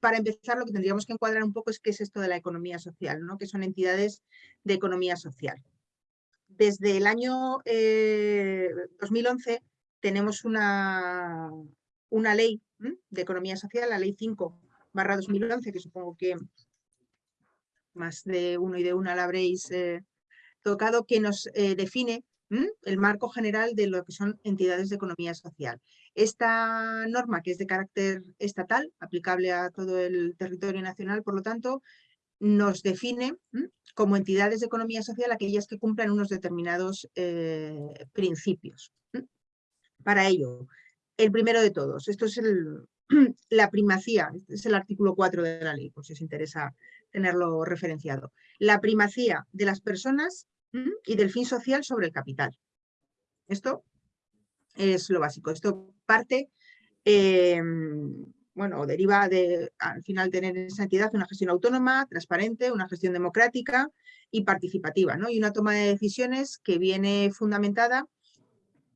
para empezar, lo que tendríamos que encuadrar un poco es qué es esto de la economía social, ¿no? que son entidades de economía social. Desde el año 2011 eh, tenemos una, una ley de economía social, la ley 5 barra 2011, que supongo que más de uno y de una la habréis eh, tocado, que nos eh, el marco general de lo que son entidades de economía social. Esta norma, que es de carácter estatal, aplicable a todo el territorio nacional, por lo tanto, nos define como entidades de economía social aquellas que cumplan unos determinados eh, principios. Para ello, el primero de todos, esto es la primacía, este es el artículo 4 de la ley, por si os interesa tenerlo referenciado. La primacía de las personas y del fin social sobre el capital. Esto es lo básico. Esto parte, em, bueno, deriva de al final tener en esa entidad una gestión autónoma, transparente, una gestión democrática y participativa, ¿no? Y una toma de decisiones que viene fundamentada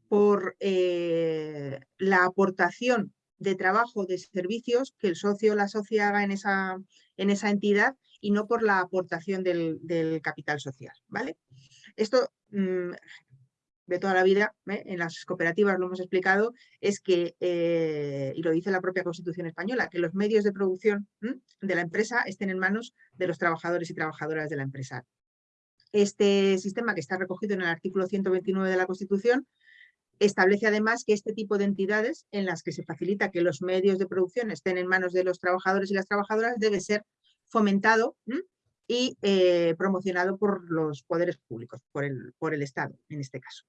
por eh, la aportación de trabajo, de servicios que el socio o la socia haga en esa, en esa entidad y no por la aportación del, capital social. ¿vale? Esto mm, de toda la vida, ¿eh? en las cooperativas lo hemos explicado, es que, eh, y lo dice la propia Constitución española, que los medios de producción de la empresa estén en manos de los trabajadores y trabajadoras de la empresa. Este sistema que está recogido en el artículo 129 de la Constitución establece además que este tipo de entidades en las que se facilita que los medios de producción estén en manos de los trabajadores y las trabajadoras debe ser fomentado y eh, promocionado por los poderes públicos, por el, por el Estado en este caso.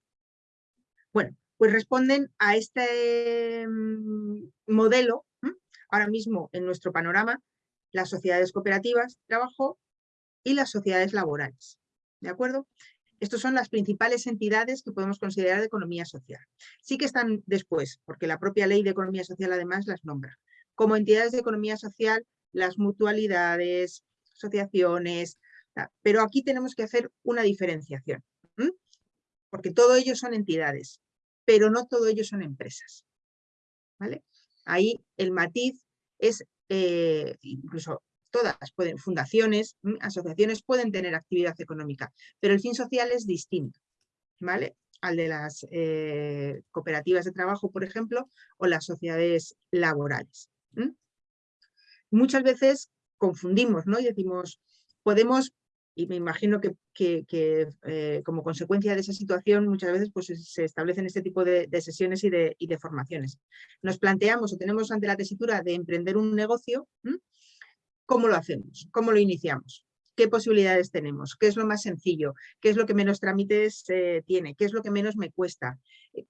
Bueno, pues responden a este mm, modelo, ahora mismo en nuestro panorama, las sociedades cooperativas de trabajo y las sociedades laborales. ¿De acuerdo? Estas son las principales entidades que podemos considerar de economía social. Sí que están después, porque la propia ley de economía social además las nombra. Como entidades de economía social, las mutualidades, asociaciones, pero aquí tenemos que hacer una diferenciación porque todo ellos son entidades, pero no todo ellos son empresas. ¿vale? Ahí el matiz es, eh, incluso todas pueden, fundaciones, asociaciones pueden tener actividad económica, pero el fin social es distinto, ¿vale? Al de las eh, cooperativas de trabajo, por ejemplo, o las sociedades laborales. Muchas veces confundimos, ¿no? Y decimos, podemos y me imagino que, eh, como consecuencia de esa situación muchas veces pues, se establecen este tipo de, sesiones y de, formaciones. Nos planteamos o tenemos ante la tesitura de emprender un negocio, ¿cómo lo hacemos? ¿Cómo lo iniciamos? ¿Qué posibilidades tenemos? ¿Qué es lo más sencillo? ¿Qué es lo que menos trámites eh, tiene? ¿Qué es lo que menos me cuesta?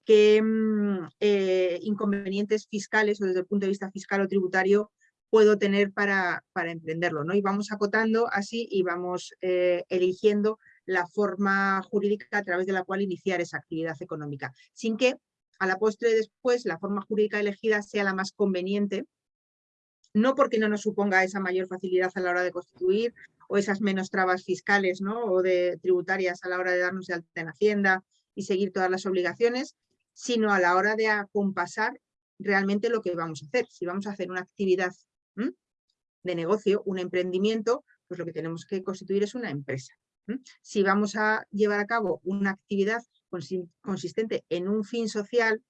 ¿Qué mm, eh, inconvenientes fiscales o desde el punto de vista fiscal o tributario puedo tener para, para emprenderlo. ¿no? Y vamos acotando así y vamos eh, eligiendo la forma jurídica a través de la cual iniciar esa actividad económica, sin que a la postre después la forma jurídica elegida sea la más conveniente, no porque no nos suponga esa mayor facilidad a la hora de constituir o esas menos trabas fiscales ¿no? o de tributarias a la hora de darnos de alta en Hacienda y seguir todas las obligaciones, sino a la hora de acompasar realmente lo que vamos a hacer. Si vamos a hacer una actividad de negocio, un emprendimiento, pues lo que tenemos que constituir es una empresa. Si vamos a llevar a cabo una actividad consistente en un fin social,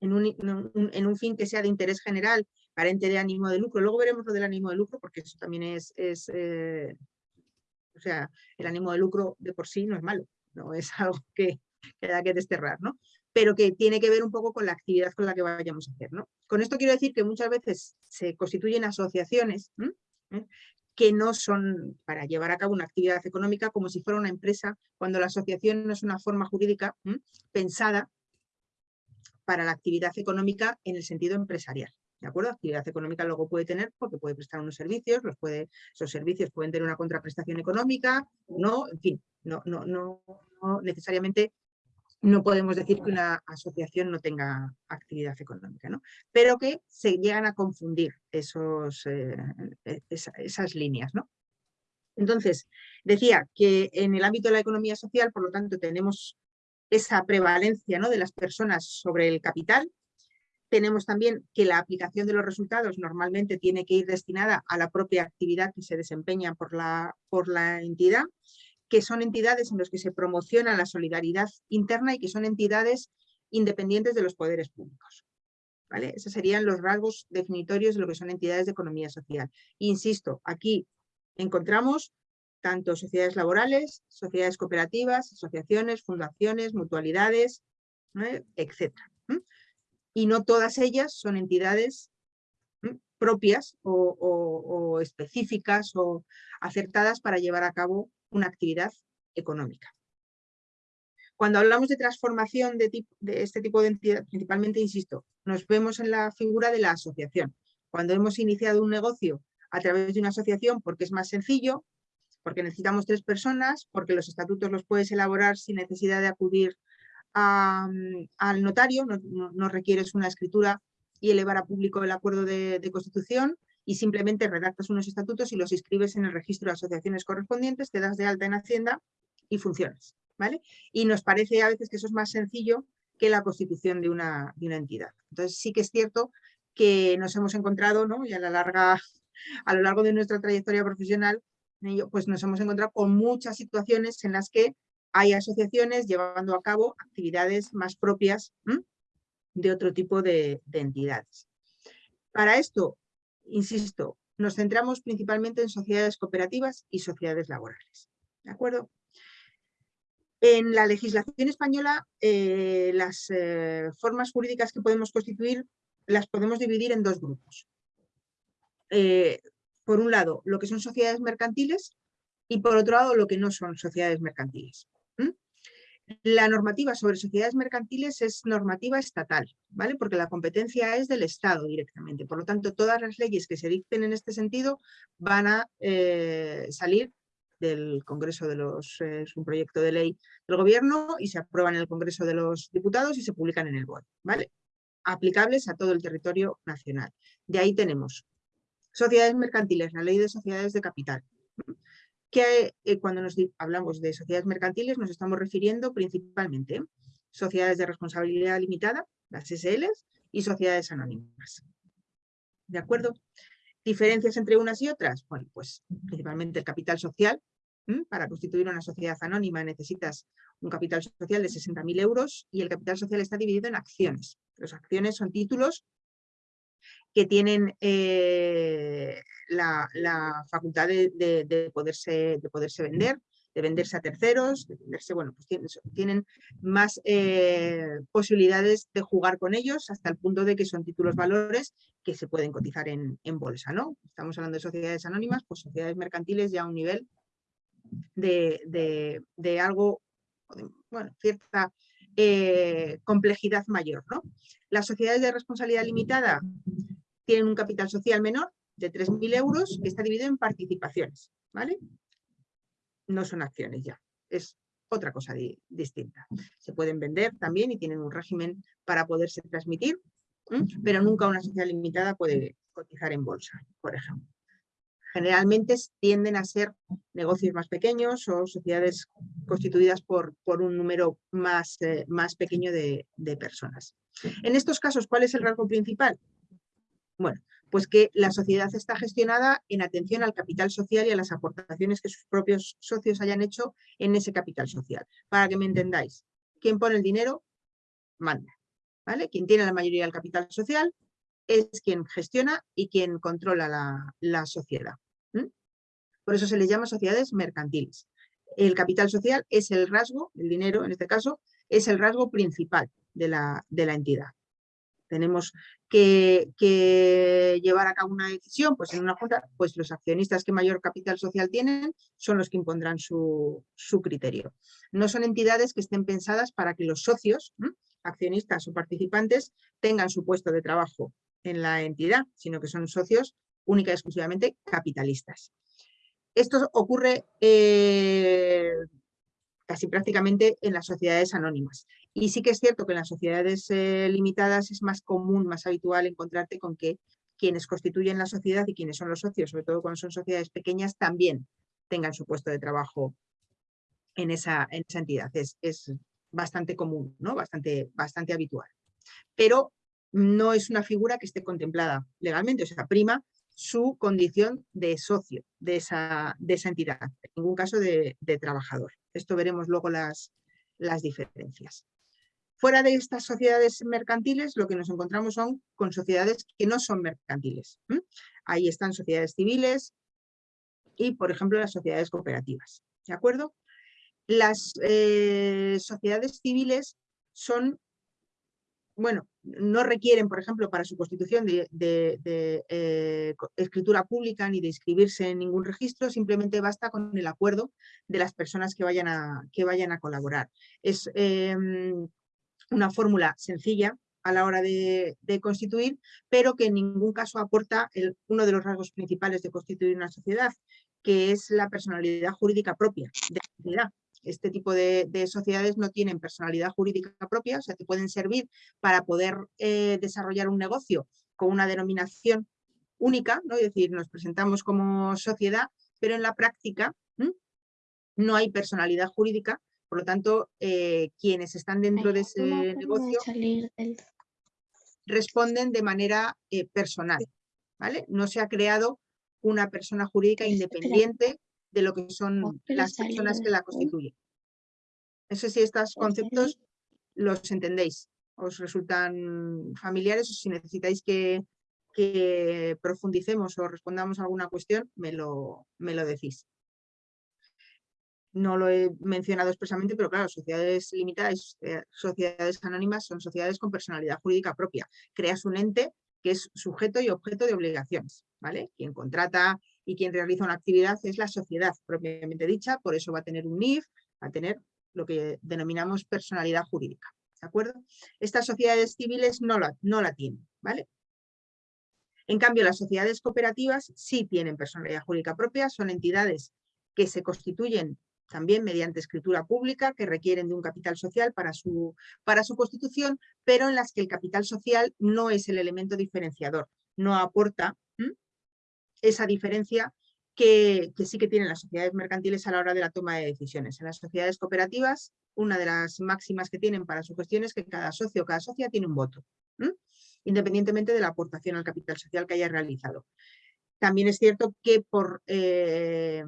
en un, en un, fin que sea de interés general, carente de ánimo de lucro, luego veremos lo del ánimo de lucro, porque eso también es, es eh, o sea, el ánimo de lucro de por sí no es malo, no es algo que, que da que desterrar, ¿no? Pero que tiene que ver un poco con la actividad con la que vayamos a hacer. ¿no? Con esto quiero decir que muchas veces se constituyen asociaciones ¿Eh? que no son para llevar a cabo una actividad económica como si fuera una empresa, cuando la asociación no es una forma jurídica pensada para la actividad económica en el sentido empresarial. ¿De acuerdo? Actividad económica luego puede tener porque puede prestar unos servicios, los puede, esos servicios pueden tener una contraprestación económica, no, en fin, no, no, no necesariamente no podemos decir que una asociación no tenga actividad económica, ¿no? pero que se llegan a confundir esos, eh, e, esas líneas. ¿no? Entonces, decía que en el ámbito de la economía social, por lo tanto, tenemos esa prevalencia ¿no? de las personas sobre el capital, Tenemos también que la aplicación de los resultados normalmente tiene que ir destinada a la propia actividad que se desempeña por la, por la entidad, que son entidades en las que se promociona la solidaridad interna y que son entidades independientes de los poderes públicos. ¿Vale? Esos serían los rasgos definitorios de lo que son entidades de economía social. Insisto, aquí encontramos tanto sociedades laborales, sociedades cooperativas, asociaciones, fundaciones, mutualidades, etc. Y no todas ellas son entidades propias o, específicas o acertadas para llevar a cabo una actividad económica. Cuando hablamos de transformación de, de, este tipo de entidad, principalmente, insisto, nos vemos en la figura de la asociación. Cuando hemos iniciado un negocio a través de una asociación porque es más sencillo, porque necesitamos tres personas, porque los estatutos los puedes elaborar sin necesidad de acudir mm, al notario, no, requieres una escritura y elevar a público el acuerdo de, constitución y simplemente redactas unos estatutos y los inscribes en el registro de asociaciones correspondientes, te das de alta en Hacienda y funcionas. ¿vale? Y nos parece a veces que eso es más sencillo que la constitución de una, de una entidad. Entonces sí que es cierto que nos hemos encontrado, ¿no? y a, la larga, a lo largo de nuestra trayectoria profesional, pues nos hemos encontrado con muchas situaciones en las que hay asociaciones llevando a cabo actividades más propias de otro tipo de, entidades. Para esto, insisto, nos centramos principalmente en sociedades cooperativas y sociedades laborales. ¿De acuerdo? En la legislación española, eh, las eh, formas jurídicas que podemos constituir las podemos dividir en dos grupos. Eh, por un lado, lo que son sociedades mercantiles y por otro lado, lo que no son sociedades mercantiles. La normativa sobre sociedades mercantiles es normativa estatal, ¿vale? Porque la competencia es del Estado directamente. Por lo tanto, todas las leyes que se dicten en este sentido van a eh, salir del Congreso de los... Eh, es un proyecto de ley del Gobierno y se aprueban en el Congreso de los Diputados y se publican en el BOE, ¿vale? Aplicables a todo el territorio nacional. De ahí tenemos Sociedades mercantiles, la ley de sociedades de capital. Que eh, cuando nos hablamos de sociedades mercantiles nos estamos refiriendo principalmente a sociedades de responsabilidad limitada, las SLs, y sociedades anónimas. ¿De acuerdo? ¿Diferencias entre unas y otras? Bueno, pues principalmente el capital social. Para constituir una sociedad anónima necesitas un capital social de 60.000 euros y el capital social está dividido en acciones. Las acciones son títulos que tienen eh, la, facultad de, poderse, de poderse vender, de venderse a terceros, de venderse, bueno, pues tienen, más eh, posibilidades de jugar con ellos hasta el punto de que son títulos valores que se pueden cotizar en, bolsa, ¿no? Estamos hablando de sociedades anónimas, pues sociedades mercantiles ya a un nivel de, de algo, bueno, cierta eh, complejidad mayor, ¿no? Las sociedades de responsabilidad limitada tienen un capital social menor de 3.000 euros que está dividido en participaciones, ¿vale? No son acciones ya, es otra cosa distinta. Se pueden vender también y tienen un régimen para poderse transmitir, pero nunca una sociedad limitada puede cotizar en bolsa, por ejemplo. Generalmente tienden a ser negocios más pequeños o sociedades constituidas por, por un número más, eh, más pequeño de, de personas. En estos casos, ¿cuál es el rasgo principal? Bueno, pues que la sociedad está gestionada en atención al capital social y a las aportaciones que sus propios socios hayan hecho en ese capital social. Para que me entendáis, quien pone el dinero, manda. ¿vale? Quien tiene la mayoría del capital social es quien gestiona y quien controla la, sociedad. Por eso se les llama sociedades mercantiles. El capital social es el rasgo, el dinero en este caso, es el rasgo principal de la, de la entidad tenemos que, llevar a cabo una decisión, pues en una junta, pues los accionistas que mayor capital social tienen son los que impondrán su, criterio. No son entidades que estén pensadas para que los socios, accionistas o participantes, tengan su puesto de trabajo en la entidad, sino que son socios única y exclusivamente capitalistas. Esto ocurre eh, casi prácticamente en las sociedades anónimas. Y sí que es cierto que en las sociedades eh, limitadas es más común, más habitual encontrarte con que quienes constituyen la sociedad y quienes son los socios, sobre todo cuando son sociedades pequeñas, también tengan su puesto de trabajo en esa, entidad. Es, bastante común, ¿no? bastante, bastante habitual. Pero no es una figura que esté contemplada legalmente, o sea, prima su condición de socio de esa, de esa entidad, en ningún caso de, trabajador. Esto veremos luego las, las diferencias. Fuera de estas sociedades mercantiles, lo que nos encontramos son con sociedades que no son mercantiles. Ahí están sociedades civiles y, por ejemplo, las sociedades cooperativas. ¿De acuerdo? Las eh, sociedades civiles son bueno, no requieren, por ejemplo, para su constitución de, eh, escritura pública ni de inscribirse en ningún registro, simplemente basta con el acuerdo de las personas que vayan a, que vayan a colaborar. Es em, una fórmula sencilla a la hora de, constituir, pero que en ningún caso aporta uno de los rasgos principales de constituir una sociedad, que es la personalidad jurídica propia de la sociedad este tipo de, sociedades no tienen personalidad jurídica propia, o sea, te pueden servir para poder eh, desarrollar un negocio con una denominación única, ¿no? es decir, nos presentamos como sociedad, pero en la práctica no hay personalidad jurídica, por lo tanto, eh, quienes están dentro de ese negocio responden de manera eh, personal, ¿vale? No se ha creado una persona jurídica independiente de lo que son las personas que la constituyen. No sé si estos conceptos los entendéis, os resultan familiares o si necesitáis que, profundicemos o respondamos a alguna cuestión, me lo, me lo decís. No lo he mencionado expresamente, pero claro, sociedades limitadas, eh, sociedades anónimas son sociedades con personalidad jurídica propia. Creas un ente que es sujeto y objeto de obligaciones. ¿vale? Quien contrata y quien realiza una actividad es la sociedad propiamente dicha, por eso va a tener un NIF, va a tener lo que denominamos personalidad jurídica. ¿De acuerdo? Estas sociedades civiles no la, no la tienen, ¿vale? En cambio, las sociedades cooperativas sí tienen personalidad jurídica propia, son entidades que se constituyen también mediante escritura pública, que requieren de un capital social para su, para su constitución, pero en las que el capital social no es el elemento diferenciador, no aporta esa diferencia que, sí que tienen las sociedades mercantiles a la hora de la toma de decisiones. En las sociedades cooperativas, una de las máximas que tienen para su gestión es que cada socio o cada socia tiene un voto, independientemente de la aportación al capital social que haya realizado. También es cierto que por, eh,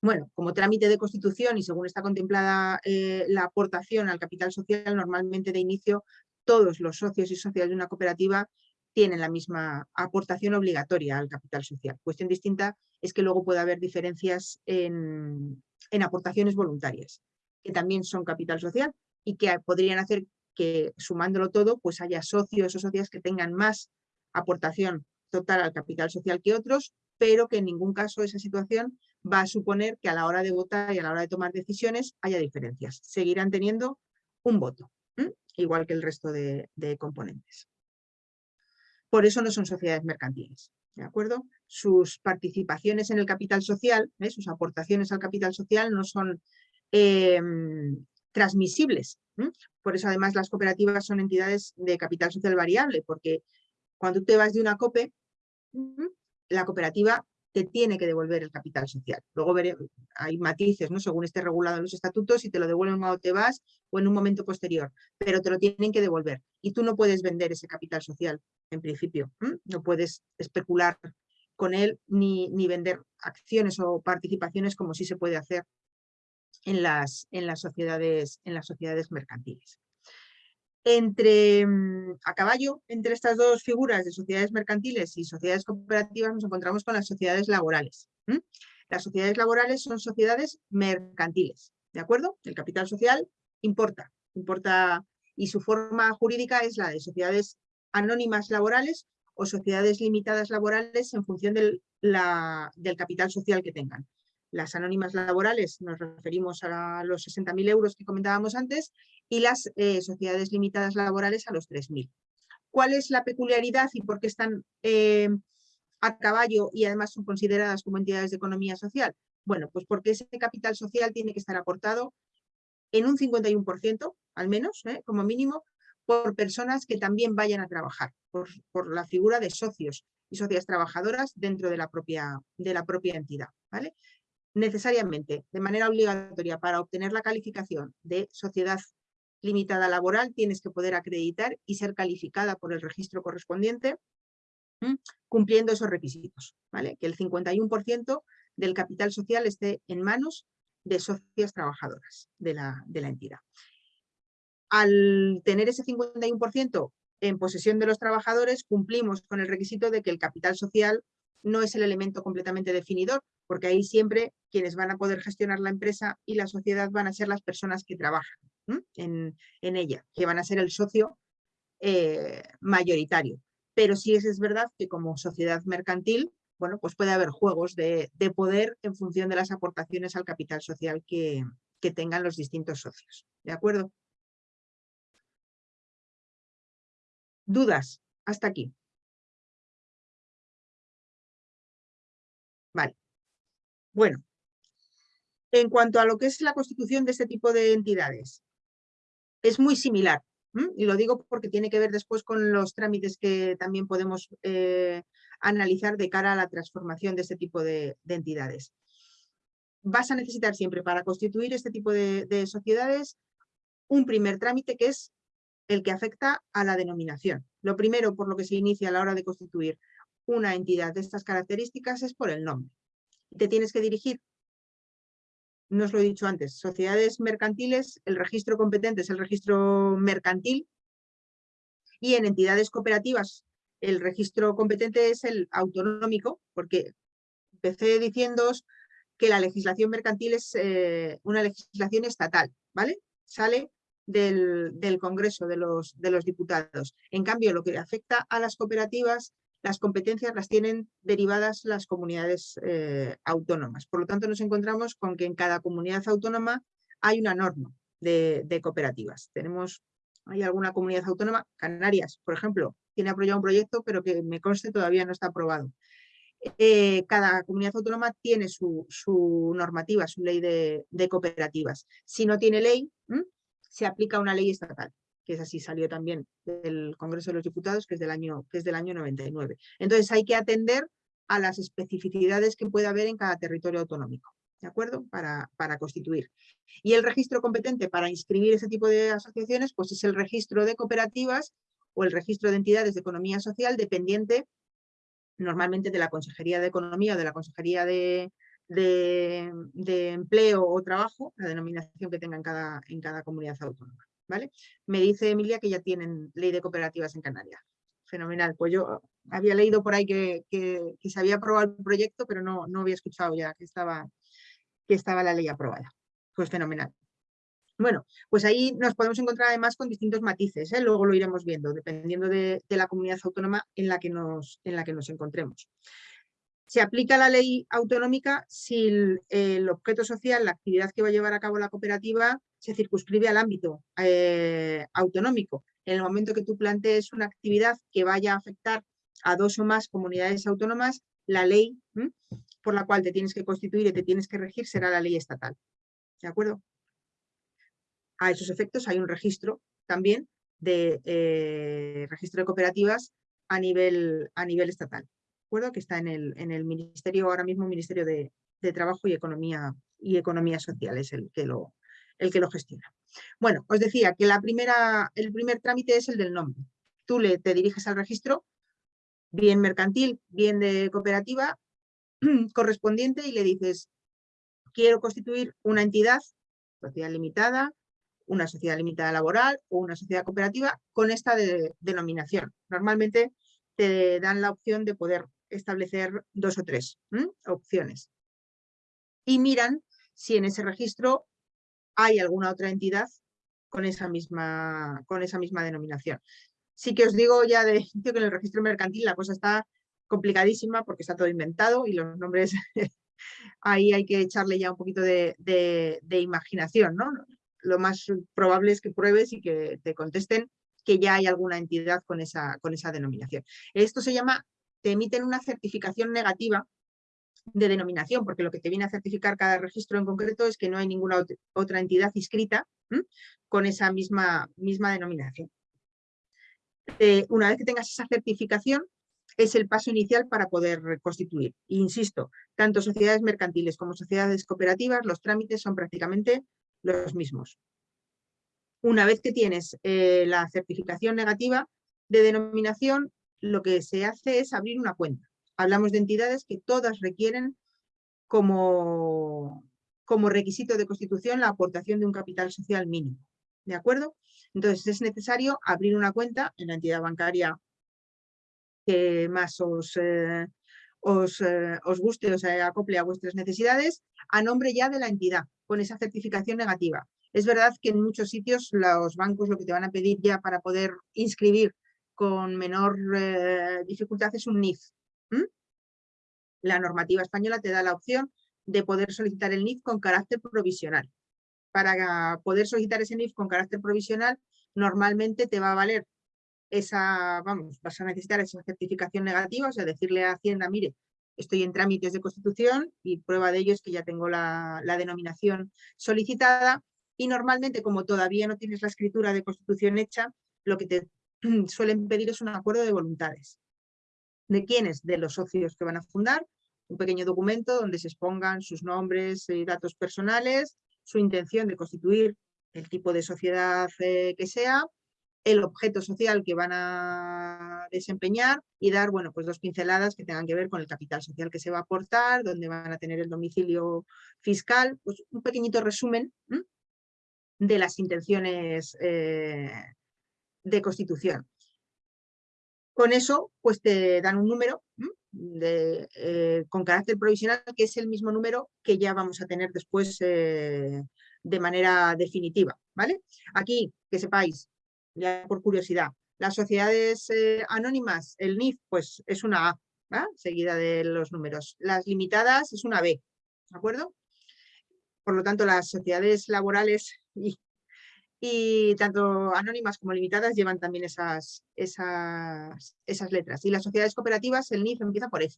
bueno, como trámite de constitución y según está contemplada eh, la aportación al capital social, normalmente de inicio todos los socios y socias de una cooperativa tienen la misma aportación obligatoria al capital social. Cuestión distinta es que luego puede haber diferencias en, aportaciones voluntarias, que también son capital social y que podrían hacer que sumándolo todo, pues haya socios o socias que tengan más aportación total al capital social que otros, pero que en ningún caso esa situación va a suponer que a la hora de votar y a la hora de tomar decisiones haya diferencias. Seguirán teniendo un voto, igual que el resto de componentes. Por eso no son sociedades mercantiles. ¿De acuerdo? Sus participaciones en el capital social, ¿eh? sus aportaciones al capital social no son em, transmisibles. Por eso además las cooperativas son entidades de capital social variable, porque cuando te vas de una COPE, la cooperativa te tiene que devolver el capital social. Luego hay matices, ¿no? según esté regulado en los estatutos, y te lo devuelven cuando te vas o en un momento posterior, pero te lo tienen que devolver. Y tú no puedes vender ese capital social, en principio. No puedes especular con él ni, ni, vender acciones o participaciones como sí se puede hacer en las, en las, sociedades, en las sociedades mercantiles entre, mm, a caballo entre estas dos figuras de sociedades mercantiles y sociedades cooperativas nos encontramos con las sociedades laborales. Las sociedades laborales son sociedades mercantiles, ¿de acuerdo? El capital social importa, importa y su forma jurídica es la de sociedades anónimas laborales o sociedades limitadas laborales en función del, del capital social que tengan. Las anónimas laborales nos referimos a los 60.000 euros que comentábamos antes y las eh, sociedades limitadas laborales a los 3.000. ¿Cuál es la peculiaridad y por qué están eh, a caballo y además son consideradas como entidades de economía social? Bueno, pues porque ese capital social tiene que estar aportado en un 51%, al menos, ¿eh? como mínimo, por personas que también vayan a trabajar, por, por, la figura de socios y socias trabajadoras dentro de la propia, de la propia entidad. ¿vale? Necesariamente, de manera obligatoria, para obtener la calificación de sociedad limitada laboral, tienes que poder acreditar y ser calificada por el registro correspondiente, cumpliendo esos requisitos, ¿vale? Que el 51% del capital social esté en manos de socias trabajadoras de la, de la entidad. Al tener ese 51% en posesión de los trabajadores, cumplimos con el requisito de que el capital social no es el elemento completamente definidor, porque ahí siempre quienes van a poder gestionar la empresa y la sociedad van a ser las personas que trabajan en, ella, que van a ser el socio eh, mayoritario. Pero sí es, es verdad que como sociedad mercantil, bueno, pues puede haber juegos de, poder en función de las aportaciones al capital social que, que tengan los distintos socios. ¿De acuerdo? ¿Dudas? Hasta aquí. Bueno, en cuanto a lo que es la constitución de este tipo de entidades, es muy similar. Y lo digo porque tiene que ver después con los trámites que también podemos eh, analizar de cara a la transformación de este tipo de, entidades. Vas a necesitar siempre para constituir este tipo de, de sociedades un primer trámite que es el que afecta a la denominación. Lo primero por lo que se inicia a la hora de constituir una entidad de estas características es por el nombre. Te tienes que dirigir, no os lo he dicho antes, sociedades mercantiles, el registro competente es el registro mercantil y en entidades cooperativas el registro competente es el autonómico, porque empecé diciéndoos que la legislación mercantil es eh, una legislación estatal, ¿vale? Sale del, Congreso de los, de los Diputados. En cambio, lo que afecta a las cooperativas las competencias las tienen derivadas las comunidades eh, autónomas. Por lo tanto, nos encontramos con que en cada comunidad autónoma hay una norma de, cooperativas. Tenemos, hay alguna comunidad autónoma, Canarias, por ejemplo, tiene apoyado un proyecto, pero que me conste todavía no está aprobado. Eh, cada comunidad autónoma tiene su, normativa, su ley de, cooperativas. Si no tiene ley, se aplica una ley estatal que es así, salió también del Congreso de los Diputados, que es del año, que es del año 99. Entonces hay que atender a las especificidades que puede haber en cada territorio autonómico, ¿de acuerdo? Para, para constituir. Y el registro competente para inscribir ese tipo de asociaciones, pues es el registro de cooperativas o el registro de entidades de economía social dependiente normalmente de la Consejería de Economía o de la Consejería de, de, de Empleo o Trabajo, la denominación que tenga en cada, en cada comunidad autónoma. Me dice Emilia que ya tienen ley de cooperativas en Canarias. Fenomenal. Pues yo había leído por ahí que, se había aprobado el proyecto, pero no, no había escuchado ya que estaba, que estaba la ley aprobada. Pues fenomenal. Bueno, pues ahí nos podemos encontrar además con distintos matices, ¿eh? luego lo iremos viendo, dependiendo de, de, la comunidad autónoma en la que nos, en la que nos encontremos. Se aplica la ley autonómica si el, objeto social, la actividad que va a llevar a cabo la cooperativa, se circunscribe al ámbito eh, autonómico. En el momento que tú plantees una actividad que vaya a afectar a dos o más comunidades autónomas, la ley por la cual te tienes que constituir y te tienes que regir será la ley estatal. ¿De acuerdo? A esos efectos hay un registro también de eh, registro de cooperativas a nivel, a nivel estatal que está en el, en el Ministerio, ahora mismo Ministerio de, Trabajo y Economía, y Economía Social, es el que, lo, el que lo gestiona. Bueno, os decía que la primera, el primer trámite es el del nombre. Tú le, te diriges al registro, bien mercantil, bien de cooperativa, correspondiente y le dices, quiero constituir una entidad, sociedad limitada, una sociedad limitada laboral o una sociedad cooperativa con esta denominación. Normalmente te dan la opción de poder establecer dos o tres opciones. Y miran si en ese registro hay alguna otra entidad con esa misma, con esa misma denominación. Sí que os digo ya de que en el registro mercantil la cosa está complicadísima porque está todo inventado y los nombres ahí hay que echarle ya un poquito de, de, imaginación. ¿no? Lo más probable es que pruebes y que te contesten que ya hay alguna entidad con esa, con esa denominación. Esto se llama te emiten una certificación negativa de denominación, porque lo que te viene a certificar cada registro en concreto es que no hay ninguna otra entidad inscrita con esa misma, misma denominación. Eh, una vez que tengas esa certificación, es el paso inicial para poder constituir. insisto, tanto sociedades mercantiles como sociedades cooperativas, los trámites son prácticamente los mismos. Una vez que tienes eh, la certificación negativa de denominación, lo que se hace es abrir una cuenta. Hablamos de entidades que todas requieren como, como requisito de constitución la aportación de un capital social mínimo. ¿De acuerdo? Entonces es necesario abrir una cuenta en la entidad bancaria que más os, eh, os, eh, os, guste, os acople a vuestras necesidades, a nombre ya de la entidad, con esa certificación negativa. Es verdad que en muchos sitios los bancos lo que te van a pedir ya para poder inscribir con menor eh, dificultad es un NIF. La normativa española te da la opción de poder solicitar el NIF con carácter provisional. Para poder solicitar ese NIF con carácter provisional, normalmente te va a valer esa, vamos, vas a necesitar esa certificación negativa, o sea, decirle a Hacienda, mire, estoy en trámites de constitución y prueba de ello es que ya tengo la, la denominación solicitada y normalmente como todavía no tienes la escritura de constitución hecha, lo que te suelen pedir es un acuerdo de voluntades. ¿De quiénes? De los socios que van a fundar, un pequeño documento donde se expongan sus nombres y datos personales, su intención de constituir el tipo de sociedad eh, que sea, el objeto social que van a desempeñar y dar bueno, pues dos pinceladas que tengan que ver con el capital social que se va a aportar, dónde van a tener el domicilio fiscal, pues un pequeñito resumen de las intenciones eh, de constitución. Con eso, pues te dan un número de, eh, con carácter provisional, que es el mismo número que ya vamos a tener después eh, de manera definitiva. ¿vale? Aquí, que sepáis, ya por curiosidad, las sociedades eh, anónimas, el NIF, pues es una A, seguida de los números. Las limitadas es una B, ¿de acuerdo? Por lo tanto, las sociedades laborales y y tanto anónimas como limitadas llevan también esas, esas, esas letras. Y las sociedades cooperativas, el NIF empieza por F.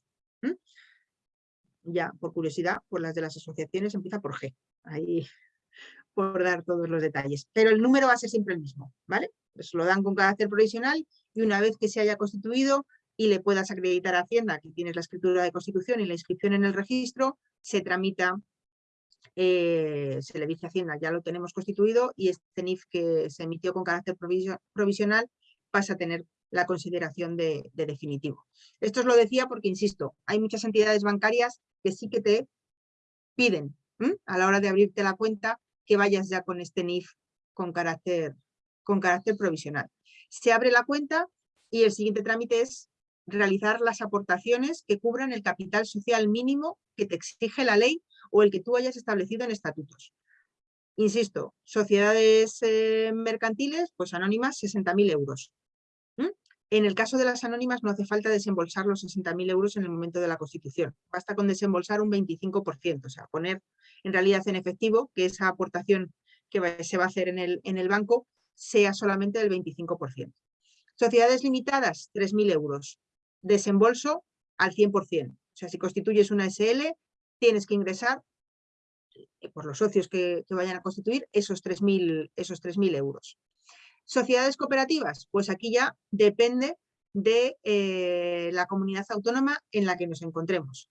Ya, por curiosidad, por las de las asociaciones empieza por G. Ahí por dar todos los detalles. Pero el número va a ser siempre el mismo, ¿vale? Pues lo dan con carácter provisional y una vez que se haya constituido y le puedas acreditar a Hacienda que tienes la escritura de constitución y la inscripción en el registro, se tramita eh, se le dice a Hacienda, ya lo tenemos constituido y este NIF que se emitió con carácter provisional pasa a tener la consideración de, definitivo. Esto os lo decía porque, insisto, hay muchas entidades bancarias que sí que te piden a la hora de abrirte la cuenta que vayas ya con este NIF con carácter, con carácter provisional. Se abre la cuenta y el siguiente trámite es realizar las aportaciones que cubran el capital social mínimo que te exige la ley o el que tú hayas establecido en estatutos. Insisto, sociedades eh, mercantiles, pues anónimas, 60.000 euros. En el caso de las anónimas no hace falta desembolsar los 60.000 euros en el momento de la constitución. Basta con desembolsar un 25%, o sea, poner en realidad en efectivo que esa aportación que se va a hacer en el, en el banco sea solamente del 25%. Sociedades limitadas, 3.000 euros. Desembolso al 100%. O sea, si constituyes una SL, tienes que ingresar eh, por los socios que, vayan a constituir esos 3.000 esos euros. Sociedades cooperativas, pues aquí ya depende de eh, la comunidad autónoma en la que nos encontremos.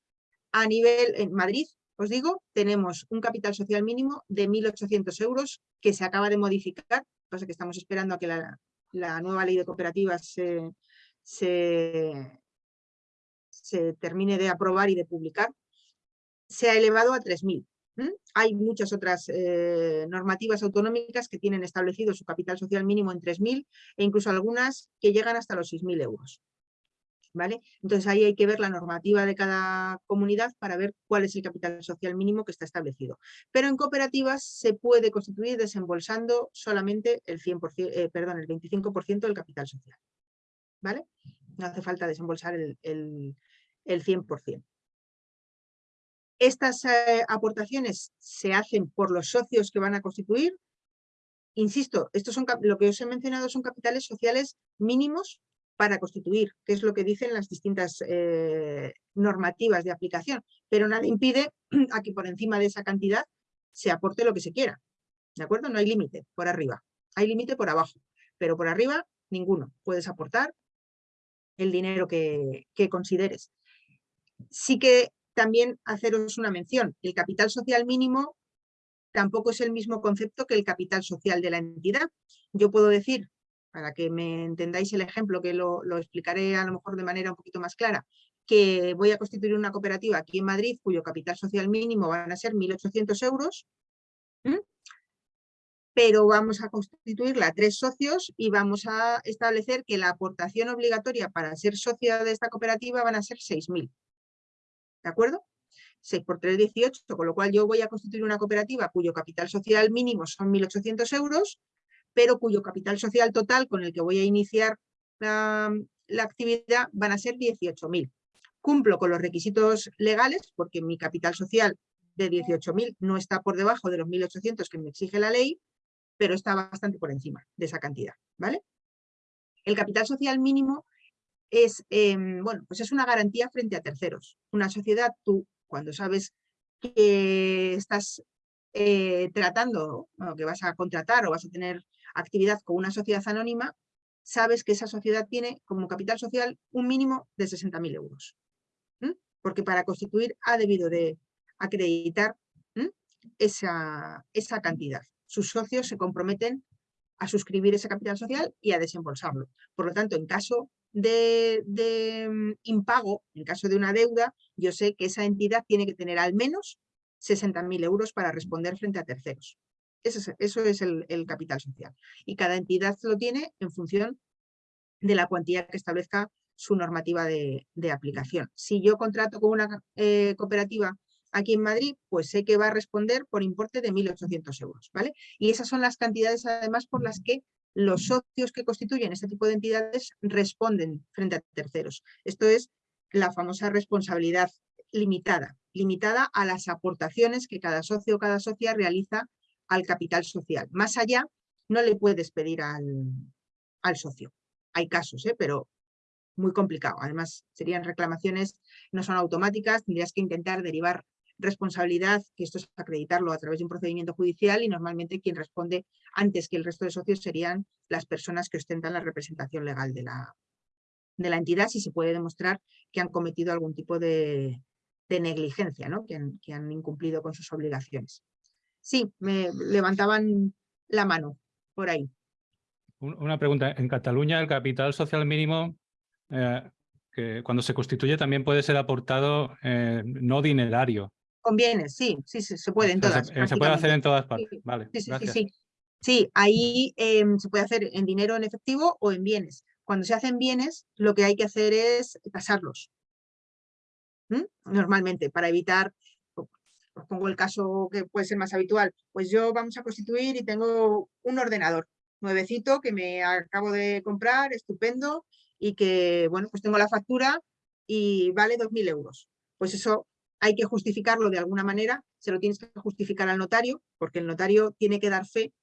A nivel, en Madrid, os digo, tenemos un capital social mínimo de 1.800 euros que se acaba de modificar, pasa que estamos esperando a que la, nueva ley de cooperativas se, se termine de aprobar y de publicar, se ha elevado a 3.000. Hay muchas otras eh, normativas autonómicas que tienen establecido su capital social mínimo en 3.000 e incluso algunas que llegan hasta los 6.000 euros. ¿Vale? Entonces ahí hay que ver la normativa de cada comunidad para ver cuál es el capital social mínimo que está establecido. Pero en cooperativas se puede constituir desembolsando solamente el, 100%, eh, perdón, el 25% del capital social. ¿Vale? No hace falta desembolsar el, el, el 100%. Estas eh, aportaciones se hacen por los socios que van a constituir. Insisto, estos son, lo que os he mencionado son capitales sociales mínimos para constituir, que es lo que dicen las distintas eh, normativas de aplicación, pero nada impide a que por encima de esa cantidad se aporte lo que se quiera, ¿de acuerdo? No hay límite por arriba, hay límite por abajo, pero por arriba ninguno, puedes aportar el dinero que, que consideres. Sí que también haceros una mención. El capital social mínimo tampoco es el mismo concepto que el capital social de la entidad. Yo puedo decir, para que me entendáis el ejemplo, que lo, explicaré a lo mejor de manera un poquito más clara, que voy a constituir una cooperativa aquí en Madrid cuyo capital social mínimo van a ser 1.800 euros, pero vamos a constituirla a tres socios y vamos a establecer que la aportación obligatoria para ser socia de esta cooperativa van a ser 6.000. ¿De acuerdo? 6 por 3, 18, con lo cual yo voy a constituir una cooperativa cuyo capital social mínimo son 1.800 euros, pero cuyo capital social total con el que voy a iniciar la, actividad van a ser 18.000. Cumplo con los requisitos legales porque mi capital social de 18.000 no está por debajo de los 1.800 que me exige la ley, pero está bastante por encima de esa cantidad. ¿vale? El capital social mínimo es, em, bueno, pues es una garantía frente a terceros. Una sociedad, tú cuando sabes que estás eh, tratando, que vas a contratar o vas a tener actividad con una sociedad anónima, sabes que esa sociedad tiene como capital social un mínimo de 60.000 euros. Porque para constituir ha debido de acreditar esa, esa cantidad. Sus socios se comprometen a suscribir ese capital social y a desembolsarlo. Por lo tanto, en caso de, mm, impago, en caso de una deuda, yo sé que esa entidad tiene que tener al menos 60.000 euros para responder frente a terceros. Eso es, eso es el, capital social. Y cada entidad lo tiene en función de la cuantía que establezca su normativa de, aplicación. Si yo contrato con una eh, cooperativa aquí en Madrid, pues sé que va a responder por importe de 1.800 euros. ¿vale? Y esas son las cantidades además por las que los socios que constituyen este tipo de entidades responden frente a terceros. Esto es la famosa responsabilidad limitada, limitada a las aportaciones que cada socio o cada socia realiza al capital social. Más allá, no le puedes pedir al, al socio. Hay casos, ¿eh? pero muy complicado. Además, serían reclamaciones, no son automáticas, tendrías que intentar derivar responsabilidad, que esto es acreditarlo a través de un procedimiento judicial y normalmente quien responde antes que el resto de socios serían las personas que ostentan la representación legal de la, de la entidad si se puede demostrar que han cometido algún tipo de, negligencia, ¿no? que, han, incumplido con sus obligaciones. Sí, me levantaban la mano por ahí. Una pregunta. En Cataluña el capital social mínimo eh, que cuando se constituye también puede ser aportado eh, no dinerario. Conviene, sí, sí, sí, se puede en todas. Se, puede hacer en todas partes, vale. Sí, sí, sí, sí. ahí em, se puede hacer en dinero en efectivo o en bienes. Cuando se hacen bienes, lo que hay que hacer es tasarlos. Normalmente, para evitar, os pongo el caso que puede ser más habitual, pues yo vamos a constituir y tengo un ordenador nuevecito que me acabo de comprar, estupendo, y que, bueno, pues tengo la factura y vale 2.000 euros. Pues eso hay que justificarlo de alguna manera, se lo tienes que justificar al notario, porque el notario tiene que dar fe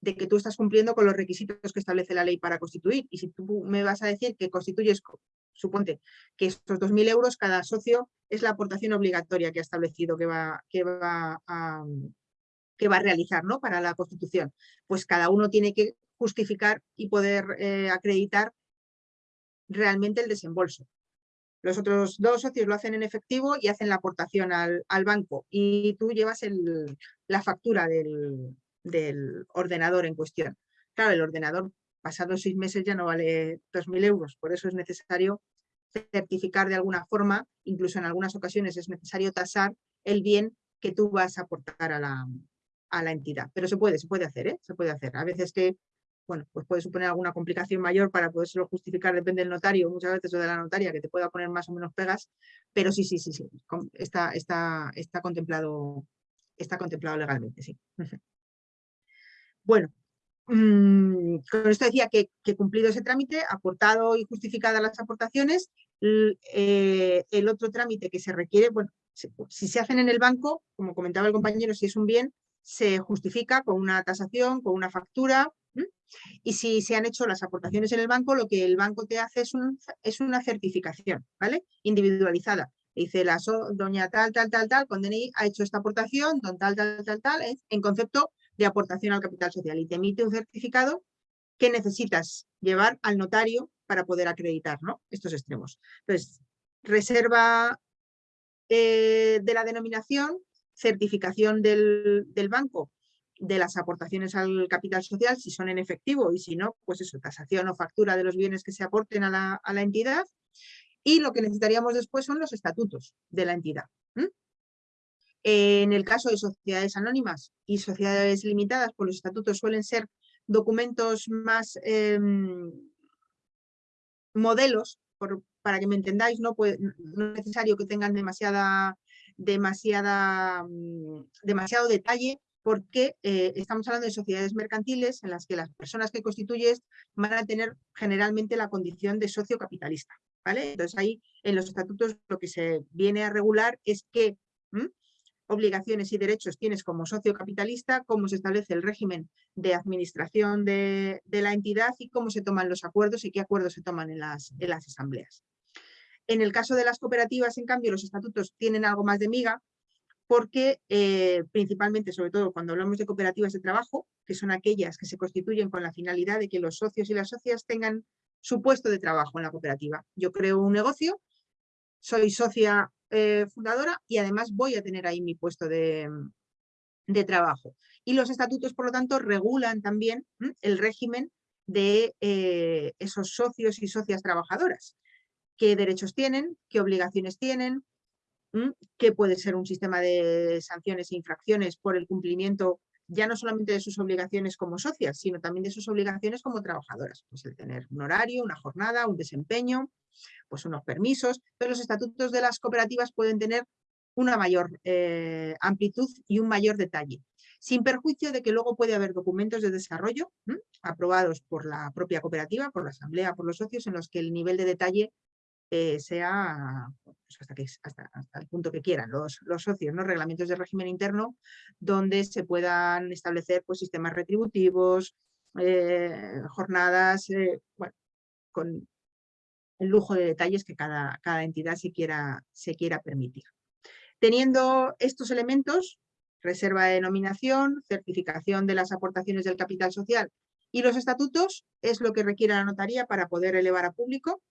de que tú estás cumpliendo con los requisitos que establece la ley para constituir. Y si tú me vas a decir que constituyes, suponte que estos 2.000 euros cada socio es la aportación obligatoria que ha establecido que va, que va, a, que va a realizar ¿no? para la constitución, pues cada uno tiene que justificar y poder eh, acreditar realmente el desembolso. Los otros dos socios lo hacen en efectivo y hacen la aportación al, banco y tú llevas la factura del, ordenador en cuestión. Claro, el ordenador pasados seis meses ya no vale 2.000 euros, por eso es necesario certificar de alguna forma, incluso en algunas ocasiones es necesario tasar el bien que tú vas a aportar a la, a la entidad. Pero se puede, se puede hacer, ¿eh? se puede hacer. A veces que bueno, pues puede suponer alguna complicación mayor para podérselo justificar, depende del notario, muchas veces o de la notaria, que te pueda poner más o menos pegas, pero sí, sí, sí, sí, está, está, está, contemplado, está contemplado legalmente, sí. Bueno, mm, con esto decía que, que, cumplido ese trámite, aportado y justificadas las aportaciones, eh, el otro trámite que se requiere, bueno, si se hacen en el banco, como comentaba el compañero, si es un bien, se justifica con una tasación, con una factura, y si se han hecho las aportaciones en el banco, lo que el banco te hace es, una certificación, ¿vale? Individualizada. Dice la doña tal, tal, tal, tal, con DNI ha hecho esta aportación, don tal, tal, tal, tal, en concepto de aportación al capital social y te emite un certificado que necesitas llevar al notario para poder acreditar ¿no? estos extremos. Entonces, reserva eh, de la denominación, certificación del banco de las aportaciones al capital social, si son en efectivo y si no, pues eso, tasación o factura de los bienes que se aporten a la, a la entidad. Y lo que necesitaríamos después son los estatutos de la entidad. En el caso de sociedades anónimas y sociedades limitadas, pues los estatutos suelen ser documentos más em, modelos, para que me entendáis, no, pues, no es necesario que tengan demasiada, demasiada, mm, demasiado detalle, porque eh, estamos hablando de sociedades mercantiles en las que las personas que constituyes van a tener generalmente la condición de socio capitalista. ¿vale? Entonces ahí en los estatutos lo que se viene a regular es qué obligaciones y derechos tienes como socio capitalista, cómo se establece el régimen de administración de, la entidad y cómo se toman los acuerdos y qué acuerdos se toman en las, en las asambleas. En el caso de las cooperativas, en cambio, los estatutos tienen algo más de miga, porque eh, principalmente, sobre todo cuando hablamos de cooperativas de trabajo, que son aquellas que se constituyen con la finalidad de que los socios y las socias tengan su puesto de trabajo en la cooperativa. Yo creo un negocio, soy socia eh, fundadora y además voy a tener ahí mi puesto de, trabajo. Y los estatutos, por lo tanto, regulan también el régimen de eh, esos socios y socias trabajadoras. ¿Qué derechos tienen? ¿Qué obligaciones tienen? Que puede ser un sistema de sanciones e infracciones por el cumplimiento ya no solamente de sus obligaciones como socias, sino también de sus obligaciones como trabajadoras. Pues el tener un horario, una jornada, un desempeño, pues unos permisos. Pero los estatutos de las cooperativas pueden tener una mayor eh, amplitud y un mayor detalle, sin perjuicio de que luego puede haber documentos de desarrollo aprobados por la propia cooperativa, por la asamblea, por los socios, en los que el nivel de detalle sea pues hasta, que, hasta, el punto que quieran los, los, socios, ¿no? reglamentos de régimen interno, donde se puedan establecer pues, sistemas retributivos, eh, jornadas, eh, bueno, con el lujo de detalles que cada, cada entidad quiera, se quiera permitir. Teniendo estos elementos, reserva de denominación, certificación de las aportaciones del capital social y los estatutos es lo que requiere la notaría para poder elevar a público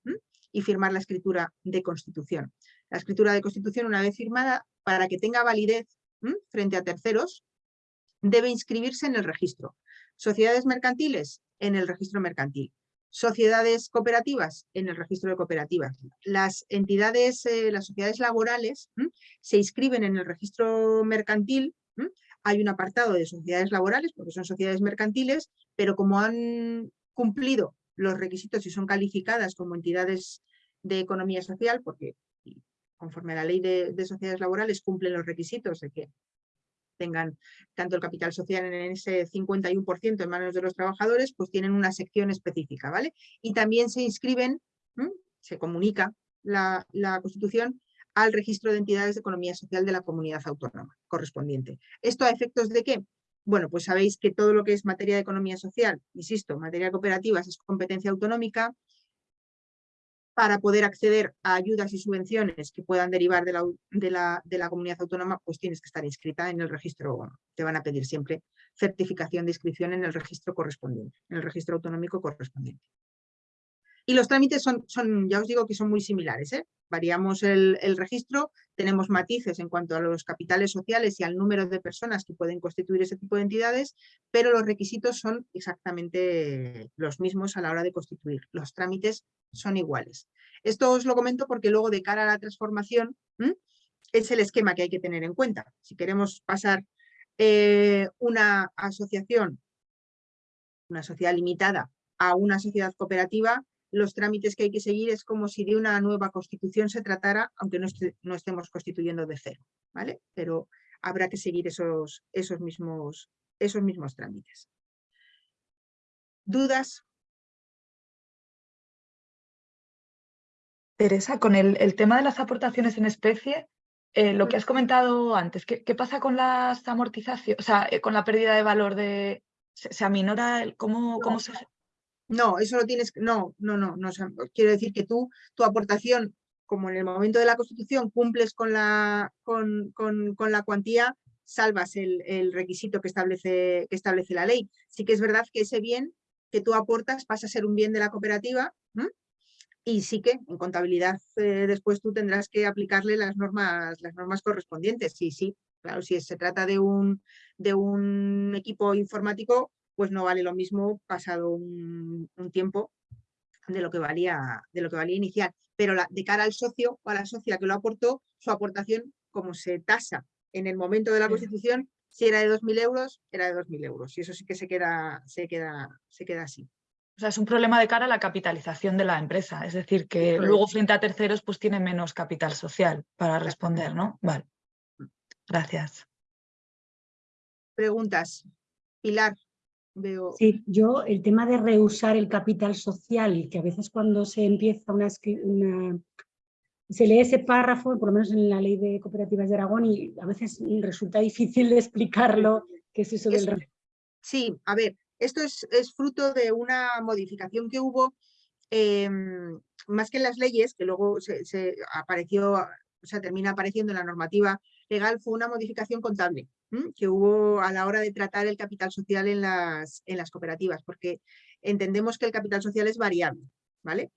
y firmar la escritura de constitución. La escritura de constitución, una vez firmada, para que tenga validez frente a terceros, debe inscribirse en el registro. Sociedades mercantiles, en el registro mercantil. Sociedades cooperativas, en el registro de cooperativas. Las entidades, eh, las sociedades laborales, se inscriben en el registro mercantil hay un apartado de sociedades laborales, porque son sociedades mercantiles, pero como han cumplido los requisitos y son calificadas como entidades de economía social, porque conforme a la ley de, sociedades laborales cumplen los requisitos de que tengan tanto el capital social en ese 51% en manos de los trabajadores, pues tienen una sección específica, ¿vale? Y también se inscriben, se comunica la, la Constitución al registro de entidades de economía social de la comunidad autónoma correspondiente. ¿Esto a efectos de qué? Bueno, pues sabéis que todo lo que es materia de economía social, insisto, materia de cooperativas es competencia autonómica, para poder acceder a ayudas y subvenciones que puedan derivar de la, de, la, de la, comunidad autónoma, pues tienes que estar inscrita en el registro, te van a pedir siempre certificación de inscripción en el registro correspondiente, en el registro autonómico correspondiente. Y los trámites son, son ya os digo que son muy similares. ¿eh? Variamos el, registro, tenemos matices en cuanto a los capitales sociales y al número de personas que pueden constituir ese tipo de entidades, pero los requisitos son exactamente los mismos a la hora de constituir. Los trámites son iguales. Esto os lo comento porque luego de cara a la transformación es el esquema que hay que tener en cuenta. Si queremos pasar eh, una asociación, una sociedad limitada, a una sociedad cooperativa, los trámites que hay que seguir es como si de una nueva constitución se tratara, aunque no, no estemos constituyendo de cero, ¿vale? Pero habrá que seguir esos, esos, mismos, esos mismos trámites. ¿Dudas? Teresa, con el, tema de las aportaciones en especie, eh, lo que has comentado antes, ¿qué, pasa con las amortizaciones? O sea, eh, con la pérdida de valor de... ¿Se, aminora? El, ¿cómo, cómo se...? No, eso lo tienes, no, no, no, no, quiero decir que tú, tu aportación, como en el momento de la Constitución cumples con la, con, la cuantía, salvas el, requisito que establece, que establece la ley. Sí que es verdad que ese bien que tú aportas pasa a ser un bien de la cooperativa y sí que en contabilidad eh, después tú tendrás que aplicarle las normas, las normas correspondientes, sí, sí, Claro, si se trata de un, de un equipo informático, pues no vale lo mismo pasado un, tiempo de lo que valía, de lo que valía inicial. Pero la, de cara al socio o a la socia que lo aportó, su aportación, como se tasa en el momento de la constitución, si era de 2.000 euros, era de 2.000 euros. Y eso sí que se queda, se queda, se queda así. O sea, es un problema de cara a la capitalización de la empresa. Es decir, que luego frente a terceros pues tiene menos capital social para responder, ¿no? Vale. Gracias. Preguntas. Pilar, veo. Sí, yo el tema de reusar el capital social, que a veces cuando se empieza una, una se lee ese párrafo, por lo menos en la ley de cooperativas de Aragón, y a veces resulta difícil de explicarlo, qué es eso del... Sí, a ver, esto es, fruto de una modificación que hubo, em, más que en las leyes, que luego se, apareció, o sea, termina apareciendo en la normativa legal, fue una modificación contable que hubo a la hora de tratar el capital social en las, cooperativas, porque entendemos que el capital social es variable, ¿vale?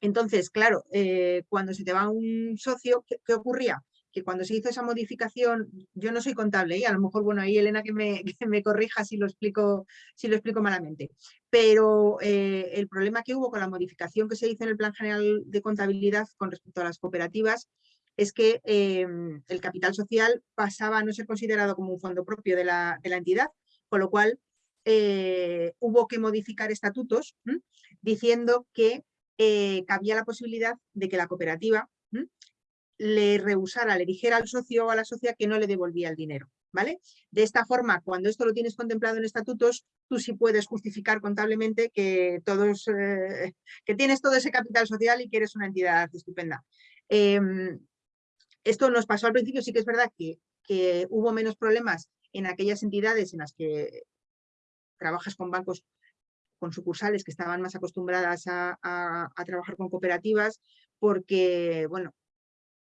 Entonces, claro, eh, cuando se te va un socio, ¿qué, ocurría? Que cuando se hizo esa modificación, yo no soy contable y ¿eh? a lo mejor, bueno, ahí Elena que me, corrija si lo explico, si lo explico malamente, pero eh, el problema que hubo con la modificación que se hizo en el Plan General de Contabilidad con respecto a las cooperativas es que em, el capital social pasaba a no ser considerado como un fondo propio de la, entidad, con lo cual hubo que modificar estatutos diciendo que eh, cabía la posibilidad de que la cooperativa le rehusara, le dijera al socio o a la socia que no le devolvía el dinero. ¿vale? De esta forma, cuando esto lo tienes contemplado en estatutos, tú sí puedes justificar contablemente que, todos, eh, que tienes todo ese capital social y que eres una entidad estupenda. Em, esto nos pasó al principio, sí que es verdad que, que hubo menos problemas en aquellas entidades en las que trabajas con bancos con sucursales que estaban más acostumbradas a, trabajar con cooperativas porque, bueno,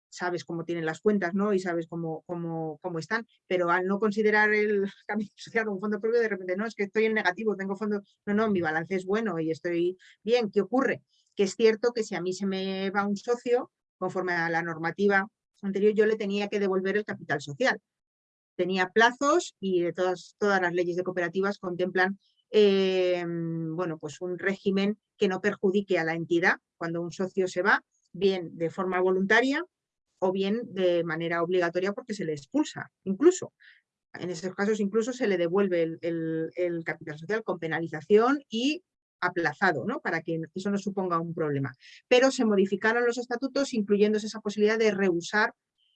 sabes cómo tienen las cuentas ¿no? y sabes cómo, cómo, cómo están, pero al no considerar el cambio social un fondo propio, de repente, no, es que estoy en negativo, tengo fondo, no, no, mi balance es bueno y estoy bien. ¿Qué ocurre? Que es cierto que si a mí se me va un socio, conforme a la normativa anterior, yo le tenía que devolver el capital social. Tenía plazos y de todas, todas las leyes de cooperativas contemplan Em, bueno, pues un régimen que no perjudique a la entidad cuando un socio se va, bien de forma voluntaria o bien de manera obligatoria porque se le expulsa, incluso. En esos casos incluso se le devuelve el, capital social con penalización y aplazado, ¿no? para que eso no suponga un problema. Pero se modificaron los estatutos incluyéndose esa posibilidad de rehusar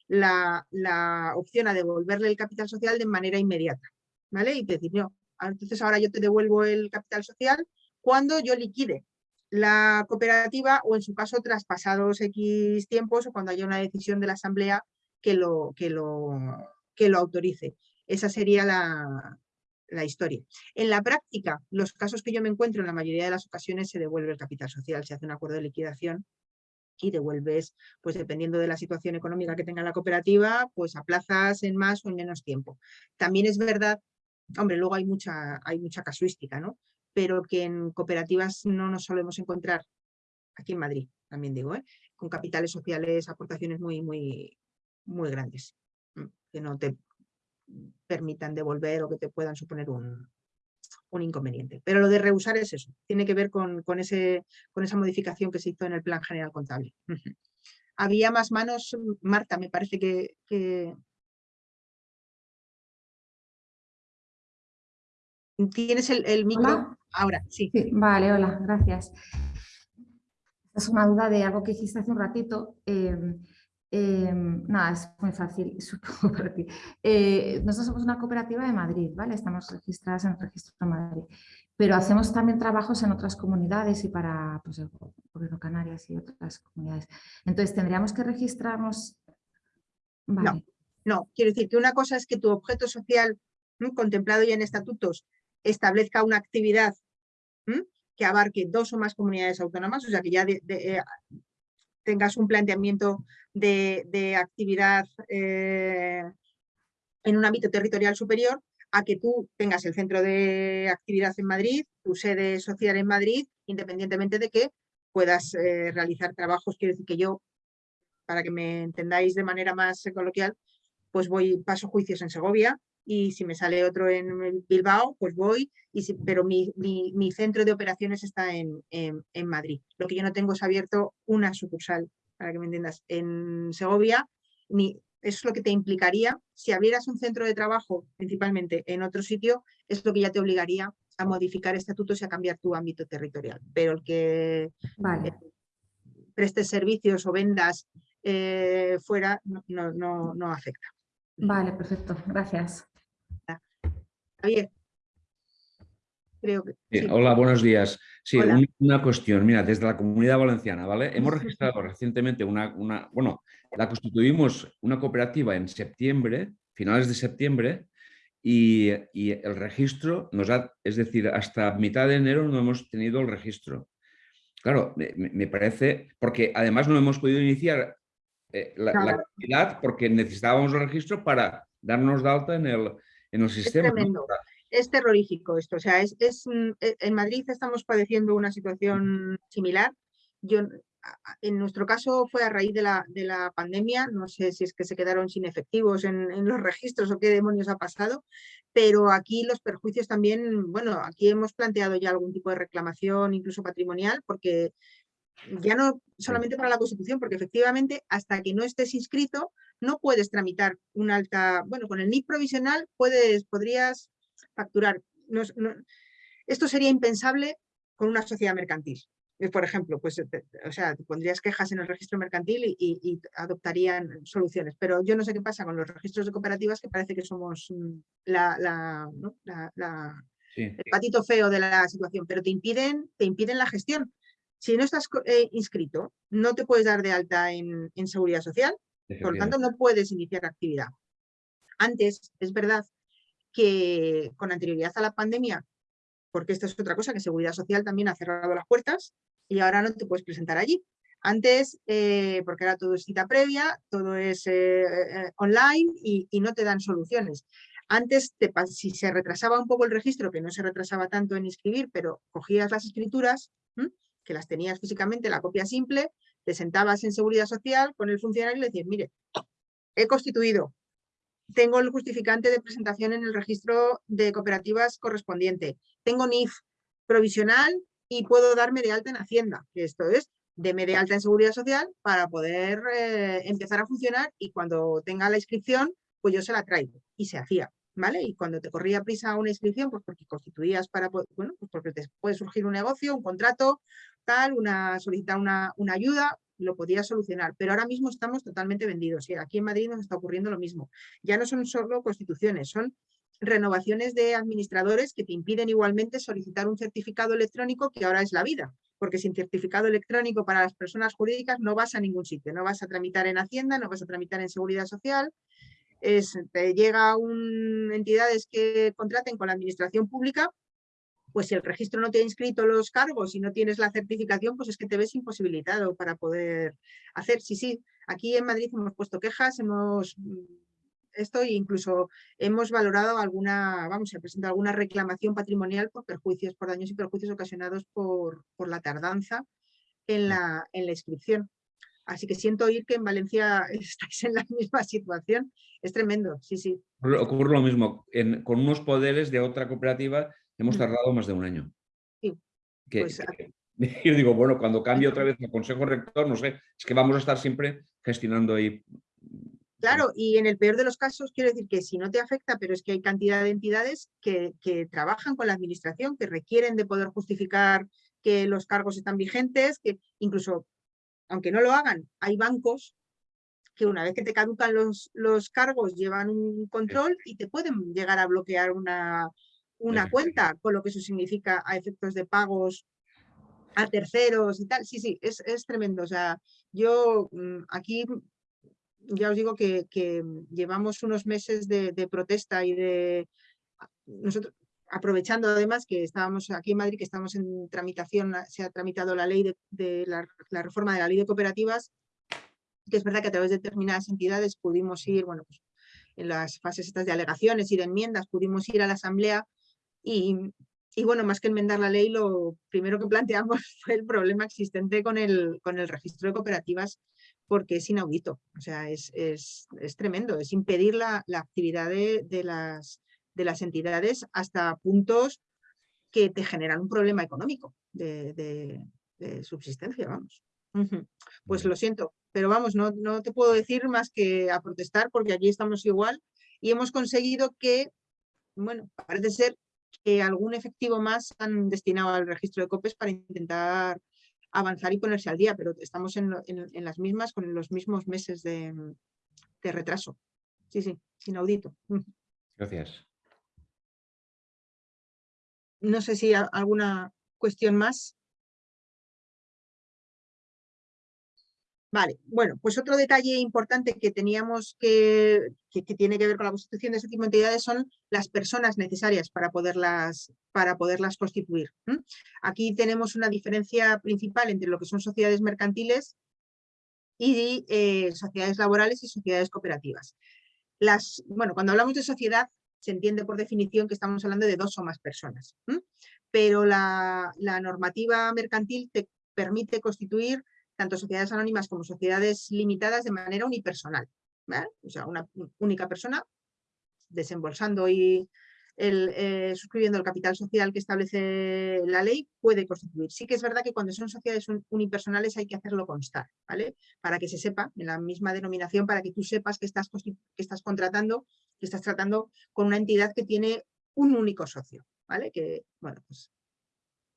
la, la opción a devolverle el capital social de manera inmediata. ¿vale? Y decir, no, entonces ahora yo te devuelvo el capital social cuando yo liquide la cooperativa o en su caso traspasados X tiempos o cuando haya una decisión de la asamblea que lo, que lo, que lo autorice. Esa sería la, la historia. En la práctica, los casos que yo me encuentro en la mayoría de las ocasiones se devuelve el capital social, se hace un acuerdo de liquidación y devuelves, pues dependiendo de la situación económica que tenga la cooperativa, pues a plazas en más o en menos tiempo. También es verdad Hombre, luego hay mucha, hay mucha casuística, ¿no? Pero que en cooperativas no nos solemos encontrar, aquí en Madrid también digo, ¿eh? con capitales sociales, aportaciones muy, muy, muy grandes, que no te permitan devolver o que te puedan suponer un, un inconveniente. Pero lo de rehusar es eso, tiene que ver con, con, ese, con esa modificación que se hizo en el Plan General Contable. Había más manos, Marta me parece que, que, Tienes el, micro ahora, sí. Vale, hola, gracias. es una duda de algo que hiciste hace un ratito. Em, em, nada, es muy fácil, supongo para ti. Eh, nosotros somos una cooperativa de Madrid, ¿vale? Estamos registradas en el registro de Madrid. Pero hacemos también trabajos en otras comunidades y para pues, el Gobierno Canarias y otras comunidades. Entonces, ¿tendríamos que registrarnos? No, no, quiero decir que una cosa es que tu objeto social contemplado ya en estatutos establezca una actividad que abarque dos o más comunidades autónomas, o sea que ya eh, tengas un planteamiento de, actividad eh, en un ámbito territorial superior, a que tú tengas el centro de actividad en Madrid, tu sede social en Madrid, independientemente de que puedas eh, realizar trabajos. Quiero decir que yo, para que me entendáis de manera más coloquial, pues voy, paso juicios en Segovia y si me sale otro en Bilbao, pues voy, y si, pero mi, mi, mi, centro de operaciones está en, en, en, Madrid. Lo que yo no tengo es abierto una sucursal, para que me entiendas, en Segovia, ni, eso es lo que te implicaría, si abrieras un centro de trabajo principalmente en otro sitio, es lo que ya te obligaría a modificar estatutos y a cambiar tu ámbito territorial. Pero el que vale. eh, prestes servicios o vendas eh, fuera no, no, no, no afecta. Vale, perfecto. Gracias. Javier. Creo que, Sí. Hola, buenos días. Sí, un- una cuestión. Mira, desde la Comunidad Valenciana, ¿vale? Hemos registrado recientemente una, una, bueno, la constituimos una cooperativa en septiembre, finales de septiembre, y, y el registro nos ha, es decir, hasta mitad de enero no hemos tenido el registro. Claro, me, parece, porque además no hemos podido iniciar eh, la, la actividad porque necesitábamos el registro para darnos de alta en el, en el sistema. ¿no? tremendo. Es terrorífico esto, o sea, es, es, mm, e- en Madrid estamos padeciendo una situación similar. Yo, en nuestro caso fue a raíz de la, de la pandemia, no sé si es que se quedaron sin efectivos en, en los registros o qué demonios ha pasado, pero aquí los perjuicios también, bueno, aquí hemos planteado ya algún tipo de reclamación, incluso patrimonial, porque ya no solamente para la Constitución, porque efectivamente hasta que no estés inscrito no puedes tramitar un alta, bueno, con el NIF provisional puedes, podrías facturar. No es- no- esto sería impensable con una sociedad mercantil. Por ejemplo, pues, eh, te- o sea, pondrías quejas en el registro mercantil y, y- y adoptarían soluciones. Pero yo no sé qué pasa con los registros de cooperativas, que parece que somos mm, la, la, ¿no? la- la- Sí. el patito feo de la situación, pero te impiden, te impiden la gestión. Si no estás eh, inscrito, no te puedes dar de alta en, en seguridad social, por lo tanto no puedes iniciar actividad. Antes, es verdad que con anterioridad a la pandemia, porque esta es otra cosa, que Seguridad Social también ha cerrado las puertas y ahora no te puedes presentar allí. Antes, eh, porque ahora todo es cita previa, todo es eh, eh, online y, y no te dan soluciones. Antes, te si se retrasaba un poco el registro, que no se retrasaba tanto en inscribir, pero cogías las escrituras, ¿m? que las tenías físicamente, la copia simple, te sentabas en Seguridad Social con el funcionario y le decías, mire, he constituido, tengo el justificante de presentación en el registro de cooperativas correspondiente, tengo NIF provisional y puedo darme de alta en Hacienda, esto es, deme de alta en Seguridad Social para poder eh, empezar a funcionar y cuando tenga la inscripción, pues yo se la traigo y se hacía. ¿Vale? Y cuando te corría prisa una inscripción, pues porque constituías para, bueno, pues porque te puede surgir un negocio, un contrato, tal, una, solicitar una, una ayuda, lo podías solucionar. Pero ahora mismo estamos totalmente vendidos. Y aquí en Madrid nos está ocurriendo lo mismo. Ya no son solo constituciones, son renovaciones de administradores que te impiden igualmente solicitar un certificado electrónico que ahora es la vida. Porque sin certificado electrónico para las personas jurídicas no vas a ningún sitio. No vas a tramitar en Hacienda, no vas a tramitar en Seguridad Social, es, te llega un, entidades que contraten con la administración pública, pues si el registro no te ha inscrito los cargos y no tienes la certificación, pues es que te ves imposibilitado para poder hacer. Sí, sí, aquí en Madrid hemos puesto quejas, hemos mm, esto e incluso hemos valorado alguna, vamos, se ha presentado alguna reclamación patrimonial por perjuicios, por daños y perjuicios ocasionados por, por la tardanza en la, en la inscripción. Así que siento oír que en Valencia estáis en la misma situación. Es tremendo, sí, sí. Ocurre lo mismo. en- con unos poderes de otra cooperativa hemos Mm. tardado más de un año. Sí, Que- pues, que- yo digo, bueno, cuando cambie otra vez el Consejo Rector, no sé, es que vamos a estar siempre gestionando ahí. Claro, y en el peor de los casos, quiero decir que si no te afecta, pero es que hay cantidad de entidades que, que trabajan con la administración, que requieren de poder justificar que los cargos están vigentes, que incluso, aunque no lo hagan, hay bancos que una vez que te caducan los, los cargos llevan un control y te pueden llegar a bloquear una, una cuenta, con lo que eso significa a efectos de pagos a terceros y tal. Sí, sí, es, es tremendo. O sea, yo mm, aquí ya os digo que, que llevamos unos meses de, de protesta y de nosotros aprovechando además que estábamos aquí en Madrid, que estamos en tramitación, se ha tramitado la ley de, la reforma de la ley de cooperativas, que es verdad que a través de determinadas entidades pudimos ir, bueno, pues en las fases estas de alegaciones y de enmiendas, pudimos ir a la asamblea y y bueno, más que enmendar la ley, lo primero que planteamos fue el problema existente con el, con el registro de cooperativas porque es inaudito, o sea, es, es, es tremendo, es impedir la, la actividad de, de, las, de las entidades hasta puntos que te generan un problema económico de, de, de subsistencia, vamos. Pues lo siento, pero vamos, no, no te puedo decir más que a protestar porque aquí estamos igual y hemos conseguido que, bueno, parece ser que algún efectivo más han destinado al registro de COPES para intentar avanzar y ponerse al día, pero estamos en, en, las mismas con los mismos meses de, de retraso. Sí, sí, inaudito. Gracias. No sé si alguna cuestión más. Vale, bueno, pues otro detalle importante que teníamos que, que, tiene que ver con la constitución de ese tipo de entidades son las personas necesarias para poderlas, para poderlas constituir. Aquí tenemos una diferencia principal entre lo que son sociedades mercantiles y eh, sociedades laborales y sociedades cooperativas. Las, bueno, cuando hablamos de sociedad se entiende por definición que estamos hablando de dos o más personas, pero la, normativa mercantil te permite constituir tanto sociedades anónimas como sociedades limitadas de manera unipersonal. O sea, una única persona desembolsando y el, eh, suscribiendo el capital social que establece la ley puede constituir. Sí que es verdad que cuando son sociedades unipersonales hay que hacerlo constar, ¿vale? Para que se sepa, en la misma denominación, para que tú sepas que estás, que estás contratando, que estás tratando con una entidad que tiene un único socio, ¿vale? Que, bueno, pues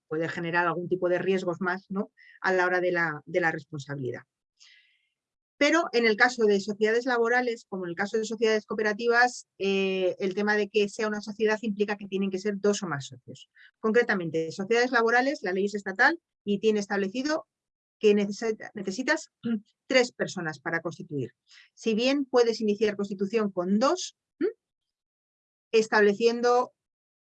puede generar algún tipo de riesgos más ¿no? a la hora de la, de la responsabilidad. Pero en el caso de sociedades laborales, como en el caso de sociedades cooperativas, eh, el tema de que sea una sociedad implica que tienen que ser dos o más socios. Concretamente, sociedades laborales, la ley es estatal y tiene establecido que necesitas tres personas para constituir. Si bien puedes iniciar constitución con dos, estableciendo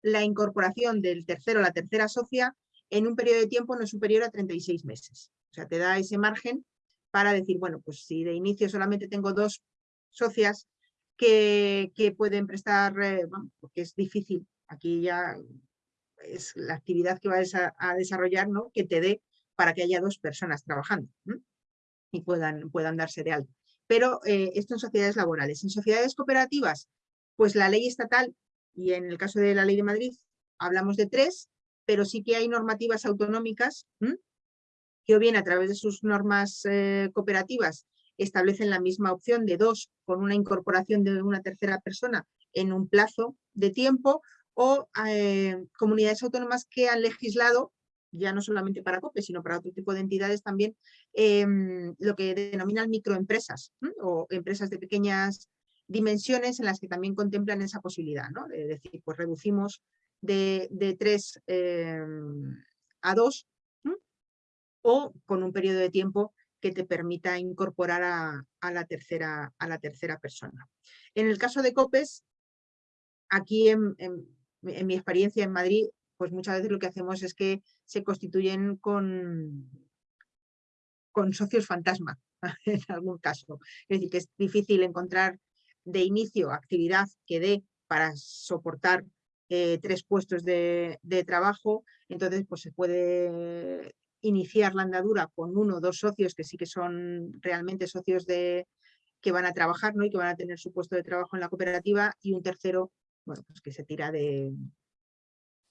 la incorporación del tercero o la tercera socia en un periodo de tiempo no superior a 36 meses. O sea, te da ese margen para decir, bueno, pues si de inicio solamente tengo dos socias que, que pueden prestar, eh, porque es difícil, aquí ya es la actividad que vas a, a desarrollar, ¿no? Que te dé para que haya dos personas trabajando y puedan, puedan darse de alta. Pero eh, esto en sociedades laborales. En sociedades cooperativas, pues la ley estatal, y en el caso de la ley de Madrid, hablamos de tres, pero sí que hay normativas autonómicas que o bien a través de sus normas eh, cooperativas establecen la misma opción de dos con una incorporación de una tercera persona en un plazo de tiempo o eh, comunidades autónomas que han legislado ya no solamente para COPE, sino para otro tipo de entidades también, em, lo que denominan microempresas o empresas de pequeñas dimensiones en las que también contemplan esa posibilidad, ¿no? de decir, pues reducimos de, 3 em, a 2 o con un periodo de tiempo que te permita incorporar a, la tercera, a la tercera persona. En el caso de COPES, aquí en, mi experiencia en Madrid, pues muchas veces lo que hacemos es que se constituyen con, con socios fantasma, en algún caso. Es decir, que es difícil encontrar de inicio actividad que dé para soportar eh, tres puestos de, trabajo, entonces pues se puede iniciar la andadura con uno o dos socios que sí que son realmente socios de, que van a trabajar ¿no? y que van a tener su puesto de trabajo en la cooperativa y un tercero bueno, pues que se tira de,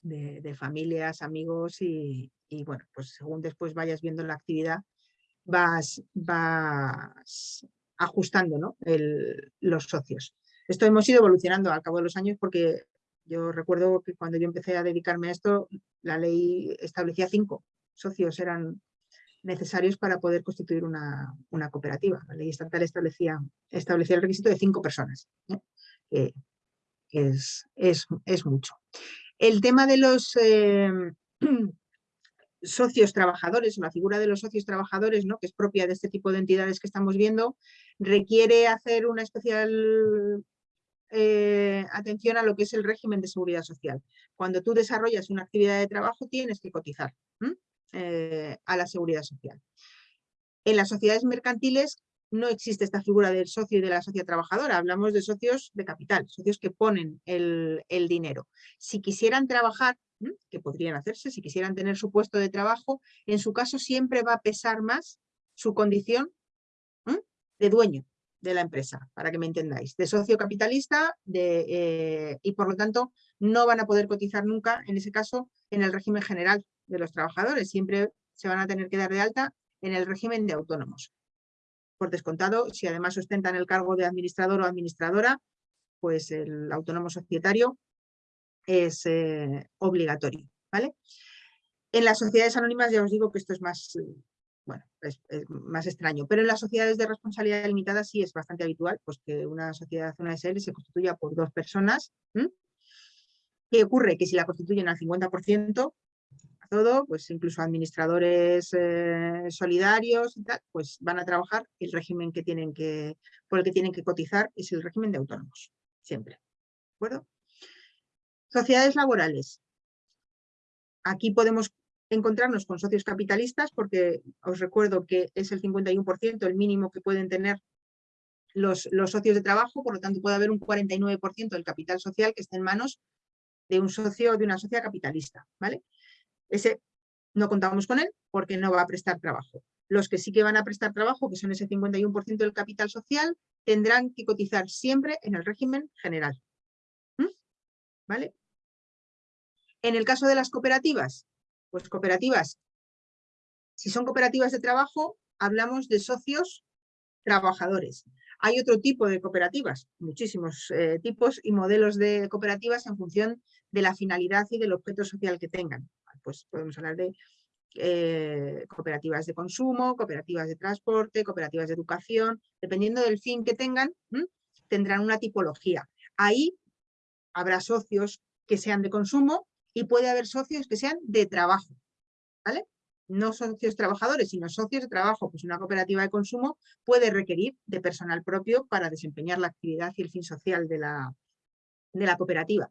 de, familias, amigos y, bueno, pues según después vayas viendo la actividad vas, vas ajustando ¿no? los socios. Esto hemos ido evolucionando al cabo de los años porque yo recuerdo que cuando yo empecé a dedicarme a esto, la ley establecía cinco socios eran necesarios para poder constituir una, cooperativa. La ley estatal establecía, establecía el requisito de cinco personas, ¿eh? que, es, es, mucho. El tema de los eh, socios trabajadores, la figura de los socios trabajadores, ¿no? que es propia de este tipo de entidades que estamos viendo, requiere hacer una especial eh, atención a lo que es el régimen de seguridad social. Cuando tú desarrollas una actividad de trabajo tienes que cotizar a la seguridad social. En las sociedades mercantiles no existe esta figura del socio y de la socia trabajadora, hablamos de socios de capital, socios que ponen el, dinero. Si quisieran trabajar, que podrían hacerse si quisieran tener su puesto de trabajo, en su caso siempre va a pesar más su condición de dueño de la empresa, para que me entendáis, de socio capitalista eh, y por lo tanto no van a poder cotizar nunca, en ese caso, en el régimen general de los trabajadores, siempre se van a tener que dar de alta en el régimen de autónomos. Por descontado, si además ostentan el cargo de administrador o administradora, pues el autónomo societario es eh, obligatorio. ¿vale? En las sociedades anónimas ya os digo que esto es más, eh, bueno, es, más extraño, pero en las sociedades de responsabilidad limitada sí es bastante habitual pues que una sociedad, una SL, se constituya por dos personas. ¿Qué ocurre? Que si la constituyen al 50%, a todo, pues incluso administradores eh, solidarios y tal, pues van a trabajar el régimen que tienen que, por el que tienen que cotizar es el régimen de autónomos, siempre. ¿De acuerdo? Sociedades laborales. Aquí podemos encontrarnos con socios capitalistas porque os recuerdo que es el 51% el mínimo que pueden tener los, los socios de trabajo, por lo tanto puede haber un 49% del capital social que esté en manos de un socio de una socia capitalista. ¿vale? Ese no contamos con él porque no va a prestar trabajo. Los que sí que van a prestar trabajo, que son ese 51% del capital social, tendrán que cotizar siempre en el régimen general. ¿Mm? ¿Vale? En el caso de las cooperativas, pues cooperativas, si son cooperativas de trabajo, hablamos de socios trabajadores. Hay otro tipo de cooperativas, muchísimos eh, tipos y modelos de cooperativas en función de la finalidad y del objeto social que tengan. Pues podemos hablar de eh, cooperativas de consumo, cooperativas de transporte, cooperativas de educación, dependiendo del fin que tengan, tendrán una tipología. Ahí habrá socios que sean de consumo y puede haber socios que sean de trabajo, ¿vale? No socios trabajadores, sino socios de trabajo. Pues una cooperativa de consumo puede requerir de personal propio para desempeñar la actividad y el fin social de la, de la cooperativa.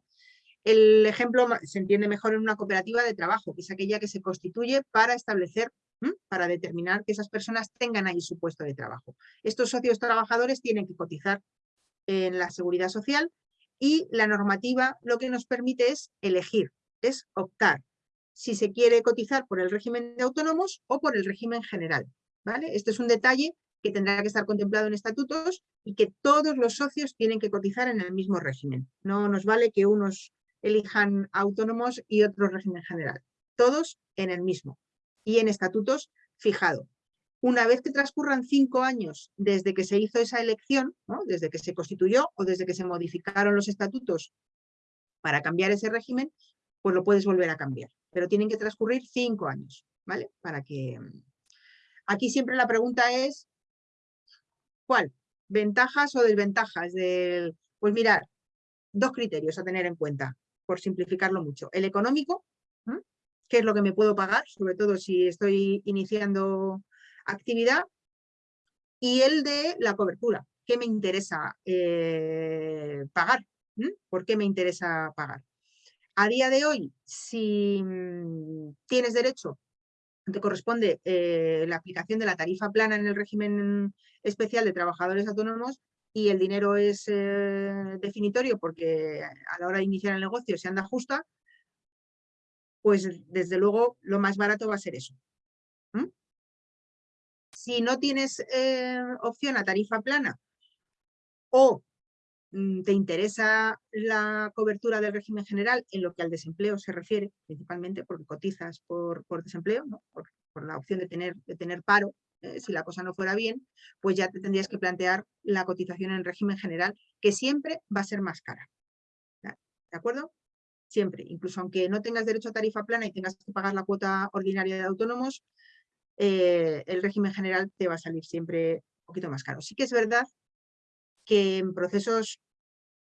El ejemplo se entiende mejor en una cooperativa de trabajo, que es aquella que se constituye para establecer, para determinar que esas personas tengan ahí su puesto de trabajo. Estos socios trabajadores tienen que cotizar en la seguridad social y la normativa lo que nos permite es elegir es optar si se quiere cotizar por el régimen de autónomos o por el régimen general. ¿vale? Este es un detalle que tendrá que estar contemplado en estatutos y que todos los socios tienen que cotizar en el mismo régimen. No nos vale que unos elijan autónomos y otros régimen general. Todos en el mismo y en estatutos fijado. Una vez que transcurran cinco años desde que se hizo esa elección, ¿no? desde que se constituyó o desde que se modificaron los estatutos para cambiar ese régimen, pues lo puedes volver a cambiar. Pero tienen que transcurrir cinco años, ¿vale? Para que... Aquí siempre la pregunta es, ¿cuál? ¿Ventajas o desventajas? Del... Pues mirar, dos criterios a tener en cuenta, por simplificarlo mucho. El económico. ¿qué es lo que me puedo pagar? Sobre todo si estoy iniciando actividad. Y el de la cobertura, ¿qué me interesa eh, pagar? ¿Por qué me interesa pagar? A día de hoy, si mm, tienes derecho, te corresponde eh, la aplicación de la tarifa plana en el régimen especial de trabajadores autónomos y el dinero es eh, definitorio porque a la hora de iniciar el negocio se anda justa, pues desde luego lo más barato va a ser eso. Si no tienes eh, opción a tarifa plana o mm, te interesa la cobertura del régimen general en lo que al desempleo se refiere, principalmente porque cotizas por, por desempleo, por, por la opción de tener, de tener paro, eh, si la cosa no fuera bien, pues ya te tendrías que plantear la cotización en régimen general, que siempre va a ser más cara. ¿De acuerdo? Siempre, incluso aunque no tengas derecho a tarifa plana y tengas que pagar la cuota ordinaria de autónomos, eh, el régimen general te va a salir siempre un poquito más caro. Sí que es verdad que en procesos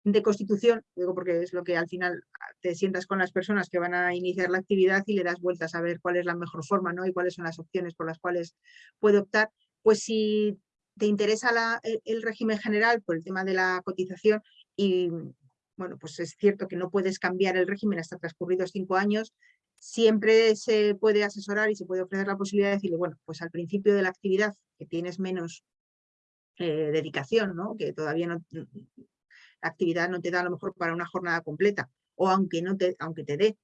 de constitución, digo porque es lo que al final te sientas con las personas que van a iniciar la actividad y le das vueltas a ver cuál es la mejor forma ¿no? y cuáles son las opciones por las cuales puede optar, pues si te interesa la- el, el régimen general por el tema de la cotización y bueno, pues es cierto que no puedes cambiar el régimen hasta transcurridos cinco años, siempre se puede asesorar y se puede ofrecer la posibilidad de decirle, bueno, pues al principio de la actividad que tienes menos eh, dedicación, ¿no? que todavía no, actividad no te da a lo mejor para una jornada completa, o aunque, no te, aunque te dé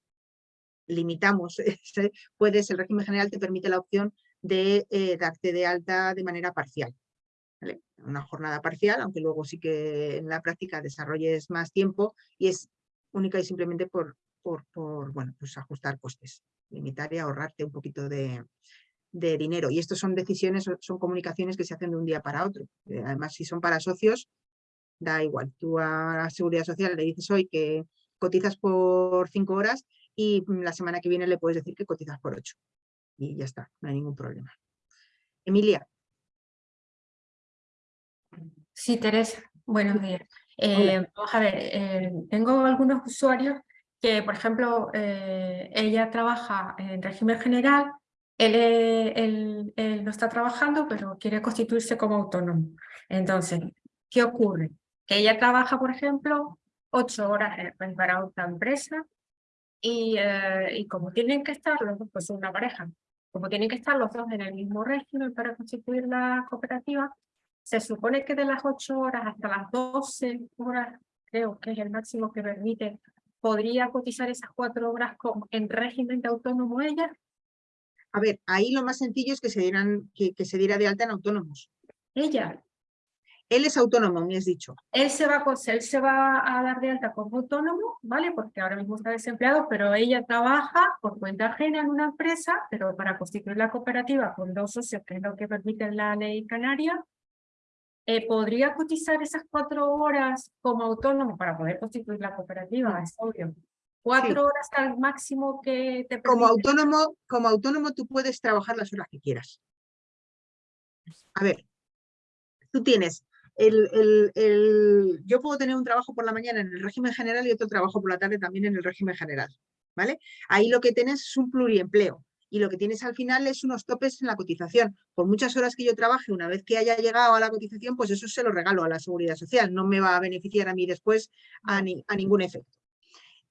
limitamos, puedes, el régimen general te permite la opción de eh, darte de alta de manera parcial. Una jornada parcial, aunque luego sí que en la práctica desarrolles más tiempo y es única y simplemente por, por, bueno, pues ajustar costes, limitar y ahorrarte un poquito de, de dinero. Y estas son decisiones, son- son comunicaciones que se hacen de un día para otro. Eh, Además, si son para socios, da igual. Tú a la Seguridad Social le dices hoy que cotizas por cinco horas y mm, la semana que viene le puedes decir que cotizas por ocho. Y ya está, no hay ningún problema. Emilia, Sí, Teresa, buenos días. Eh, vamos a ver, eh, tengo algunos usuarios que, por ejemplo, eh, ella trabaja en régimen general, él, eh, él- él no está trabajando, pero quiere constituirse como autónomo. Entonces, ¿qué ocurre? Que ella trabaja, por ejemplo, ocho horas para otra empresa y, eh, y como tienen que estar los dos, pues una pareja, como tienen que estar los dos en el mismo régimen para constituir la cooperativa, se supone que de las 8 horas hasta las 12 horas, creo que es el máximo que permite, podría cotizar esas cuatro horas como en régimen de autónomo ella. a ver, ahí lo más sencillo es que se, dieran, que, que se diera de alta en autónomos. Ella, Él es autónomo, me has dicho. él se va a, cos- él se va a dar de alta como autónomo, ¿vale? Porque ahora mismo está desempleado, pero ella trabaja por cuenta ajena en una empresa, pero para constituir la cooperativa con dos socios, que es lo que permite la ley canaria, eh, ¿podría cotizar esas cuatro horas como autónomo para poder constituir la cooperativa? Es obvio. Cuatro horas al máximo que te Como autónomo, como autónomo tú puedes trabajar las horas que quieras. A ver, tú tienes el, yo puedo tener un trabajo por la mañana en el régimen general y otro trabajo por la tarde también en el régimen general, ¿vale? Ahí lo que tienes es un pluriempleo y lo que tienes al final es unos topes en la cotización. Por muchas horas que yo trabaje, una vez que haya llegado a la cotización, pues eso se lo regalo a la seguridad social, no me va a beneficiar a mí después a, ni- a ningún efecto.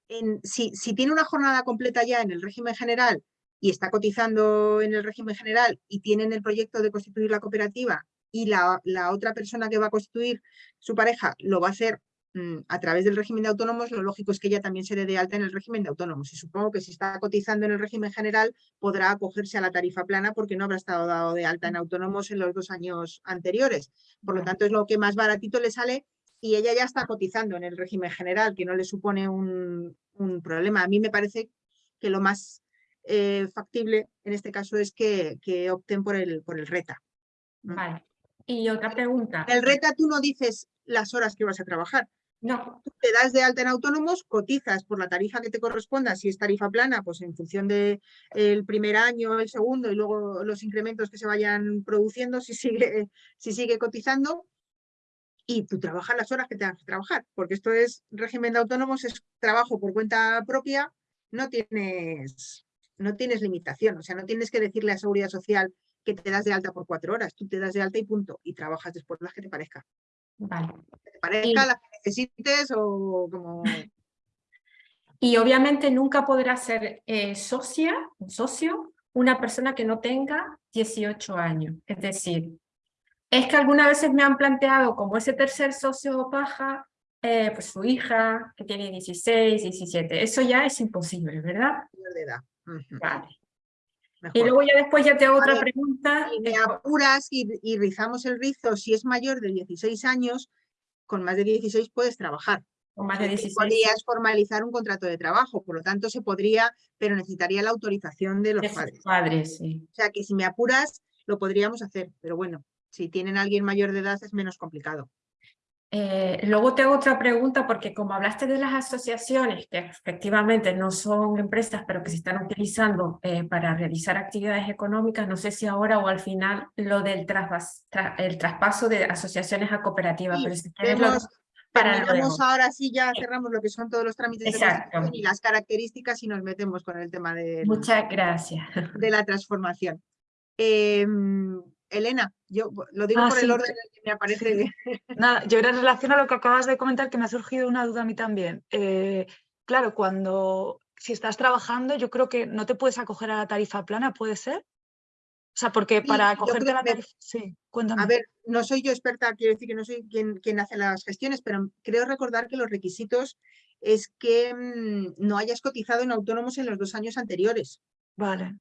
En- si, si tiene una jornada completa ya en el régimen general y está cotizando en el régimen general y tienen el proyecto de constituir la cooperativa y la, la otra persona que va a constituir su pareja lo va a hacer mm, a través del régimen de autónomos, lo lógico es que ella también se dé de alta en el régimen de autónomos. Y supongo que si está cotizando en el régimen general podrá acogerse a la tarifa plana porque no habrá estado dado de alta en autónomos en los dos años anteriores. Por lo tanto, es lo que más baratito le sale y ella ya está cotizando en el régimen general, que no le supone un, un problema. A mí me parece que lo más eh, factible en este caso es que, que opten por el, por el RETA. Vale. Y otra pregunta. En el RETA tú no dices las horas que vas a trabajar. No, Tú te das de alta en autónomos, cotizas por la tarifa que te corresponda, si es tarifa plana, pues en función del primer año, el segundo y luego los incrementos que se vayan produciendo, si sigue, si sigue cotizando, y tú trabajas las horas que tengas que trabajar, porque esto es régimen de autónomos, es trabajo por cuenta propia, no tienes, no tienes limitación, o sea, no tienes que decirle a Seguridad Social que te das de alta por cuatro horas, tú te das de alta y punto, y trabajas después las que te parezca. vale. Que te parezca, las que necesites o como... Y obviamente nunca podrá ser eh, socia, un socio, una persona que no tenga 18 años. Es decir, es que algunas veces me han planteado como ese tercer socio paja, eh, pues su hija que tiene 16, 17. Eso ya es imposible, ¿verdad? mayor Y luego ya después ya te hago otra pregunta. Si me apuras y, y rizamos el rizo, si es mayor de 16 años, con más de 16 puedes trabajar. con más de Lo que 16. Podrías formalizar un contrato de trabajo, por lo tanto se podría, pero necesitaría la autorización de los de padres. padres, sí. O sea que si me apuras, lo podríamos hacer, pero bueno, si tienen a alguien mayor de edad es menos complicado. Eh, luego te hago otra pregunta porque como hablaste de las asociaciones que efectivamente no son empresas pero que se están utilizando eh, para realizar actividades económicas, no sé si ahora o al final lo del trasvas- tra- el traspaso de asociaciones a cooperativas, Sí, pero si lo- Vemos, para lo ahora sí ya cerramos lo que son todos los trámites de Exacto. constitución y las características y nos metemos con el tema del- Muchas gracias. de la transformación. Em, Elena, yo lo digo Ah, por el orden que me aparece. Nada, yo era en relación a lo que acabas de comentar que me ha surgido una duda a mí también. Eh, claro, cuando si estás trabajando, yo creo que no te puedes acoger a la tarifa plana, ¿puede ser? sea, porque Sí, para yo cogerte creo la tarifa... Sí, cuéntame. A ver, no soy yo experta, quiero decir que no soy quien, quien hace las gestiones, pero creo recordar que los requisitos es que mm, no hayas cotizado en autónomos en los dos años anteriores. Vale.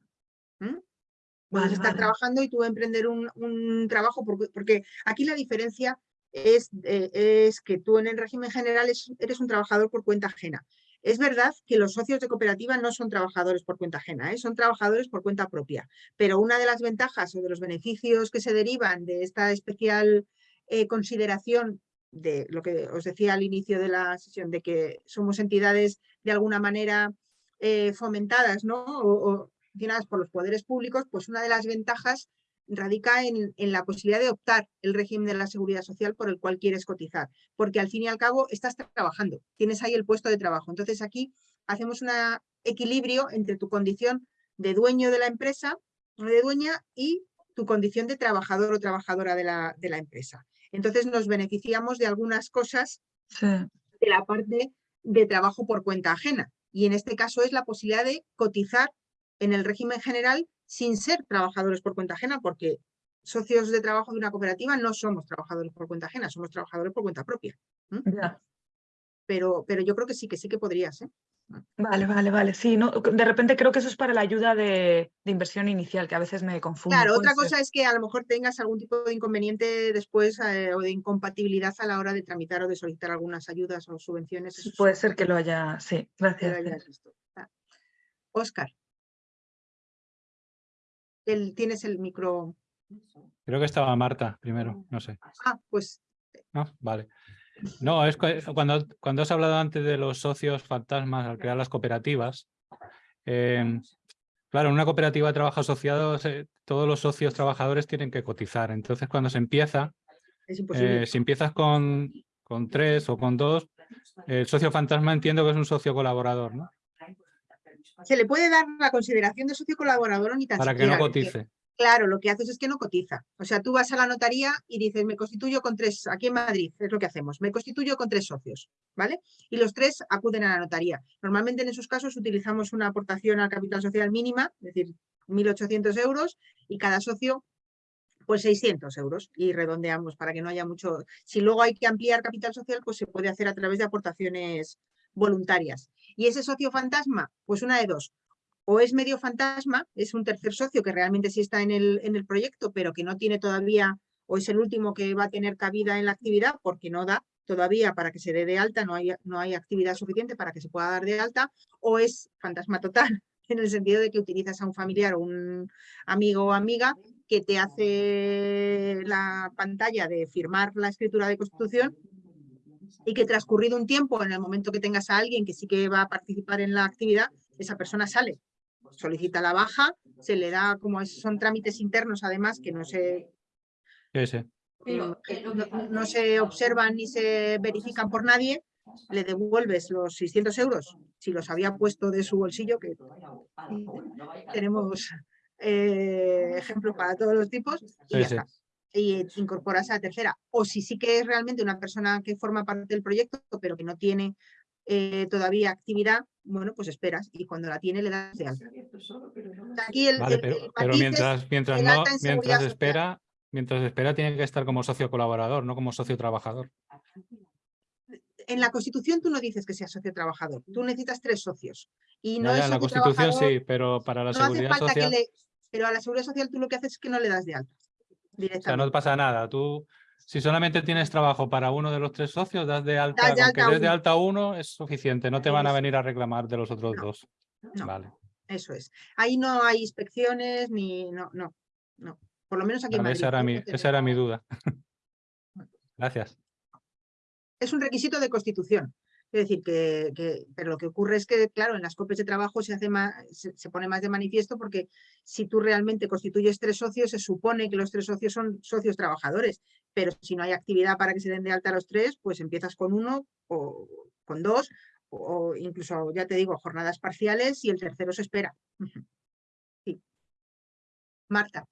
Puedes estar vale. trabajando y tú emprender un, un trabajo, porque, porque aquí la diferencia es, eh, es que tú en el régimen general es- eres un trabajador por cuenta ajena. Es verdad que los socios de cooperativa no son trabajadores por cuenta ajena, ¿eh? son trabajadores por cuenta propia. Pero una de las ventajas o de los beneficios que se derivan de esta especial eh, consideración de lo que os decía al inicio de la sesión, de que somos entidades de alguna manera eh, fomentadas ¿no? o, o gestionadas por los poderes públicos, pues una de las ventajas radica en, en la posibilidad de optar el régimen de la seguridad social por el cual quieres cotizar, porque al fin y al cabo estás trabajando, tienes ahí el puesto de trabajo. Entonces aquí hacemos un equilibrio entre tu condición de dueño de la empresa o de dueña y tu condición de trabajador o trabajadora de la, de la empresa. Entonces nos beneficiamos de algunas cosas Sí. de la parte de trabajo por cuenta ajena. Y en este caso es la posibilidad de cotizar en el régimen general sin ser trabajadores por cuenta ajena, porque socios de trabajo de una cooperativa no somos trabajadores por cuenta ajena, somos trabajadores por cuenta propia. Ya. Pero, pero yo creo que sí, que sí que podrías. ¿eh? Vale, vale, vale. Sí, no, de repente creo que eso es para la ayuda de, de inversión inicial, que a veces me confundo. Claro, otra ser. cosa es que a lo mejor tengas algún tipo de inconveniente después eh, o de incompatibilidad a la hora de tramitar o de solicitar algunas ayudas o subvenciones. Puede ser que lo haya. Sí, gracias. Óscar. El, tienes el micro. Creo que estaba Marta primero, no sé. Ah, pues ¿No? Vale. No, es cuando, cuando has hablado antes de los socios fantasmas al crear las cooperativas, em, claro, en una cooperativa de trabajo asociado eh, todos los socios trabajadores tienen que cotizar. Entonces, cuando se empieza, eh, si empiezas con, con tres o con dos, el socio fantasma entiendo que es un socio colaborador, ¿no? Se le puede dar la consideración de socio colaborador o ni tan Para que no cotice. Claro, lo que haces es que no cotiza. O sea, tú vas a la notaría y dices, me constituyo con tres, aquí en Madrid, es lo que hacemos, me constituyo con tres socios, ¿vale? Y los tres acuden a la notaría. Normalmente en esos casos utilizamos una aportación al capital social mínima, es decir, 1.800 euros, y cada socio, pues 600 euros, y redondeamos para que no haya mucho... Si luego hay que ampliar capital social, pues se puede hacer a través de aportaciones voluntarias. Y ese socio fantasma, pues una de dos, o es medio fantasma, es un tercer socio que realmente sí está en el, en el proyecto, pero que no tiene todavía, o es el último que va a tener cabida en la actividad porque no da todavía para que se dé de alta, no hay, no hay actividad suficiente para que se pueda dar de alta, o es fantasma total, en el sentido de que utilizas a un familiar o un amigo o amiga que te hace la pantalla de firmar la escritura de constitución y que transcurrido un tiempo, en el momento que tengas a alguien que sí que va a participar en la actividad, esa persona sale, solicita la baja, se le da, como es- son trámites internos además que no se, Sí, sí. que no, no se observan ni se verifican por nadie, le devuelves los 600 euros, si los había puesto de su bolsillo, que tenemos eh, ejemplos para todos los tipos, y Sí, ya sí. está. Y eh, incorporas a la tercera. O si sí que es realmente una persona que forma parte del proyecto, pero que no tiene eh, todavía actividad, bueno, pues esperas y cuando la tiene le das de alta. Aquí el, Vale, el- pero, el pero mientras, mientras, no, mientras social. espera, mientras espera tiene que estar como socio colaborador, no como socio trabajador. en la Constitución tú no dices que seas socio trabajador, tú necesitas tres socios. Y no Ya, en la Constitución sí, pero para la no seguridad social, le... Pero a la seguridad social tú lo que haces es que no le das de alta o sea, no pasa nada. Tú, si solamente tienes trabajo para uno de los tres socios, das de alta, Das de alta des de uno. alta uno es suficiente, no te van a venir a reclamar de los otros No, dos. no. Vale. Eso es. Ahí no hay inspecciones ni... No, no, no. Por lo menos aquí en Vale, Madrid. esa, era ¿eh? mi, esa era mi duda. Gracias. Es un requisito de constitución. Es decir, que, pero lo que ocurre es que, claro, en las copias de trabajo se, hace más, se, pone más de manifiesto porque si tú realmente constituyes tres socios, se supone que los tres socios son socios trabajadores, pero si no hay actividad para que se den de alta los tres, pues empiezas con uno o con dos, o, incluso, ya te digo, jornadas parciales y el tercero se espera. Sí. Marta.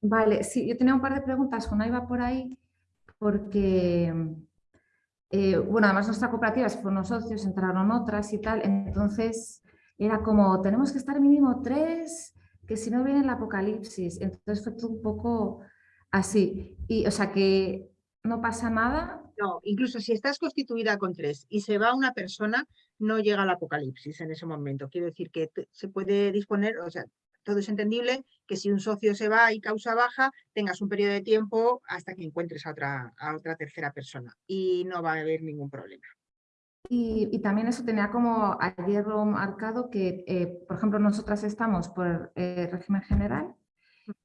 Vale, sí, yo tenía un par de preguntas con iba por ahí, porque, eh, bueno, además nuestra cooperativa se fueron socios, entraron otras y tal, entonces era como, tenemos que estar mínimo tres, que si no viene el apocalipsis. Entonces fue todo un poco así. Y, o sea, que no pasa nada. No, incluso si estás constituida con tres y se va una persona, no llega al apocalipsis en ese momento. Quiero decir que se puede disponer, o sea, todo es entendible que si un socio se va y causa baja, tengas un periodo de tiempo hasta que encuentres a otra, a otra tercera persona y no va a haber ningún problema. Y, también eso tenía como a hierro marcado que, eh, por ejemplo, nosotras estamos por el régimen general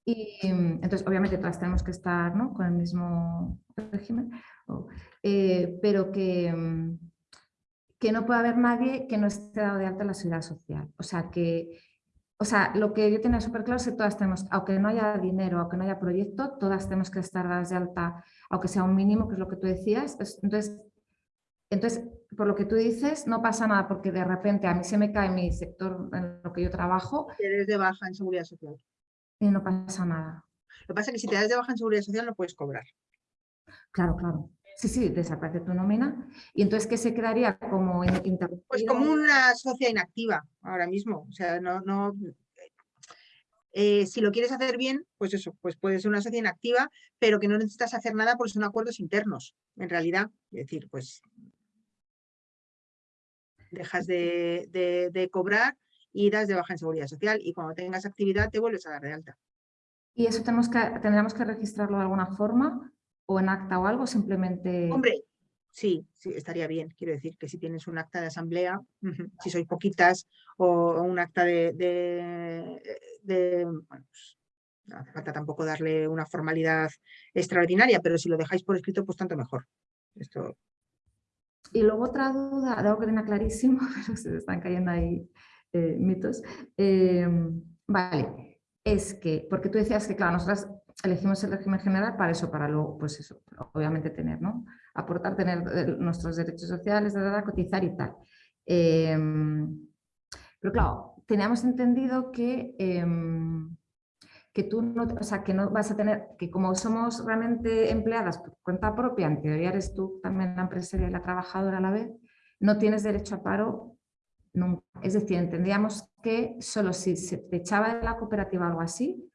y entonces obviamente todas tenemos que estar ¿no? con el mismo régimen, eh, pero que, que no puede haber nadie que no esté dado de alta en la seguridad social. O sea, que o sea, lo que yo tenía súper claro es que todas tenemos, aunque no haya dinero, aunque no haya proyecto, todas tenemos que estar dadas de alta, aunque sea un mínimo, que es lo que tú decías. Entonces, entonces, por lo que tú dices, no pasa nada porque de repente a mí se me cae mi sector en lo que yo trabajo. Eres de baja en seguridad social. Y no pasa nada. Lo que pasa es que si te das de baja en seguridad social no puedes cobrar. Claro, claro. Sí, sí, desaparece tu nómina. ¿Y entonces qué se quedaría como Pues como una socia inactiva ahora mismo. O sea, no, no, eh, si lo quieres hacer bien, pues eso, pues puede ser una socia inactiva, pero que no necesitas hacer nada porque son acuerdos internos, en realidad. Es decir, pues dejas de, de, cobrar y das de baja en seguridad social y cuando tengas actividad te vuelves a dar de alta. ¿Y eso tenemos que, tendríamos que registrarlo de alguna forma? O en acta o algo, simplemente... Hombre, sí, sí, estaría bien. Quiero decir que si tienes un acta de asamblea, si sois poquitas, o, un acta de... de, bueno, pues, no hace falta tampoco darle una formalidad extraordinaria, pero si lo dejáis por escrito, pues tanto mejor. Esto... Y luego otra duda, algo que tenía clarísimo, pero se están cayendo ahí eh, mitos. Em, vale, es que, porque tú decías que, claro, nosotras elegimos el régimen general para eso, para luego, pues eso, obviamente tener, ¿no? Aportar, tener eh, nuestros derechos sociales, de cotizar y tal. Em, pero claro, teníamos entendido que, em, que tú no, o sea, que no vas a tener, que como somos realmente empleadas por cuenta propia, en teoría eres tú también la empresaria y la trabajadora a la vez, no tienes derecho a paro nunca. Es decir, entendíamos que solo si se echaba de la cooperativa algo así,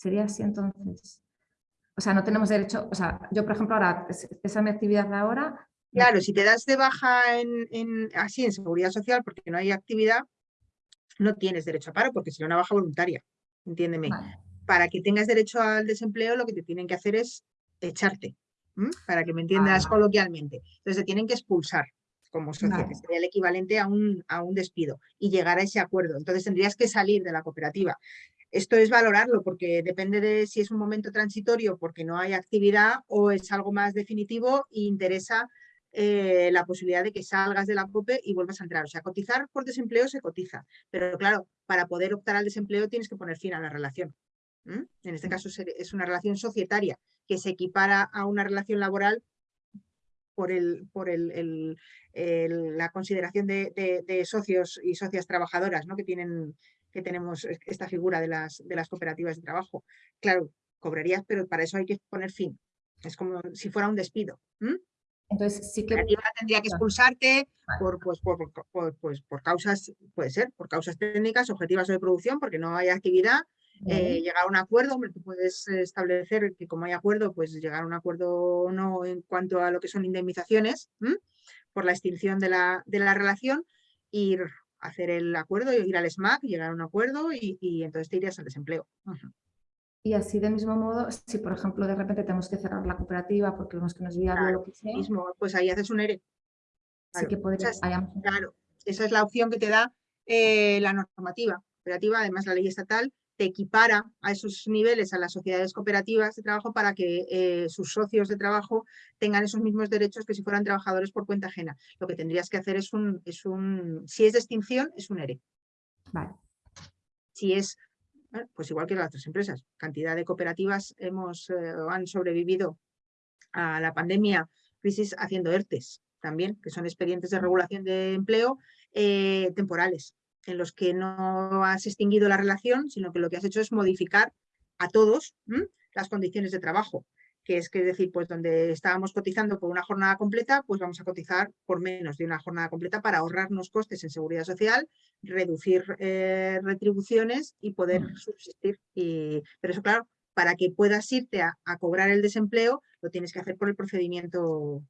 ¿Sería así entonces? O sea, no tenemos derecho, o sea, yo por ejemplo ahora, esa es mi actividad de ahora. Claro, si te das de baja en, así en seguridad social porque no hay actividad, no tienes derecho a paro porque sería una baja voluntaria, entiéndeme. Para que tengas derecho al desempleo lo que te tienen que hacer es echarte, para que me entiendas ah. coloquialmente. Entonces te tienen que expulsar como socio, que sería el equivalente a un, a un despido, y llegar a ese acuerdo. Entonces tendrías que salir de la cooperativa. Esto es valorarlo porque depende de si es un momento transitorio porque no hay actividad o es algo más definitivo e interesa eh, la posibilidad de que salgas de la COPE y vuelvas a entrar. O sea, cotizar por desempleo se cotiza, pero claro, para poder optar al desempleo tienes que poner fin a la relación. En este caso es una relación societaria que se equipara a una relación laboral por, el, por el, la consideración de, de, socios y socias trabajadoras ¿no? que tienen que tenemos esta figura de las, de las cooperativas de trabajo. Claro, cobrarías, pero para eso hay que poner fin. Es como si fuera un despido. Entonces sí que... La tendría que expulsarte por, pues, por, pues, por causas, puede ser, por causas técnicas, objetivas o de producción, porque no hay actividad, eh, llegar a un acuerdo, hombre, tú puedes establecer que como hay acuerdo, pues llegar a un acuerdo o no en cuanto a lo que son indemnizaciones por la extinción de la, de la relación, ir hacer el acuerdo, ir al SMAC, llegar a un acuerdo y, entonces te irías al desempleo. Y así de mismo modo, si por ejemplo de repente tenemos que cerrar la cooperativa porque vemos que nos es viable lo que sea. Mismo, pues ahí haces un ERE. Claro, que podría, claro, esa es la opción que te da eh, la normativa cooperativa, además la ley estatal, te equipara a esos niveles a las sociedades cooperativas de trabajo para que eh, sus socios de trabajo tengan esos mismos derechos que si fueran trabajadores por cuenta ajena. Lo que tendrías que hacer es un, es un si es de extinción, es un ERE. Vale. Si es, pues igual que las otras empresas, cantidad de cooperativas hemos, eh, han sobrevivido a la pandemia, crisis haciendo ERTES también, que son expedientes de regulación de empleo eh, temporales en los que no has extinguido la relación, sino que lo que has hecho es modificar a todos las condiciones de trabajo. que es que es decir, pues donde estábamos cotizando por una jornada completa, pues vamos a cotizar por menos de una jornada completa para ahorrarnos costes en seguridad social, reducir eh, retribuciones y poder subsistir. Y, pero eso, claro, para que puedas irte a, cobrar el desempleo, lo tienes que hacer por el procedimiento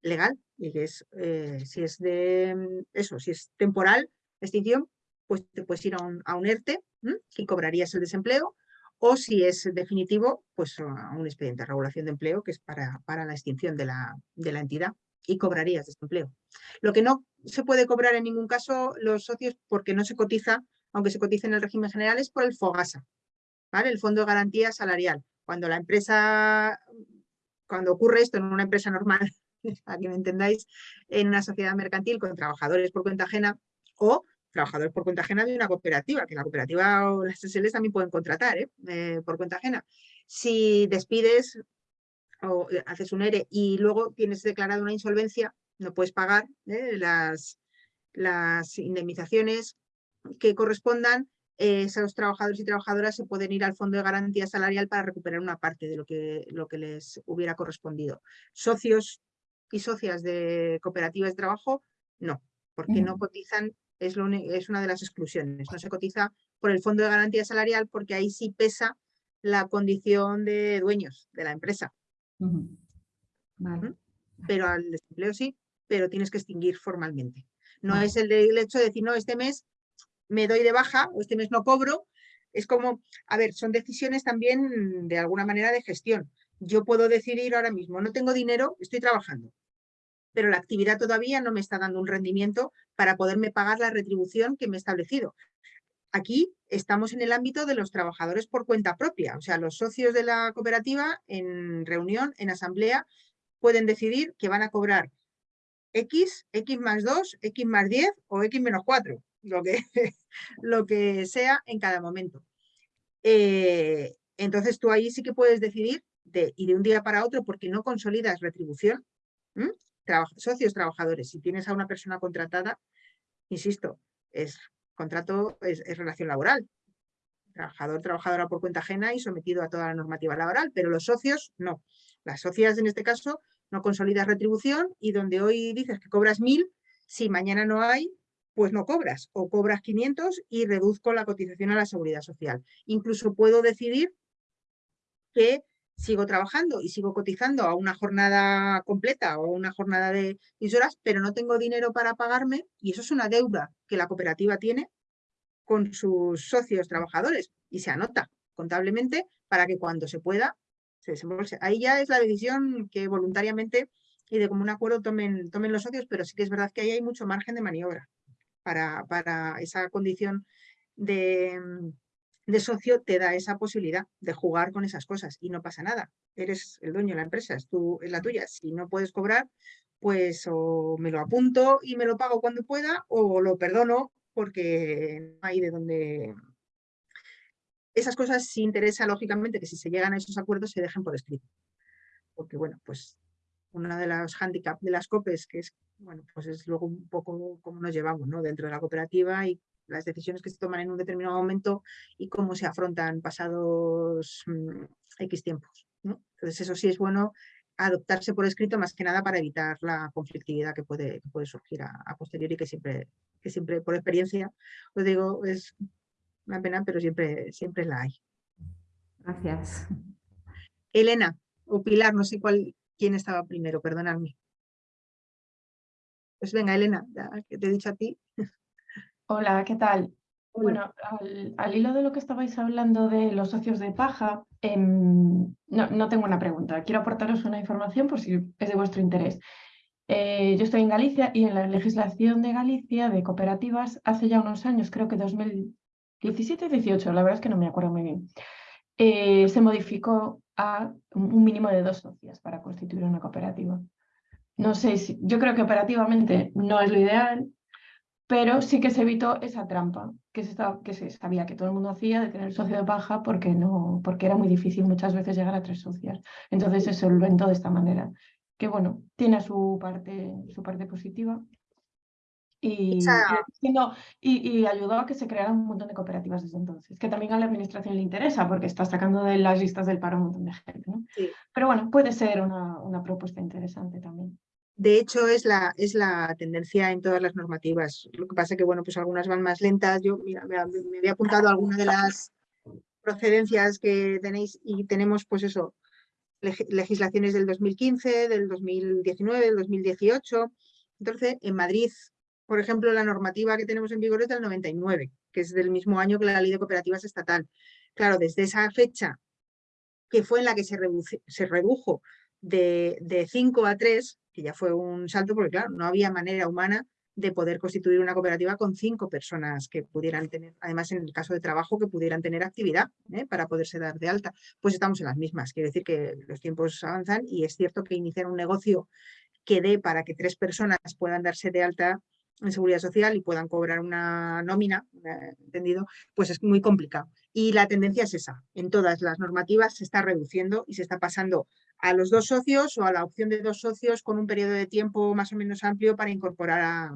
legal. Y que es, eh, si es de eso, si es temporal, extinción, pues te puedes ir a un, a un ERTE y cobrarías el desempleo o si es definitivo, pues a un expediente de regulación de empleo que es para, para la extinción de la, de la entidad y cobrarías desempleo. Lo que no se puede cobrar en ningún caso los socios porque no se cotiza, aunque se cotice en el régimen general, es por el FOGASA, ¿vale? el Fondo de Garantía Salarial. Cuando la empresa, cuando ocurre esto en una empresa normal, para que me entendáis, en una sociedad mercantil con trabajadores por cuenta ajena o trabajadores por cuenta ajena de una cooperativa, que la cooperativa o las SLs también pueden contratar ¿eh? Eh, por cuenta ajena. Si despides o eh, haces un ERE y luego tienes declarado una insolvencia, no puedes pagar las, las indemnizaciones que correspondan, esos trabajadores y trabajadoras se pueden ir al Fondo de Garantía Salarial para recuperar una parte de lo que, lo que les hubiera correspondido. Socios y socias de cooperativas de trabajo, no, porque no cotizan es, es una de las exclusiones. No se cotiza por el Fondo de Garantía Salarial porque ahí sí pesa la condición de dueños de la empresa. Pero al desempleo sí, pero tienes que extinguir formalmente. No es el, el, hecho de decir, no, este mes me doy de baja o este mes no cobro. Es como, a ver, son decisiones también de alguna manera de gestión. Yo puedo decidir ahora mismo, no tengo dinero, estoy trabajando pero la actividad todavía no me está dando un rendimiento para poderme pagar la retribución que me he establecido. Aquí estamos en el ámbito de los trabajadores por cuenta propia, o sea, los socios de la cooperativa en reunión, en asamblea, pueden decidir que van a cobrar X, X más 2, X más 10 o X menos 4, lo que, lo que sea en cada momento. Eh, entonces tú ahí sí que puedes decidir de, y de un día para otro, porque no consolidas retribución, socios trabajadores. Si tienes a una persona contratada, insisto, es contrato, es, relación laboral. Trabajador, trabajadora por cuenta ajena y sometido a toda la normativa laboral, pero los socios no. Las socias en este caso no consolidas retribución y donde hoy dices que cobras mil, si mañana no hay, pues no cobras o cobras 500 y reduzco la cotización a la seguridad social. Incluso puedo decidir que sigo trabajando y sigo cotizando a una jornada completa o una jornada de 10 horas, pero no tengo dinero para pagarme y eso es una deuda que la cooperativa tiene con sus socios trabajadores y se anota contablemente para que cuando se pueda se desembolse. Ahí ya es la decisión que voluntariamente y de común acuerdo tomen, tomen los socios, pero sí que es verdad que ahí hay mucho margen de maniobra para, para esa condición de, de socio te da esa posibilidad de jugar con esas cosas y no pasa nada. Eres el dueño de la empresa, es, es la tuya. Si no puedes cobrar, pues o me lo apunto y me lo pago cuando pueda o lo perdono porque no hay de donde... Esas cosas sí interesa, lógicamente, que si se llegan a esos acuerdos se dejen por escrito. Porque, bueno, pues una de las handicaps de las COPES, que es, bueno, pues es luego un poco cómo nos llevamos, ¿no? Dentro de la cooperativa y las decisiones que se toman en un determinado momento y cómo se afrontan pasados mm, X tiempos. Entonces eso sí es bueno adoptarse por escrito más que nada para evitar la conflictividad que puede, puede surgir a, posteriori que siempre, que siempre por experiencia os digo es una pena pero siempre, siempre la hay. Gracias. Elena o Pilar, no sé cuál, quién estaba primero, perdonadme. Pues venga Elena, que te he dicho a ti. Hola, ¿qué tal? Bueno, al, hilo de lo que estabais hablando de los socios de paja, em, no, tengo una pregunta, quiero aportaros una información por si es de vuestro interés. Eh, yo estoy en Galicia y en la legislación de Galicia de cooperativas hace ya unos años, creo que 2017-18, la verdad es que no me acuerdo muy bien, eh, se modificó a un mínimo de dos socias para constituir una cooperativa. No sé si, yo creo que operativamente no es lo ideal, pero sí que se evitó esa trampa que se, que se sabía que todo el mundo hacía de tener socio de paja porque, no, porque era muy difícil muchas veces llegar a tres socias. Entonces se solventó de esta manera, que bueno, tiene su parte, su parte positiva. Y, Esa- y siendo- y, y ayudó a que se crearan un montón de cooperativas desde entonces, que también a la administración le interesa porque está sacando de las listas del paro un montón de gente. ¿no? Sí. Pero bueno, puede ser una, una propuesta interesante también. De hecho, es la, es la tendencia en todas las normativas. Lo que pasa que, bueno, pues algunas van más lentas. Yo, mira, me, había apuntado alguna de las procedencias que tenéis y tenemos, pues eso, leg- legislaciones del 2015, del 2019, del 2018. Entonces, en Madrid, por ejemplo, la normativa que tenemos en vigor es del 99, que es del mismo año que la ley de cooperativas estatal. Claro, desde esa fecha, que fue en la que se, se redujo de, de 5 a 3, que ya fue un salto, porque claro, no había manera humana de poder constituir una cooperativa con cinco personas que pudieran tener, además en el caso de trabajo, que pudieran tener actividad ¿eh? para poderse dar de alta. Pues estamos en las mismas, quiere decir que los tiempos avanzan y es cierto que iniciar un negocio que dé para que tres personas puedan darse de alta en seguridad social y puedan cobrar una nómina, eh, entendido, pues es muy complicado. Y la tendencia es esa, en todas las normativas se está reduciendo y se está pasando a los dos socios o a la opción de dos socios con un periodo de tiempo más o menos amplio para incorporar a,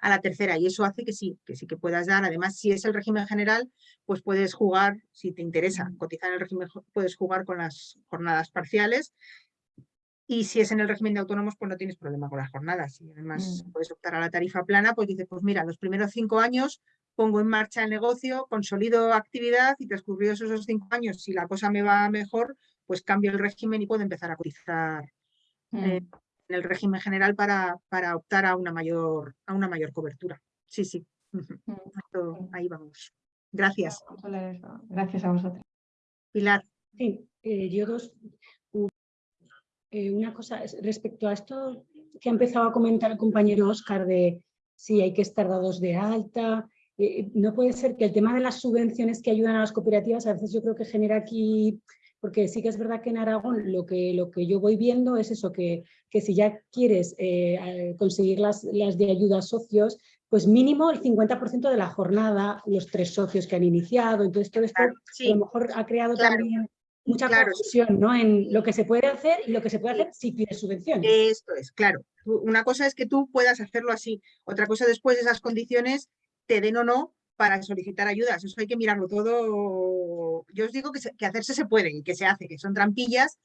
a la tercera. Y eso hace que sí, que sí que puedas dar. Además, si es el régimen general, pues puedes jugar, si te interesa cotizar en el régimen, puedes jugar con las jornadas parciales. Y si es en el régimen de autónomos, pues no tienes problema con las jornadas. Y además Mm. puedes optar a la tarifa plana, pues dices, pues mira, los primeros cinco años pongo en marcha el negocio, consolido actividad y transcurridos esos cinco años, si la cosa me va mejor, pues cambio el régimen y puedo empezar a cotizar eh, Mm. en el régimen general para, para optar a una mayor, a una mayor cobertura. Sí, sí. Mm. esto- Sí. ahí vamos. Gracias. Gracias a vosotros. Pilar. Sí, eh, yo dos. eh, una cosa es respecto a esto que ha empezado a comentar el compañero Oscar de si hay que estar dados de alta. Eh, no puede ser que el tema de las subvenciones que ayudan a las cooperativas a veces yo creo que genera aquí, porque sí que es verdad que en Aragón lo que, lo que yo voy viendo es eso, que, que si ya quieres eh, eh, conseguir las, las de ayuda a socios, pues mínimo el 50% de la jornada, los tres socios que han iniciado, entonces todo esto Claro, a lo mejor ha creado claro, también mucha claro, confusión ¿no? en lo que se puede hacer y lo que se puede hacer si pides subvenciones. Esto es, claro. Una cosa es que tú puedas hacerlo así. Otra cosa después esas condiciones te den o no para solicitar ayudas. Eso hay que mirarlo todo. Yo os digo que, se- que hacerse se puede y que se hace, que son trampillas,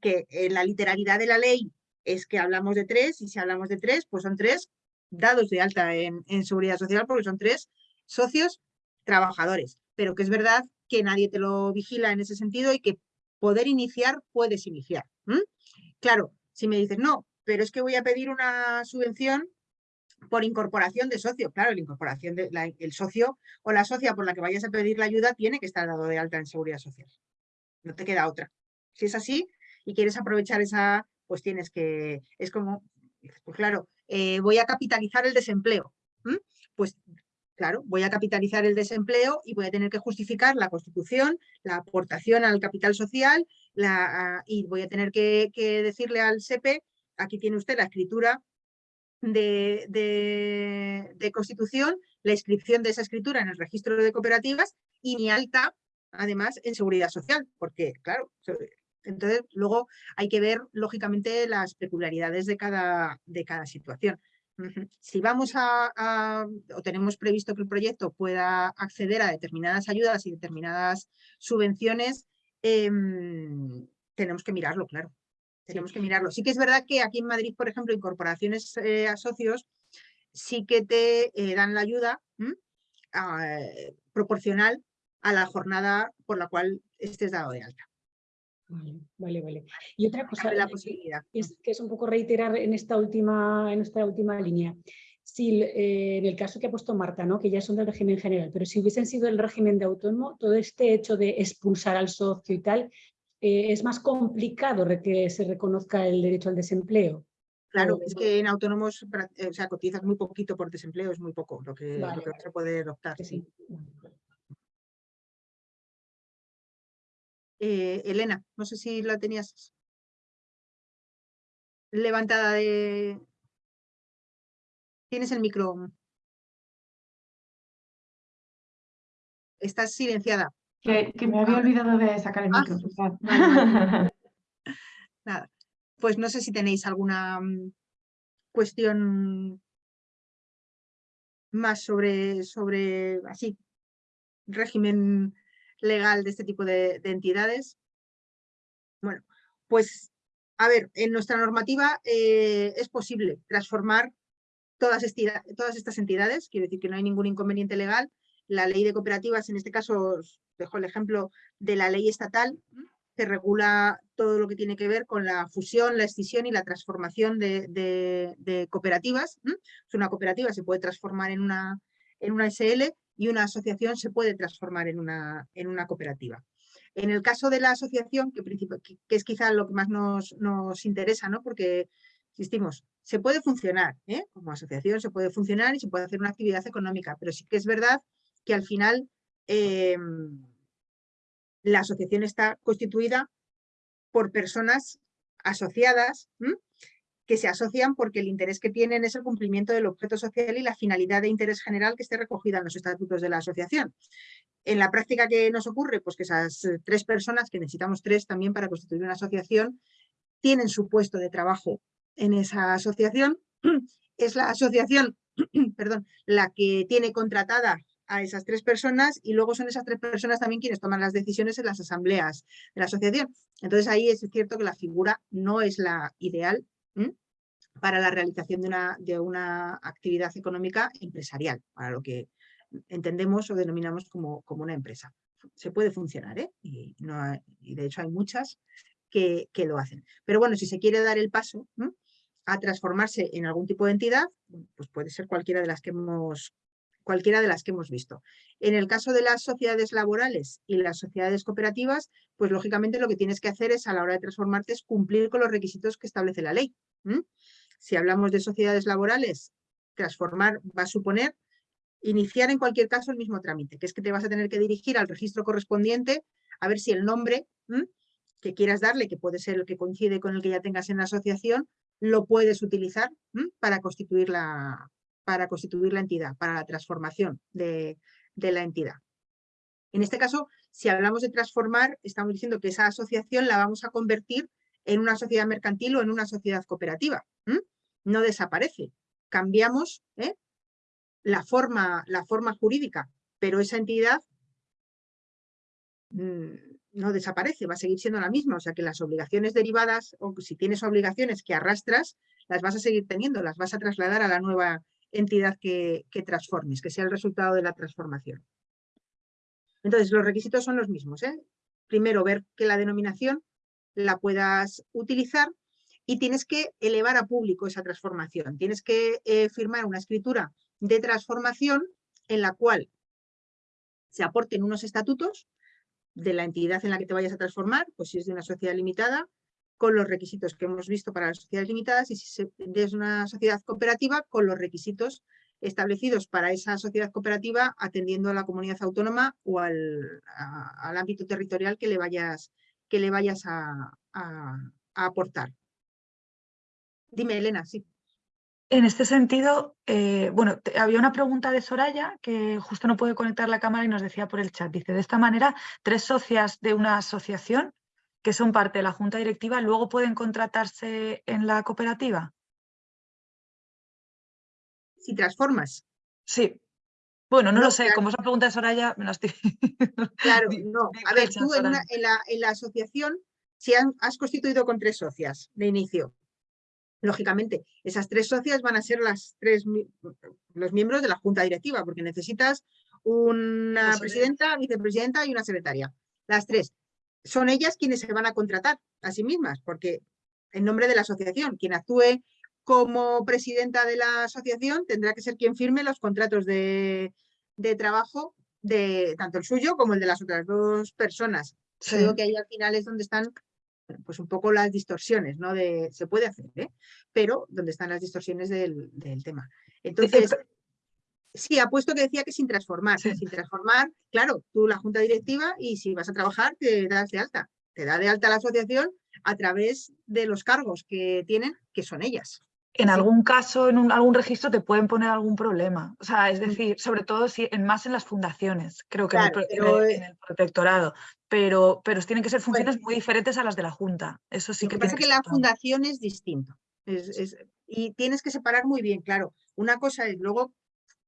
que en la literalidad de la ley es que hablamos de tres y si hablamos de tres, pues son tres dados de alta en, en seguridad social porque son tres socios trabajadores. Pero que es verdad que nadie te lo vigila en ese sentido y que poder iniciar, puedes iniciar. Claro, si me dices, no, pero es que voy a pedir una subvención por incorporación de socio. Claro, la incorporación de la- el socio o la socia por la que vayas a pedir la ayuda tiene que estar dado de alta en seguridad social. No te queda otra. Si es así y quieres aprovechar esa, pues tienes que, es como, pues claro, eh, voy a capitalizar el desempleo. Pues claro, voy a capitalizar el desempleo y voy a tener que justificar la constitución, la aportación al capital social la, y voy a tener que, que decirle al SEPE, aquí tiene usted la escritura de, constitución, la inscripción de esa escritura en el registro de cooperativas y mi alta, además, en seguridad social, porque, claro, entonces luego hay que ver, lógicamente, las peculiaridades de cada, de cada situación. Si vamos a, a- o tenemos previsto que el proyecto pueda acceder a determinadas ayudas y determinadas subvenciones, em, tenemos que mirarlo, claro. Tenemos que mirarlo. Sí que es verdad que aquí en Madrid, por ejemplo, incorporaciones eh, a socios sí que te eh, dan la ayuda proporcional a la jornada por la cual estés dado de alta. Vale, vale, vale. Y otra cosa, la posibilidad. que es, que es un poco reiterar en esta última, en esta última línea. Si eh, en el caso que ha puesto Marta, ¿no? que ya son del régimen general, pero si hubiesen sido el régimen de autónomo, todo este hecho de expulsar al socio y tal, eh, es más complicado que se reconozca el derecho al desempleo. Claro, o- es que en autónomos eh, o sea, cotizas muy poquito por desempleo, es muy poco lo que, lo Vale, que vale. vas a poder optar. que sí. sí. Vale. Eh, Elena, no sé si la tenías levantada de... Tienes el micro. Estás silenciada. Que, que me había olvidado de sacar el Ah, micro. perdón. Nada. Pues no sé si tenéis alguna mm, cuestión más sobre, sobre así, régimen legal de este tipo de, de entidades. Bueno, pues a ver, en nuestra normativa eh, es posible transformar todas, todas, estas entidades, quiero decir que no hay ningún inconveniente legal. La ley de cooperativas, en este caso, dejo el ejemplo de la ley estatal, que regula todo lo que tiene que ver con la fusión, la escisión y la transformación de, cooperativas. Una cooperativa se puede transformar en una, en una SL y una asociación se puede transformar en una, en una cooperativa. En el caso de la asociación, que, que es quizá lo que más nos, nos interesa, ¿no? porque, insistimos, se puede funcionar, ¿eh? como asociación se puede funcionar y se puede hacer una actividad económica, pero sí que es verdad que al final em, la asociación está constituida por personas asociadas que se asocian porque el interés que tienen es el cumplimiento del objeto social y la finalidad de interés general que esté recogida en los estatutos de la asociación. En la práctica que nos ocurre, pues que esas eh, tres personas, que necesitamos tres también para constituir una asociación, tienen su puesto de trabajo en esa asociación. Es la asociación perdón, la que tiene contratada a esas tres personas y luego son esas tres personas también quienes toman las decisiones en las asambleas de la asociación. Entonces ahí es cierto que la figura no es la ideal para la realización de una, de una actividad económica empresarial, para lo que entendemos o denominamos como, como una empresa. Se puede funcionar, ¿eh? y, no y de hecho hay muchas que, que, lo hacen. Pero bueno, si se quiere dar el paso a transformarse en algún tipo de entidad, pues puede ser cualquiera de las que hemos cualquiera de las que hemos visto. En el caso de las sociedades laborales y las sociedades cooperativas, pues lógicamente lo que tienes que hacer es a la hora de transformarte es cumplir con los requisitos que establece la ley. Si hablamos de sociedades laborales, transformar va a suponer iniciar en cualquier caso el mismo trámite, que es que te vas a tener que dirigir al registro correspondiente a ver si el nombre que quieras darle, que puede ser el que coincide con el que ya tengas en la asociación, lo puedes utilizar para constituir la, para constituir la entidad, para la transformación de, la entidad. En este caso, si hablamos de transformar, estamos diciendo que esa asociación la vamos a convertir en una sociedad mercantil o en una sociedad cooperativa. No desaparece. Cambiamos ¿eh? la, forma, la forma jurídica, pero esa entidad mm, no desaparece, va a seguir siendo la misma. O sea que las obligaciones derivadas, o si tienes obligaciones que arrastras, las vas a seguir teniendo, las vas a trasladar a la nueva entidad que, transformes, que sea el resultado de la transformación. Entonces, los requisitos son los mismos. ¿eh? Primero, ver que la denominación la puedas utilizar y tienes que elevar a público esa transformación. Tienes que eh, firmar una escritura de transformación en la cual se aporten unos estatutos de la entidad en la que te vayas a transformar, pues si es de una sociedad limitada, con los requisitos que hemos visto para las sociedades limitadas y si es una sociedad cooperativa con los requisitos establecidos para esa sociedad cooperativa atendiendo a la comunidad autónoma o al, ámbito territorial que le vayas, que le vayas a, aportar. Dime, Elena, sí. En este sentido, eh, bueno, había una pregunta de Soraya que justo no puede conectar la cámara y nos decía por el chat. Dice, de esta manera, tres socias de una asociación que son parte de la junta directiva, luego pueden contratarse en la cooperativa? Si transformas. Sí. Bueno, no, lo sé, como esa pregunta de Soraya, me la estoy... Claro, no. A ver, tú en, la, asociación, si has constituido con tres socias de inicio, lógicamente, esas tres socias van a ser las tres, los miembros de la junta directiva, porque necesitas una presidenta, vicepresidenta y una secretaria. Las tres son ellas quienes se van a contratar a sí mismas, porque en nombre de la asociación, quien actúe como presidenta de la asociación tendrá que ser quien firme los contratos de, trabajo de tanto el suyo como el de las otras dos personas. Creo que ahí al final es donde están pues un poco las distorsiones, ¿no? De, se puede hacer, ¿eh? pero donde están las distorsiones del, del tema. Entonces, Sí, apuesto que decía que sin transformar. Sin transformar, claro, tú la junta directiva y si vas a trabajar te das de alta. Te da de alta la asociación a través de los cargos que tienen, que son ellas. En algún caso, en algún registro te pueden poner algún problema. O sea, es mm. decir, sobre todo si en, más en las fundaciones, creo que en, el, protectorado. Pero, pero tienen que ser funciones muy diferentes a las de la Junta. Eso sí lo que, pasa que, la fundación es distinto. y tienes que separar muy bien, claro. Una cosa es luego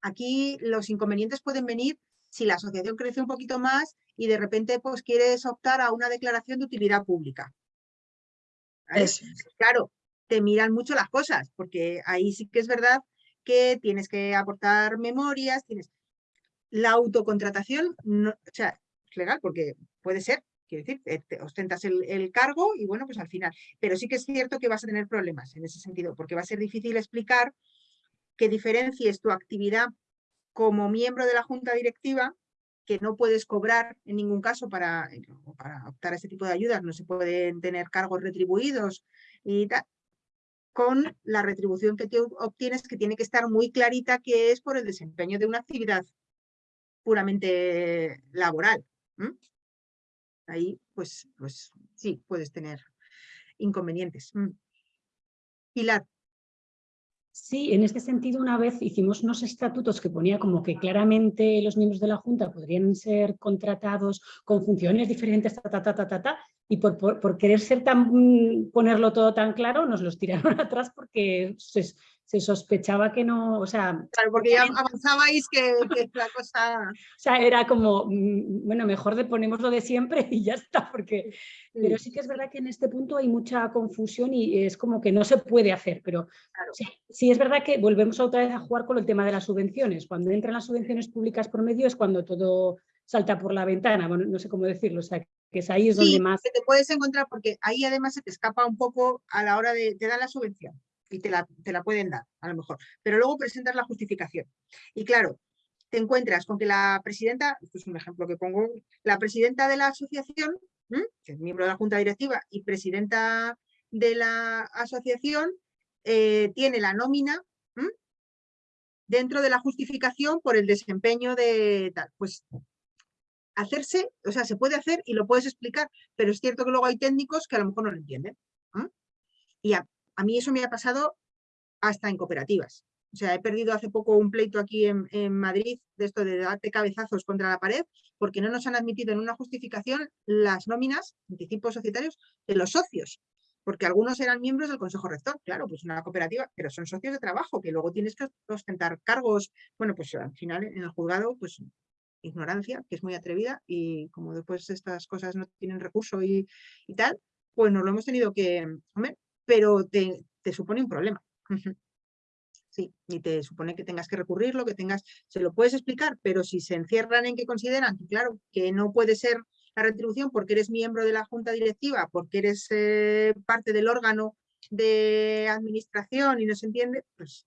aquí los inconvenientes pueden venir si la asociación crece un poquito más y de repente pues quieres optar a una declaración de utilidad pública. Claro, te miran mucho las cosas, porque ahí sí que es verdad que tienes que aportar memorias, tienes... La autocontratación, no, o sea, es legal porque puede ser, quiero decir, eh, te ostentas el, el cargo y bueno, pues al final. Pero sí que es cierto que vas a tener problemas en ese sentido, porque va a ser difícil explicar que diferencies tu actividad como miembro de la junta directiva, que no puedes cobrar en ningún caso para, para optar a este tipo de ayudas, no se pueden tener cargos retribuidos y tal, con la retribución que tú obtienes que tiene que estar muy clarita que es por el desempeño de una actividad puramente laboral. Ahí, pues, pues sí, puedes tener inconvenientes. Mm. Pilar, Sí, en este sentido una vez hicimos unos estatutos que ponía como que claramente los miembros de la Junta podrían ser contratados con funciones diferentes, ta, ta, ta, ta, ta, ta, y por, por- querer ser tan, mm, ponerlo todo tan claro nos los tiraron atrás porque se, se sospechaba que no, o sea, claro, porque ya avanzabais que, que la cosa... o sea, era como, mm, bueno, mejor de ponemos lo de siempre y ya está, porque, pero sí que es verdad que en este punto hay mucha confusión y es como que no se puede hacer, pero Claro. sí, sí es verdad que volvemos otra vez a jugar con el tema de las subvenciones. Cuando entran las subvenciones públicas por medio es cuando todo salta por la ventana, bueno, no sé cómo decirlo, o sea, que es ahí es donde Sí, más... que te puedes encontrar, porque ahí además se te escapa un poco a la hora de, te dan la subvención y te la, te la pueden dar, a lo mejor, pero luego presentas la justificación. Y claro, te encuentras con que la presidenta, esto es un ejemplo que pongo, la presidenta de la asociación, que es miembro de la junta directiva y presidenta de la asociación, eh, tiene la nómina dentro de la justificación por el desempeño de tal. Pues hacerse, o sea, se puede hacer y lo puedes explicar, pero es cierto que luego hay técnicos que a lo mejor no lo entienden. Y a, a mí eso me ha pasado hasta en cooperativas. O sea, he perdido hace poco un pleito aquí en, Madrid de esto de darte cabezazos contra la pared porque no nos han admitido en una justificación las nóminas, anticipos societarios, de los socios. Porque algunos eran miembros del Consejo Rector, claro, pues una cooperativa, pero son socios de trabajo, que luego tienes que ostentar cargos. Bueno, pues al final en el juzgado, pues ignorancia, que es muy atrevida, y como después estas cosas no tienen recurso y, y tal, pues nos lo hemos tenido que, pero te, supone un problema. Sí, y te supone que tengas que recurrirlo, que tengas, se lo puedes explicar, pero si se encierran en que consideran claro, que no puede ser la retribución porque eres miembro de la junta directiva, porque eres eh, parte del órgano de administración y no se entiende, pues,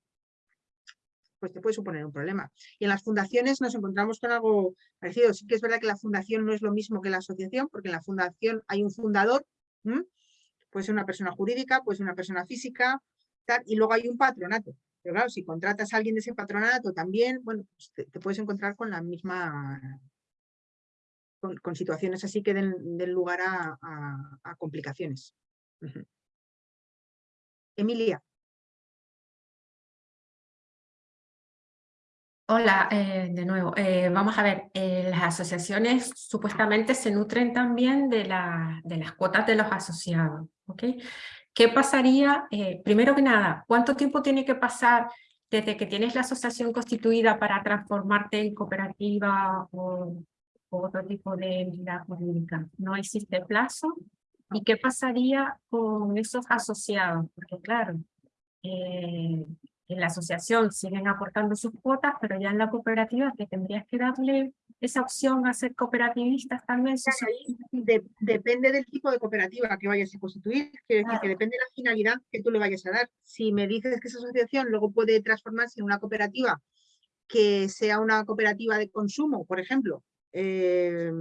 pues te puede suponer un problema. Y en las fundaciones nos encontramos con algo parecido. Sí que es verdad que la fundación no es lo mismo que la asociación, porque en la fundación hay un fundador. Puede ser una persona jurídica, puede ser una persona física, y luego hay un patronato. Pero claro, si contratas a alguien de ese patronato también, bueno, pues te, puedes encontrar con la misma, con, situaciones así que den, lugar a, complicaciones. Emilia, Hola, eh, de nuevo. Eh, vamos a ver, eh, las asociaciones supuestamente se nutren también de, la- de las cuotas de los asociados. ¿ok? ¿Qué pasaría? primero que nada, ¿cuánto tiempo tiene que pasar desde que tienes la asociación constituida para transformarte en cooperativa o, otro tipo de entidad jurídica? ¿No existe plazo? ¿Y qué pasaría con esos asociados? Porque claro, en la asociación siguen aportando sus cuotas, pero ya en la cooperativa que tendrías que darle esa opción a ser cooperativistas también. se Claro, ahí supone. de- depende del tipo de cooperativa que vayas a constituir, quiero decir que depende de la finalidad que tú le vayas a dar. Si me dices que esa asociación luego puede transformarse en una cooperativa que sea una cooperativa de consumo, por ejemplo, eh,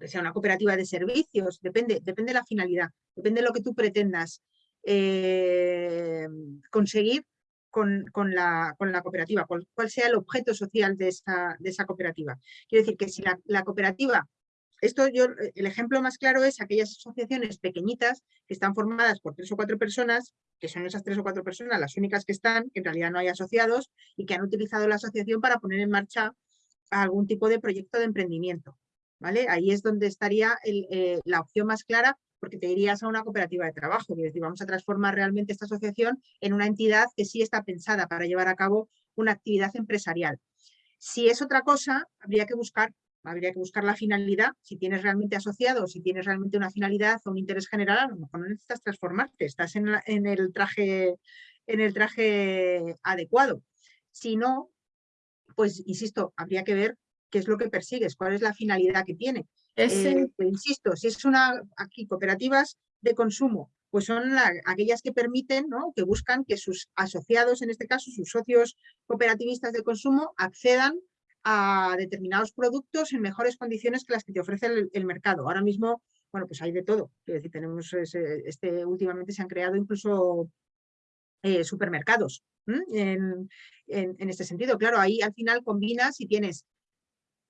que sea una cooperativa de servicios, depende, depende de la finalidad, depende de lo que tú pretendas eh, conseguir con, la, cooperativa, cuál, sea el objeto social de esa, cooperativa. Quiero decir que si la, cooperativa, esto yo, el ejemplo más claro es aquellas asociaciones pequeñitas que están formadas por tres o cuatro personas, que son esas tres o cuatro personas las únicas que están, que en realidad no hay asociados y que han utilizado la asociación para poner en marcha algún tipo de proyecto de emprendimiento. ¿vale? Ahí es donde estaría eh, la opción más clara, porque te irías a una cooperativa de trabajo, es decir, vamos a transformar realmente esta asociación en una entidad que sí está pensada para llevar a cabo una actividad empresarial. Si es otra cosa, habría que buscar habría que buscar la finalidad, si tienes realmente asociado, si tienes realmente una finalidad o un interés general, a lo mejor no necesitas transformarte, estás en el, traje, en el traje adecuado. Si no, pues insisto, habría que ver qué es lo que persigues, cuál es la finalidad que tiene. Eh, insisto, si es una, aquí cooperativas de consumo, pues son aquellas que permiten, ¿no? que buscan que sus asociados, en este caso sus socios cooperativistas de consumo, accedan a determinados productos en mejores condiciones que las que te ofrece el, mercado. Ahora mismo, bueno, pues hay de todo. Es decir, tenemos este, últimamente se han creado incluso eh, supermercados en, este sentido. Claro, ahí al final combinas y tienes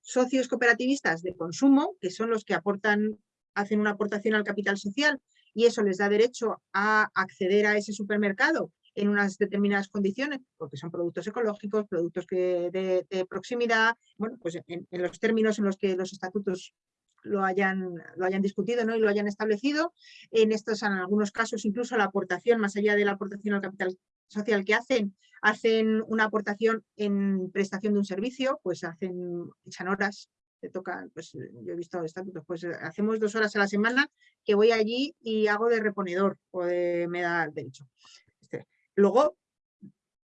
socios cooperativistas de consumo, que son los que aportan, hacen una aportación al capital social y eso les da derecho a acceder a ese supermercado en unas determinadas condiciones, porque son productos ecológicos, productos que de, proximidad, bueno, pues en, los términos en los que los estatutos lo hayan, lo hayan discutido ¿no? y lo hayan establecido. En estos, en algunos casos, incluso la aportación, más allá de la aportación al capital social que hacen, hacen una aportación en prestación de un servicio, pues hacen, echan horas, te toca, pues yo he visto estatutos, pues hacemos dos horas a la semana que voy allí y hago de reponedor o de, me da derecho. Luego,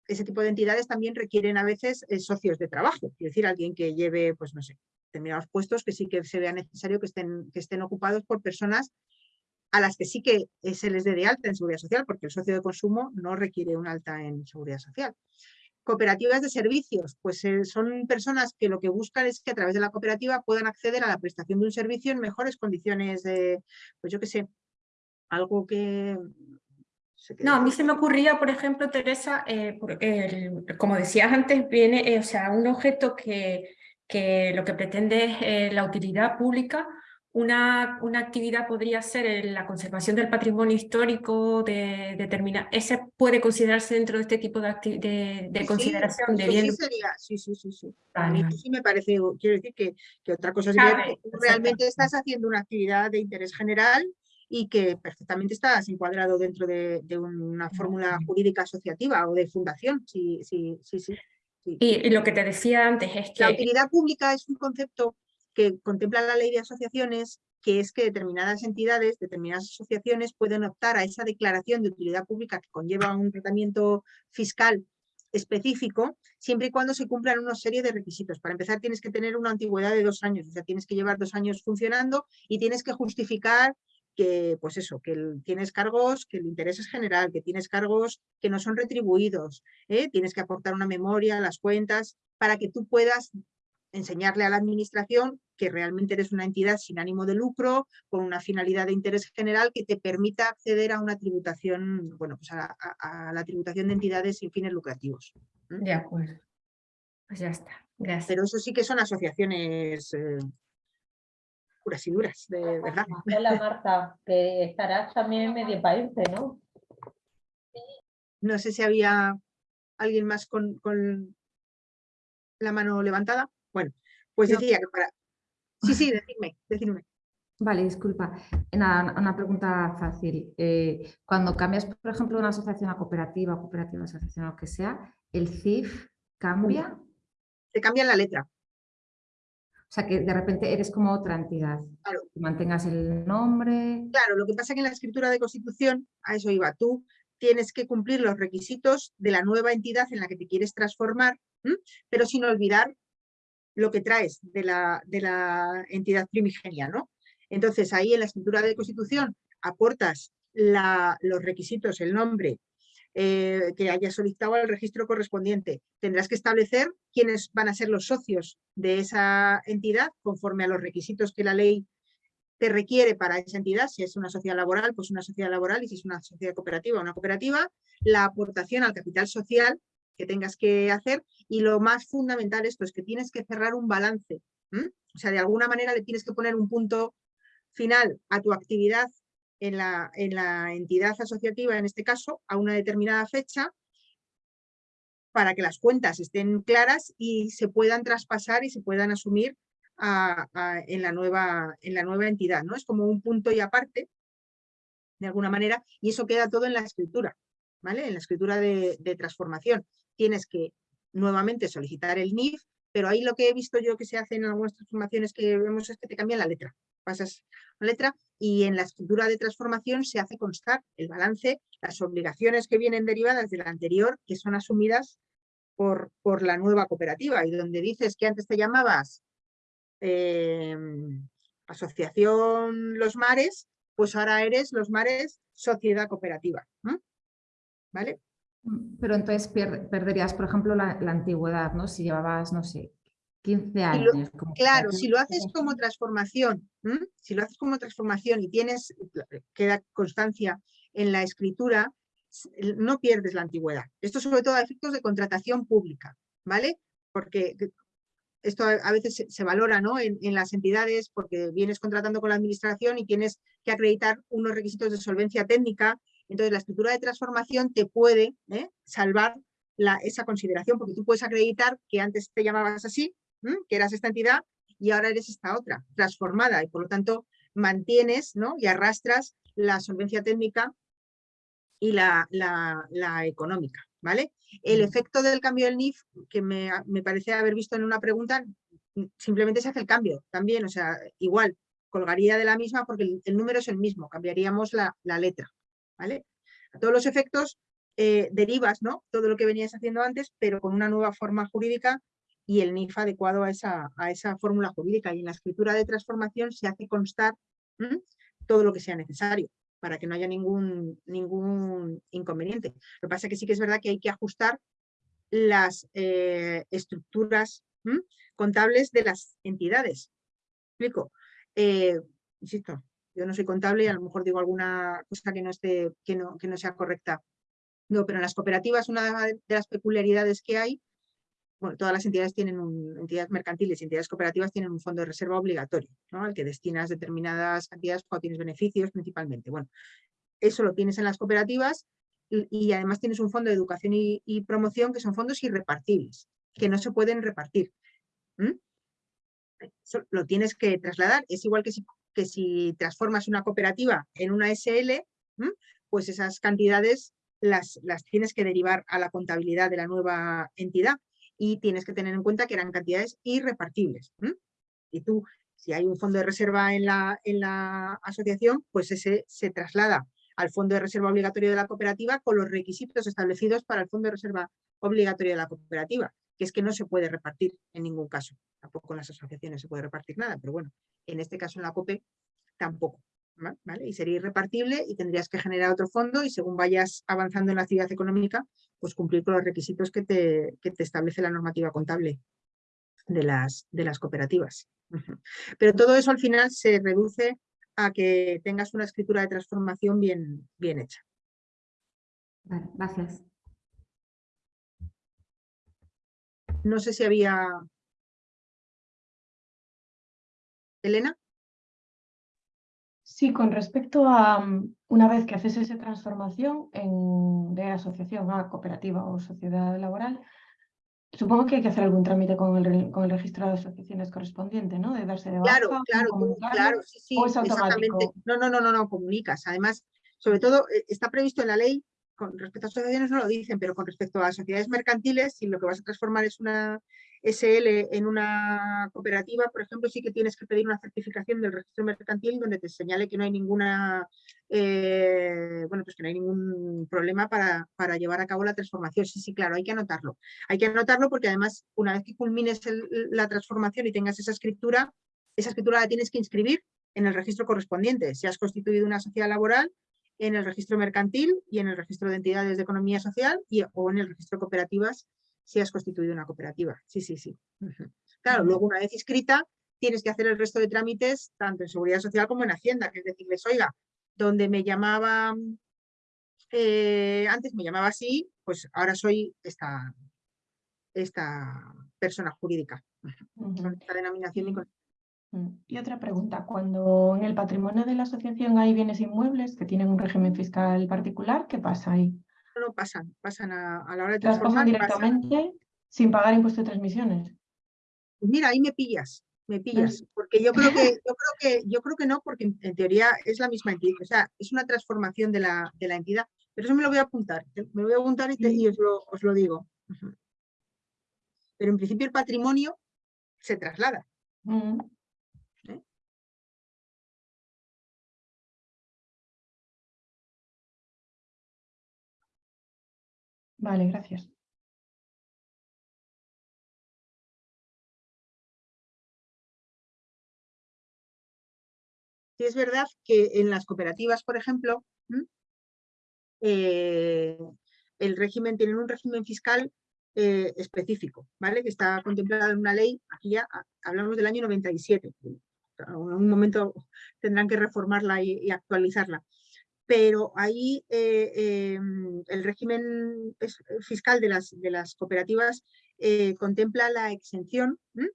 ese tipo de entidades también requieren a veces eh, socios de trabajo, es decir, alguien que lleve, pues no sé, determinados puestos que sí que se vea necesario que estén, que estén ocupados por personas a las que sí que eh, se les dé de alta en seguridad social, porque el socio de consumo no requiere un alta en seguridad social. Cooperativas de servicios, pues eh, son personas que lo que buscan es que a través de la cooperativa puedan acceder a la prestación de un servicio en mejores condiciones de, pues yo qué sé, algo que no, a mí se me ocurría, por ejemplo, Teresa, eh, como decías antes, viene, eh, o sea, un objeto que, que lo que pretende es la utilidad pública, una, una, actividad podría ser la conservación del patrimonio histórico de determinar, ese puede considerarse dentro de este tipo de, de, consideración de bien. Sí, sería, sí, sí, sí, sí. A mí sí me parece, quiero decir que, que otra cosa sería que realmente estás haciendo una actividad de interés general y que perfectamente estás encuadrado dentro de, una fórmula jurídica asociativa o de fundación. Sí, sí, sí, sí, Y, lo que te decía antes es que... La utilidad pública es un concepto que contempla la ley de asociaciones, que es que determinadas entidades, determinadas asociaciones pueden optar a esa declaración de utilidad pública que conlleva un tratamiento fiscal específico, siempre y cuando se cumplan una serie de requisitos. Para empezar, tienes que tener una antigüedad de dos años, o sea, tienes que llevar dos años funcionando y tienes que justificar que, pues eso, que tienes cargos, que el interés es general, que tienes cargos que no son retribuidos, ¿eh? tienes que aportar una memoria, las cuentas, para que tú puedas enseñarle a la administración que realmente eres una entidad sin ánimo de lucro, con una finalidad de interés general que te permita acceder a una tributación, bueno, pues a, la tributación de entidades sin fines lucrativos. De acuerdo. Pues ya está. Gracias. Pero eso sí que son asociaciones eh, puras y duras, de verdad. Hola Marta, que estarás también en medio país, ¿no? No sé si había alguien más con, la mano levantada. Bueno, pues decía que para... Sí, sí, decidme, decidme. Vale, disculpa. Nada, una pregunta fácil. Eh, cuando cambias, por ejemplo, de una asociación a cooperativa, cooperativa, asociación, lo que sea, ¿el CIF cambia? Se cambia la letra. O sea, que de repente eres como otra entidad. Claro. Que mantengas el nombre. Claro, lo que pasa es que en la escritura de constitución, a eso iba, tú tienes que cumplir los requisitos de la nueva entidad en la que te quieres transformar, pero sin olvidar lo que traes de la, de la entidad primigenia, ¿no? Entonces, ahí en la escritura de constitución aportas los requisitos, el nombre, eh, que haya solicitado al registro correspondiente. Tendrás que establecer quiénes van a ser los socios de esa entidad conforme a los requisitos que la ley te requiere para esa entidad, si es una sociedad laboral, pues una sociedad laboral y si es una sociedad cooperativa, una cooperativa, la aportación al capital social que tengas que hacer y lo más fundamental esto es que tienes que cerrar un balance, o sea, de alguna manera le tienes que poner un punto final a tu actividad en la, en la entidad asociativa, en este caso, a una determinada fecha, para que las cuentas estén claras y se puedan traspasar y se puedan asumir en, la nueva, en la nueva entidad. ¿no? Es como un punto y aparte de alguna manera, y eso queda todo en la escritura, ¿vale? En la escritura de transformación. Tienes que nuevamente solicitar el NIF, pero ahí lo que he visto yo que se hace en algunas transformaciones que vemos es que te cambian la letra. Pasas la letra y en la escritura de transformación se hace constar el balance, las obligaciones que vienen derivadas de la anterior, que son asumidas por, por la nueva cooperativa. Y donde dices que antes te llamabas em, Asociación Los Mares, pues ahora eres Los Mares Sociedad Cooperativa. ¿Vale? Pero entonces perderías, por ejemplo, la, la antigüedad, ¿no? Si llevabas, no sé, 15 años. lo- como Claro, si lo haces como transformación, ¿m? si lo haces como transformación y tienes, queda constancia en la escritura, no pierdes la antigüedad. Esto sobre todo a efectos de contratación pública, ¿vale? Porque que- esto a veces se, se valora ¿no? en, en las entidades porque vienes contratando con la administración y tienes que acreditar unos requisitos de solvencia técnica. Entonces la escritura de transformación te puede ¿eh? salvar la- esa consideración porque tú puedes acreditar que antes te llamabas así, que eras esta entidad y ahora eres esta otra, transformada y por lo tanto mantienes ¿no? y arrastras la solvencia técnica y la, la- la económica, ¿vale? El Mm. efecto del cambio del NIF, que me, me parece haber visto en una pregunta, simplemente se hace el cambio también, o sea, igual, colgaría de la misma porque el, el número es el mismo, cambiaríamos la, la letra, ¿vale? A todos los efectos eh, derivas, ¿no? Todo lo que venías haciendo antes, pero con una nueva forma jurídica y el NIF adecuado a esa, a esa fórmula jurídica. Y en la escritura de transformación se hace constar todo lo que sea necesario para que no haya ningún, ningún inconveniente. Lo que pasa es que sí que es verdad que hay que ajustar las eh, estructuras contables de las entidades. ¿Explico? Eh, insisto, yo no soy contable y a lo mejor digo alguna cosa que no, esté, que no, que no sea correcta. No, pero en las cooperativas una de las peculiaridades que hay, bueno, todas las entidades tienen un, entidades mercantiles y entidades cooperativas tienen un fondo de reserva obligatorio, ¿no? Al que destinas determinadas cantidades cuando tienes beneficios principalmente. Bueno, eso lo tienes en las cooperativas y, además tienes un fondo de educación y, promoción que son fondos irrepartibles, que no se pueden repartir. ¿m? Eso lo tienes que trasladar. Es igual que si, que si transformas una cooperativa en una SL, pues esas cantidades las, las tienes que derivar a la contabilidad de la nueva entidad y tienes que tener en cuenta que eran cantidades irrepartibles. Y tú, si hay un fondo de reserva en la, en la asociación, pues ese se traslada al fondo de reserva obligatorio de la cooperativa con los requisitos establecidos para el fondo de reserva obligatorio de la cooperativa, que es que no se puede repartir en ningún caso. Tampoco en las asociaciones se puede repartir nada, pero bueno, en este caso en la COPE tampoco. ¿va- ¿vale? Y sería irrepartible y tendrías que generar otro fondo y según vayas avanzando en la actividad económica, pues cumplir con los requisitos que te, que te establece la normativa contable de las, de las cooperativas. Pero todo eso al final se reduce a que tengas una escritura de transformación bien, bien hecha. Vale, gracias. No sé si había... Elena. Sí, con respecto a mm, una vez que haces esa transformación en- de asociación a cooperativa o sociedad laboral, supongo que hay que hacer algún trámite con el, con el registro de asociaciones correspondiente, ¿no? De darse de baja, Claro, ¿cómo claro, claro, sí, sí, ¿O es exactamente. No, no, no, no, no, comunicas. Además, sobre todo, eh, está previsto en la ley, con respecto a asociaciones no lo dicen, pero con respecto a sociedades mercantiles, si lo que vas a transformar es una SL en una cooperativa, por ejemplo, sí que tienes que pedir una certificación del registro mercantil donde te señale que no hay ninguna, eh, bueno, pues que no hay ningún problema para, para llevar a cabo la transformación. Sí, sí, claro, hay que anotarlo. Hay que anotarlo porque además, una vez que culmines la transformación y tengas esa escritura, esa escritura la tienes que inscribir en el registro correspondiente. Si has constituido una sociedad laboral, en el registro mercantil y en el registro de entidades de economía social y, o en el registro de cooperativas si has constituido una cooperativa. Sí, sí, sí. Claro, luego una vez inscrita, tienes que hacer el resto de trámites tanto en seguridad social como en Hacienda, que es decirles, oiga, donde me llamaba, eh, antes me llamaba así, pues ahora soy esta, esta persona jurídica. Con esta denominación y Mm. Y otra pregunta, cuando en el patrimonio de la asociación hay bienes inmuebles que tienen un régimen fiscal particular, ¿qué pasa ahí? no pasan, pasan a, a la hora de ¿Las transformar. pasan. directamente sin pagar impuesto de transmisiones? Pues mira, ahí me pillas, me pillas, porque yo creo que, yo creo que, yo creo que no, porque en, en teoría es la misma entidad, o sea, es una transformación de la, de la entidad, pero eso me lo voy a apuntar, ¿eh? me lo voy a apuntar y, te- y os, lo, os lo digo. Pero en principio el patrimonio se traslada. Mm. Vale, gracias. Sí es verdad que en las cooperativas, por ejemplo, eh, el régimen, tienen un régimen fiscal eh, específico, ¿vale? Que está contemplado en una ley, aquí ya ah, hablamos del año 97. En un momento tendrán que reformarla y actualizarla. Pero ahí eh, em, el régimen es- fiscal de las, de las cooperativas eh, contempla la exención ¿m?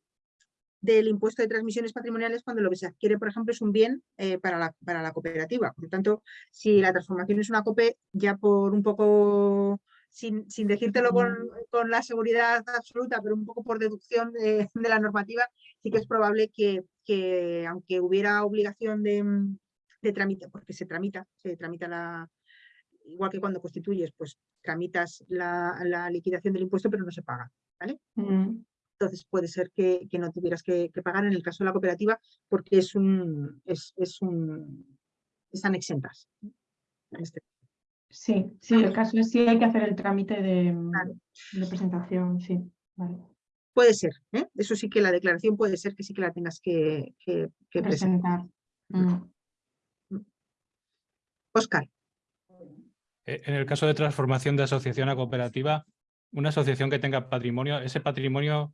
del impuesto de transmisiones patrimoniales cuando lo que se adquiere, por ejemplo, es un bien eh, para, la, para la cooperativa. Por lo tanto, si la transformación es una COPE, ya por un poco, sin, sin decírtelo con, con la seguridad absoluta, pero un poco por deducción de, de la normativa, sí que es probable que, que aunque hubiera obligación de, mm, de trámite, porque se tramita, se tramita la, igual que cuando constituyes, pues tramitas la, la liquidación del impuesto, pero no se paga, ¿vale? Mm. entonces puede ser que, que no tuvieras que, que pagar en el caso de la cooperativa porque es un, es, es un, están exentas. en este- Sí, sí, el caso es si hay que hacer el trámite de, Claro. de presentación, sí. Vale. Puede ser, ¿eh? eso sí que la declaración puede ser que sí que la tengas que, que, que presentar. Presentar. Mm. Oscar, Eh, En el caso de transformación de asociación a cooperativa, una asociación que tenga patrimonio, ese patrimonio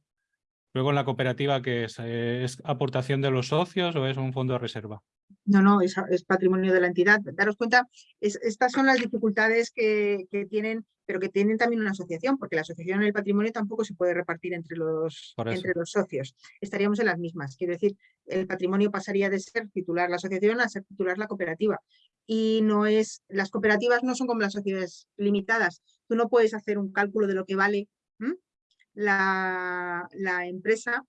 luego en la cooperativa que es, Eh, ¿es aportación de los socios o es un fondo de reserva? no, no, es, es patrimonio de la entidad. Daros cuenta, es- estas son las dificultades que, que tienen, pero que tienen también una asociación, porque la asociación en el patrimonio tampoco se puede repartir entre los, entre los socios. Estaríamos en las mismas. Quiero decir, el patrimonio pasaría de ser titular la asociación a ser titular la cooperativa. Y no es, las cooperativas no son como las sociedades limitadas. Tú no puedes hacer un cálculo de lo que vale la, la empresa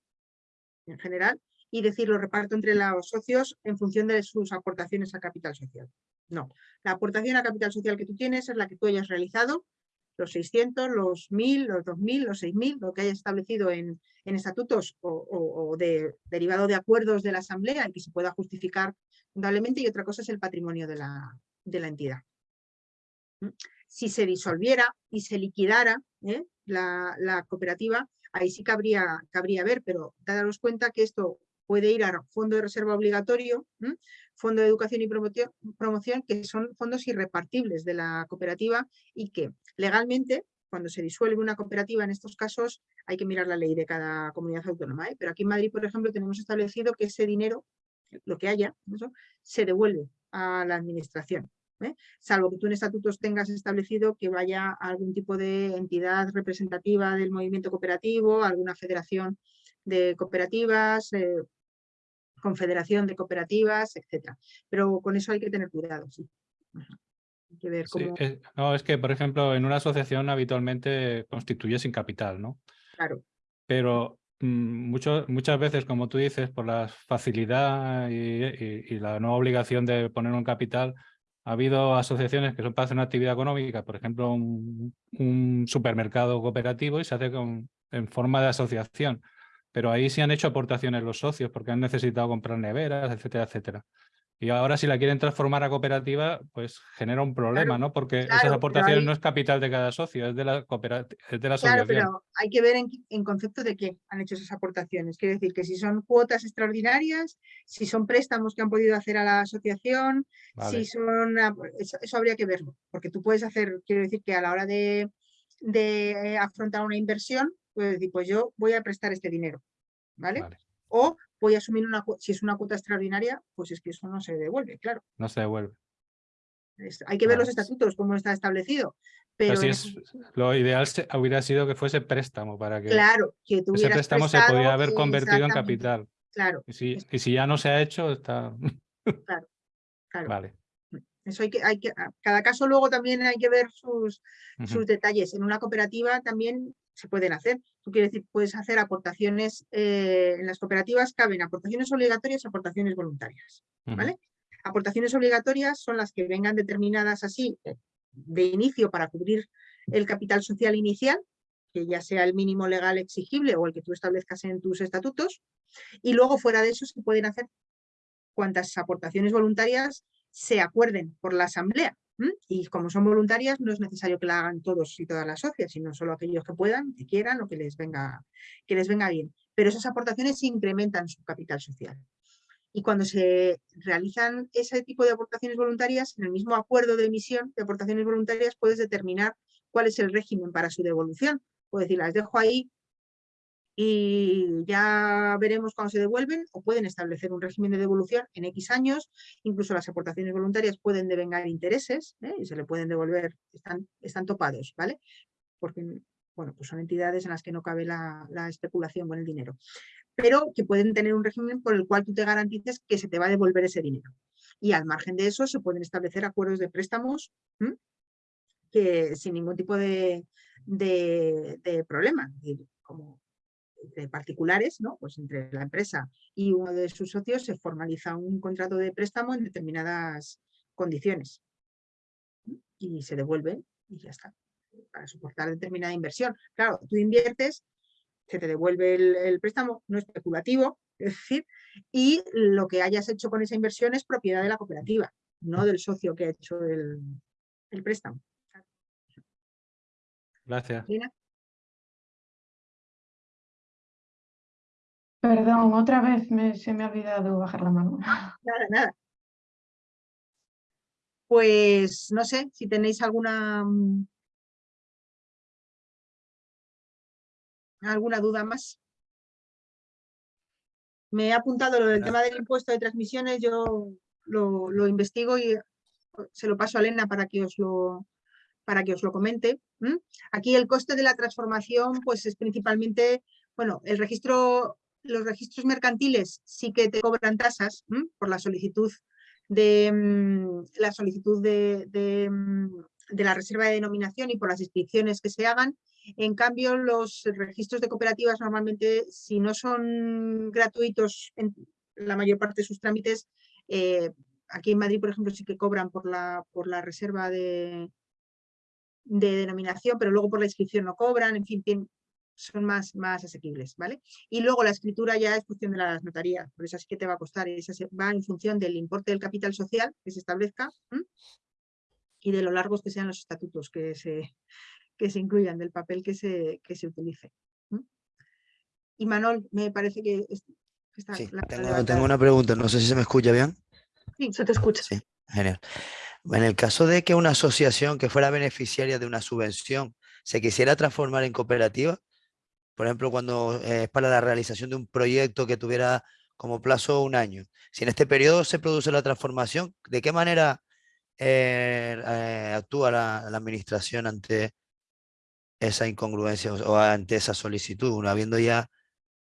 en general y decir lo reparto entre los socios en función de sus aportaciones a capital social. No, la aportación a capital social que tú tienes es la que tú hayas realizado, los 600, los 1000, los 2000, los 6000, lo que hayas establecido en, en estatutos o, de, derivado de acuerdos de la asamblea y que se pueda justificar fundamentalmente y otra cosa es el patrimonio de la, de la entidad. ¿Mm? Si se disolviera y se liquidara ¿eh? la, la cooperativa, ahí sí cabría, cabría ver, pero daros cuenta que esto puede ir a fondo de reserva obligatorio, fondo de educación y promoción, que son fondos irrepartibles de la cooperativa y que legalmente, cuando se disuelve una cooperativa en estos casos, hay que mirar la ley de cada comunidad autónoma. ¿eh? Pero aquí en Madrid, por ejemplo, tenemos establecido que ese dinero, lo que haya, se devuelve a la administración. ¿eh? Salvo que tú en estatutos tengas establecido que vaya a algún tipo de entidad representativa del movimiento cooperativo, alguna federación de cooperativas, eh, confederación de cooperativas, etcétera. Pero con eso hay que tener cuidado, sí. Hay que ver Sí, cómo, es- no, es que, por ejemplo, en una asociación habitualmente constituye sin capital, ¿no? claro, Pero mm, mucho- muchas veces, como tú dices, por la facilidad y, y- y la no obligación de poner un capital, ha habido asociaciones que son para hacer una actividad económica, por ejemplo, un, un supermercado cooperativo y se hace con, en forma de asociación. Pero ahí sí han hecho aportaciones los socios porque han necesitado comprar neveras, etcétera, etcétera. Y ahora si la quieren transformar a cooperativa, pues genera un problema, ¿no? Porque claro, esas aportaciones no es capital de cada socio, es de la, cooperati- es de la claro, asociación. pero hay que ver en, en concepto de qué han hecho esas aportaciones. Quiere decir que si son cuotas extraordinarias, si son préstamos que han podido hacer a la asociación, Vale. si son... Eso, eso habría que verlo, porque tú puedes hacer, quiero decir que a la hora de, de afrontar una inversión, puedes decir, pues yo voy a prestar este dinero, ¿vale? Vale. O voy a asumir una cuota, si es una cuota extraordinaria, pues es que eso no se devuelve, claro. No se devuelve. Es- hay que ver los estatutos, cómo está establecido. Pero Pero si es, lo ideal se- hubiera sido que fuese préstamo para que claro, que ese préstamo se podía haber convertido en capital. Claro, Y si, y si ya no se ha hecho, está... claro. Vale. Eso hay que, hay que, a cada caso luego también hay que ver sus, sus detalles. En una cooperativa también se pueden hacer. Tú quieres decir, puedes hacer aportaciones, eh, en las cooperativas caben aportaciones obligatorias y aportaciones voluntarias. ¿vale? Aportaciones obligatorias son las que vengan determinadas así eh, de inicio para cubrir el capital social inicial, que ya sea el mínimo legal exigible o el que tú establezcas en tus estatutos, y luego fuera de eso se pueden hacer cuantas aportaciones voluntarias se acuerden por la asamblea. Y como son voluntarias, no es necesario que la hagan todos y todas las socias, sino solo aquellos que puedan, que quieran o que les venga, que les venga bien. Pero esas aportaciones incrementan su capital social. Y cuando se realizan ese tipo de aportaciones voluntarias, en el mismo acuerdo de emisión de aportaciones voluntarias puedes determinar cuál es el régimen para su devolución. Puedes decir, las dejo ahí y ya veremos cuándo se devuelven o pueden establecer un régimen de devolución en X años. Incluso las aportaciones voluntarias pueden devengar intereses ¿eh? y se le pueden devolver, están, están topados, ¿vale? Porque bueno, pues son entidades en las que no cabe la, la especulación con el dinero pero que pueden tener un régimen por el cual tú te garantices que se te va a devolver ese dinero. Y al margen de eso se pueden establecer acuerdos de préstamos que sin ningún tipo de, de, de problema, como particulares, ¿no? pues entre la empresa y uno de sus socios se formaliza un contrato de préstamo en determinadas condiciones y se devuelve y ya está, para soportar determinada inversión. Claro, tú inviertes se te devuelve el, el préstamo no especulativo, es decir, y lo que hayas hecho con esa inversión es propiedad de la cooperativa, no del socio que ha hecho el, el préstamo. Gracias. Perdón, otra vez me- se me ha olvidado bajar la mano. Nada, nada. Pues no sé si tenéis alguna mm, alguna duda más. Me he apuntado lo del tema del impuesto de transmisiones, yo lo, lo investigo y se lo paso a Elena para que os lo, para que os lo comente. Aquí el coste de la transformación pues es principalmente, bueno, el registro, los registros mercantiles sí que te cobran tasas por la solicitud de mm, la solicitud de, de, mm, la reserva de denominación y por las inscripciones que se hagan. En cambio, los registros de cooperativas normalmente, si no son gratuitos en la mayor parte de sus trámites, eh, aquí en Madrid, por ejemplo, sí que cobran por la, por la reserva de, de denominación, pero luego por la inscripción no cobran, en fin, tien- son más, más asequibles, ¿vale? Y luego la escritura ya es cuestión de las notarías, por eso sí que te va a costar, esa va en función del importe del capital social que se establezca y de lo largos que sean los estatutos que se, que se incluyan, del papel que se, que se utilice. Y Manol, me parece que, es- que está Sí, la- tengo, tengo una pregunta, no sé si se me escucha bien. Se te escucha. Sí, genial. En el caso de que una asociación que fuera beneficiaria de una subvención se quisiera transformar en cooperativa, por ejemplo, cuando eh, es para la realización de un proyecto que tuviera como plazo un año, si en este periodo se produce la transformación, ¿de qué manera eh, eh, actúa la, la administración ante esa incongruencia o, ante esa solicitud, uno habiendo ya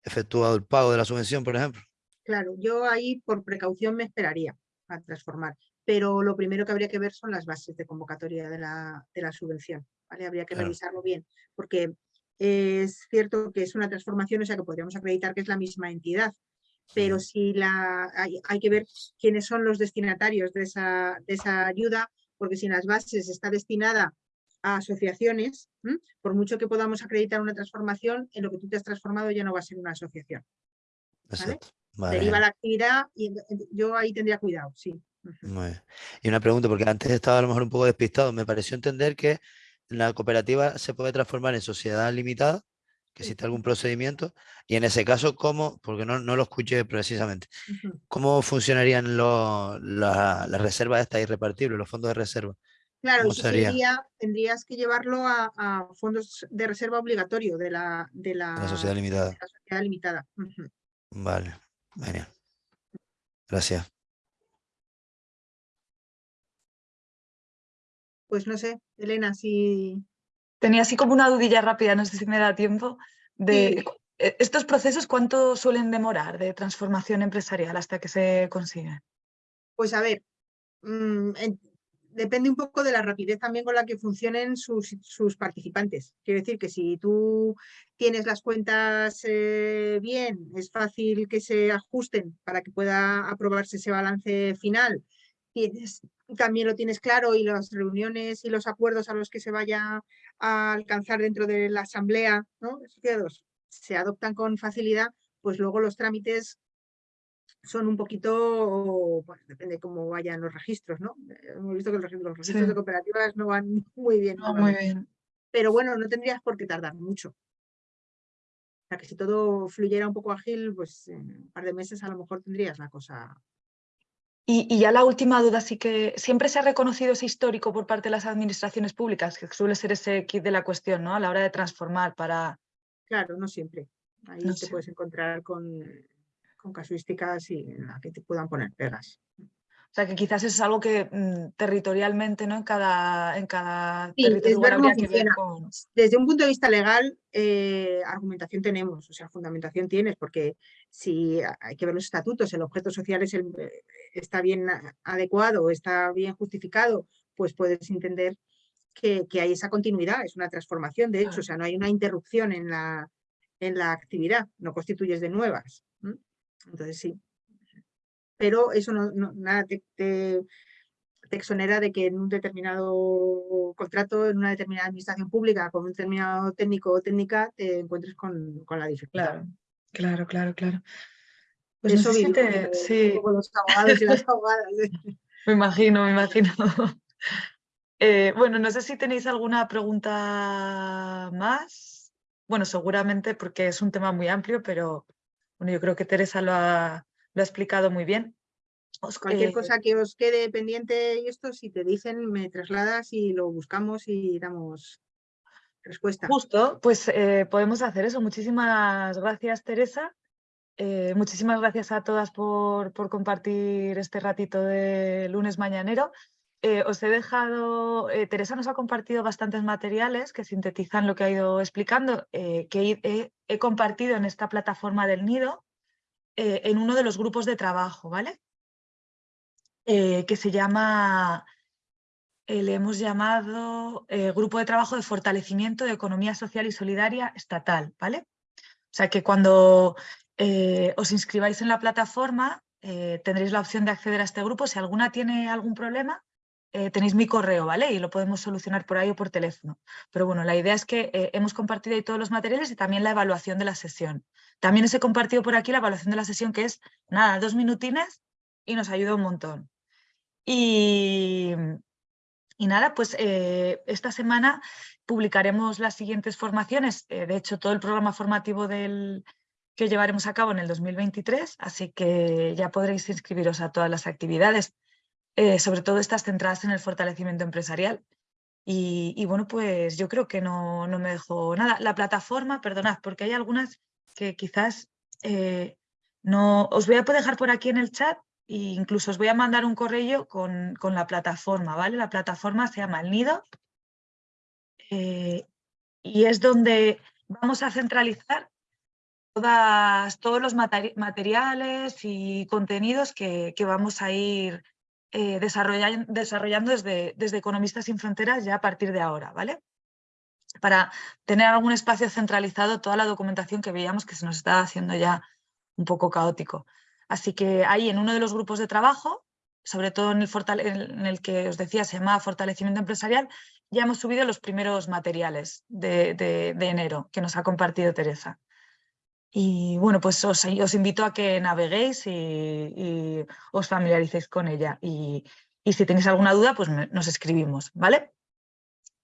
efectuado el pago de la subvención, por ejemplo? Claro, yo ahí por precaución me esperaría a transformar, pero lo primero que habría que ver son las bases de convocatoria de la, de la subvención, ¿vale? Habría que Claro. revisarlo bien, porque es cierto que es una transformación, o sea que podríamos acreditar que es la misma entidad, pero si la, hay, hay que ver quiénes son los destinatarios de esa, de esa ayuda, porque si en las bases está destinada a asociaciones, ¿m? por mucho que podamos acreditar una transformación, en lo que tú te has transformado ya no va a ser una asociación. Vale, Deriva la actividad y yo ahí tendría cuidado, sí. Muy bien. Y una pregunta, porque antes estaba a lo mejor un poco despistado. Me pareció entender que la cooperativa se puede transformar en sociedad limitada, que existe algún procedimiento, y en ese caso, ¿cómo? Porque no, no lo escuché precisamente. ¿Cómo funcionarían la- las reservas estas irrepartibles, los fondos de reserva? Claro, tendrías que llevarlo a, a fondos de reserva obligatorio de la, de la, La sociedad limitada. de la sociedad limitada. Vale, genial. Gracias. Pues no sé, Elena, si Tenía así como una dudilla rápida, no sé si me da tiempo, de Sí. eh, estos procesos, ¿cuánto suelen demorar de transformación empresarial hasta que se consiguen? Pues a ver, mm, en- depende un poco de la rapidez también con la que funcionen sus, sus participantes. Quiero decir que si tú tienes las cuentas eh, bien, es fácil que se ajusten para que pueda aprobarse ese balance final. Tienes, también lo tienes claro y las reuniones y los acuerdos a los que se vaya a alcanzar dentro de la asamblea, ¿no? se adoptan con facilidad, pues luego los trámites son un poquito, pues depende cómo vayan los registros, ¿no? Hemos visto que los registros, los registros de cooperativas no van muy bien. No, muy bien. Pero bueno, no tendrías por qué tardar mucho. O sea que si todo fluyera un poco ágil, pues en un par de meses a lo mejor tendrías la cosa. Y, y, ya la última duda, sí que siempre se ha reconocido ese histórico por parte de las administraciones públicas, que suele ser ese kit de la cuestión, ¿no? A la hora de transformar para... Claro, no siempre. Ahí te puedes encontrar con con casuísticas y en la que te puedan poner pegas. O sea que quizás es algo que mm, territorialmente, ¿no? En cada, en cada sí, territorio que ver con... Desde un punto de vista legal, eh, argumentación tenemos, o sea, fundamentación tienes, porque si hay que ver los estatutos, el objeto social es el, eh, está bien adecuado, está bien justificado, pues puedes entender que, que, hay esa continuidad, es una transformación, de hecho, o sea, no hay una interrupción en la, en la actividad, no constituyes de nuevas. Entonces sí. Pero eso no, nada te, te, exonera de que en un determinado contrato, en una determinada administración pública, con un determinado técnico o técnica, te encuentres con, la dificultad. Claro, claro, claro. Pues eso sí. los abogados y las abogadas. ¿eh? me imagino, me imagino. Eh, bueno, no sé si tenéis alguna pregunta más. Bueno, seguramente porque es un tema muy amplio, pero bueno, yo creo que Teresa lo ha, lo ha explicado muy bien. Cualquier eh, cosa que os quede pendiente y esto, si te dicen, me trasladas y lo buscamos y damos respuesta. Justo, pues eh, podemos hacer eso. Muchísimas gracias, Teresa. Eh, muchísimas gracias a todas por, por, compartir este ratito de lunes mañanero. os he dejado, Teresa nos ha compartido bastantes materiales que sintetizan lo que ha ido explicando, que he, compartido en esta plataforma del nido eh, en uno de los grupos de trabajo, ¿vale? Eh, que se llama, eh, le hemos llamado Grupo de Trabajo de Fortalecimiento de Economía Social y Solidaria Estatal, ¿vale? O sea que cuando os inscribáis en la plataforma tendréis la opción de acceder a este grupo. Si alguna tiene algún problema, eh, tenéis mi correo, ¿vale? Y lo podemos solucionar por ahí o por teléfono. Pero bueno, la idea es que eh, hemos compartido ahí todos los materiales y también la evaluación de la sesión. También os he compartido por aquí la evaluación de la sesión, que es, nada, dos minutines y nos ayuda un montón. Y, y nada, pues eh, esta semana publicaremos las siguientes formaciones. de hecho, todo el programa formativo del, que llevaremos a cabo en el 2023, así que ya podréis inscribiros a todas las actividades. Eh, sobre todo estas centradas en el fortalecimiento empresarial. Y, bueno, pues yo creo que no, no, me dejo nada. La plataforma, perdonad, porque hay algunas que quizás eh, no... Os voy a dejar por aquí en el chat incluso os voy a mandar un correo con, con la plataforma, ¿vale? La plataforma se llama El Nido eh, y es donde vamos a centralizar todas, todos los materiales y contenidos que, que vamos a ir eh, desarrollando desde, desde Economistas sin Fronteras ya a partir de ahora, ¿vale? Para tener algún espacio centralizado toda la documentación que veíamos que se nos estaba haciendo ya un poco caótico. Así que ahí en uno de los grupos de trabajo, sobre todo en el, en el que os decía se llama Fortalecimiento Empresarial, ya hemos subido los primeros materiales de, de enero que nos ha compartido Teresa. Y bueno, pues os, invito a que naveguéis y, os familiaricéis con ella. Y, si tenéis alguna duda, pues nos escribimos, ¿vale?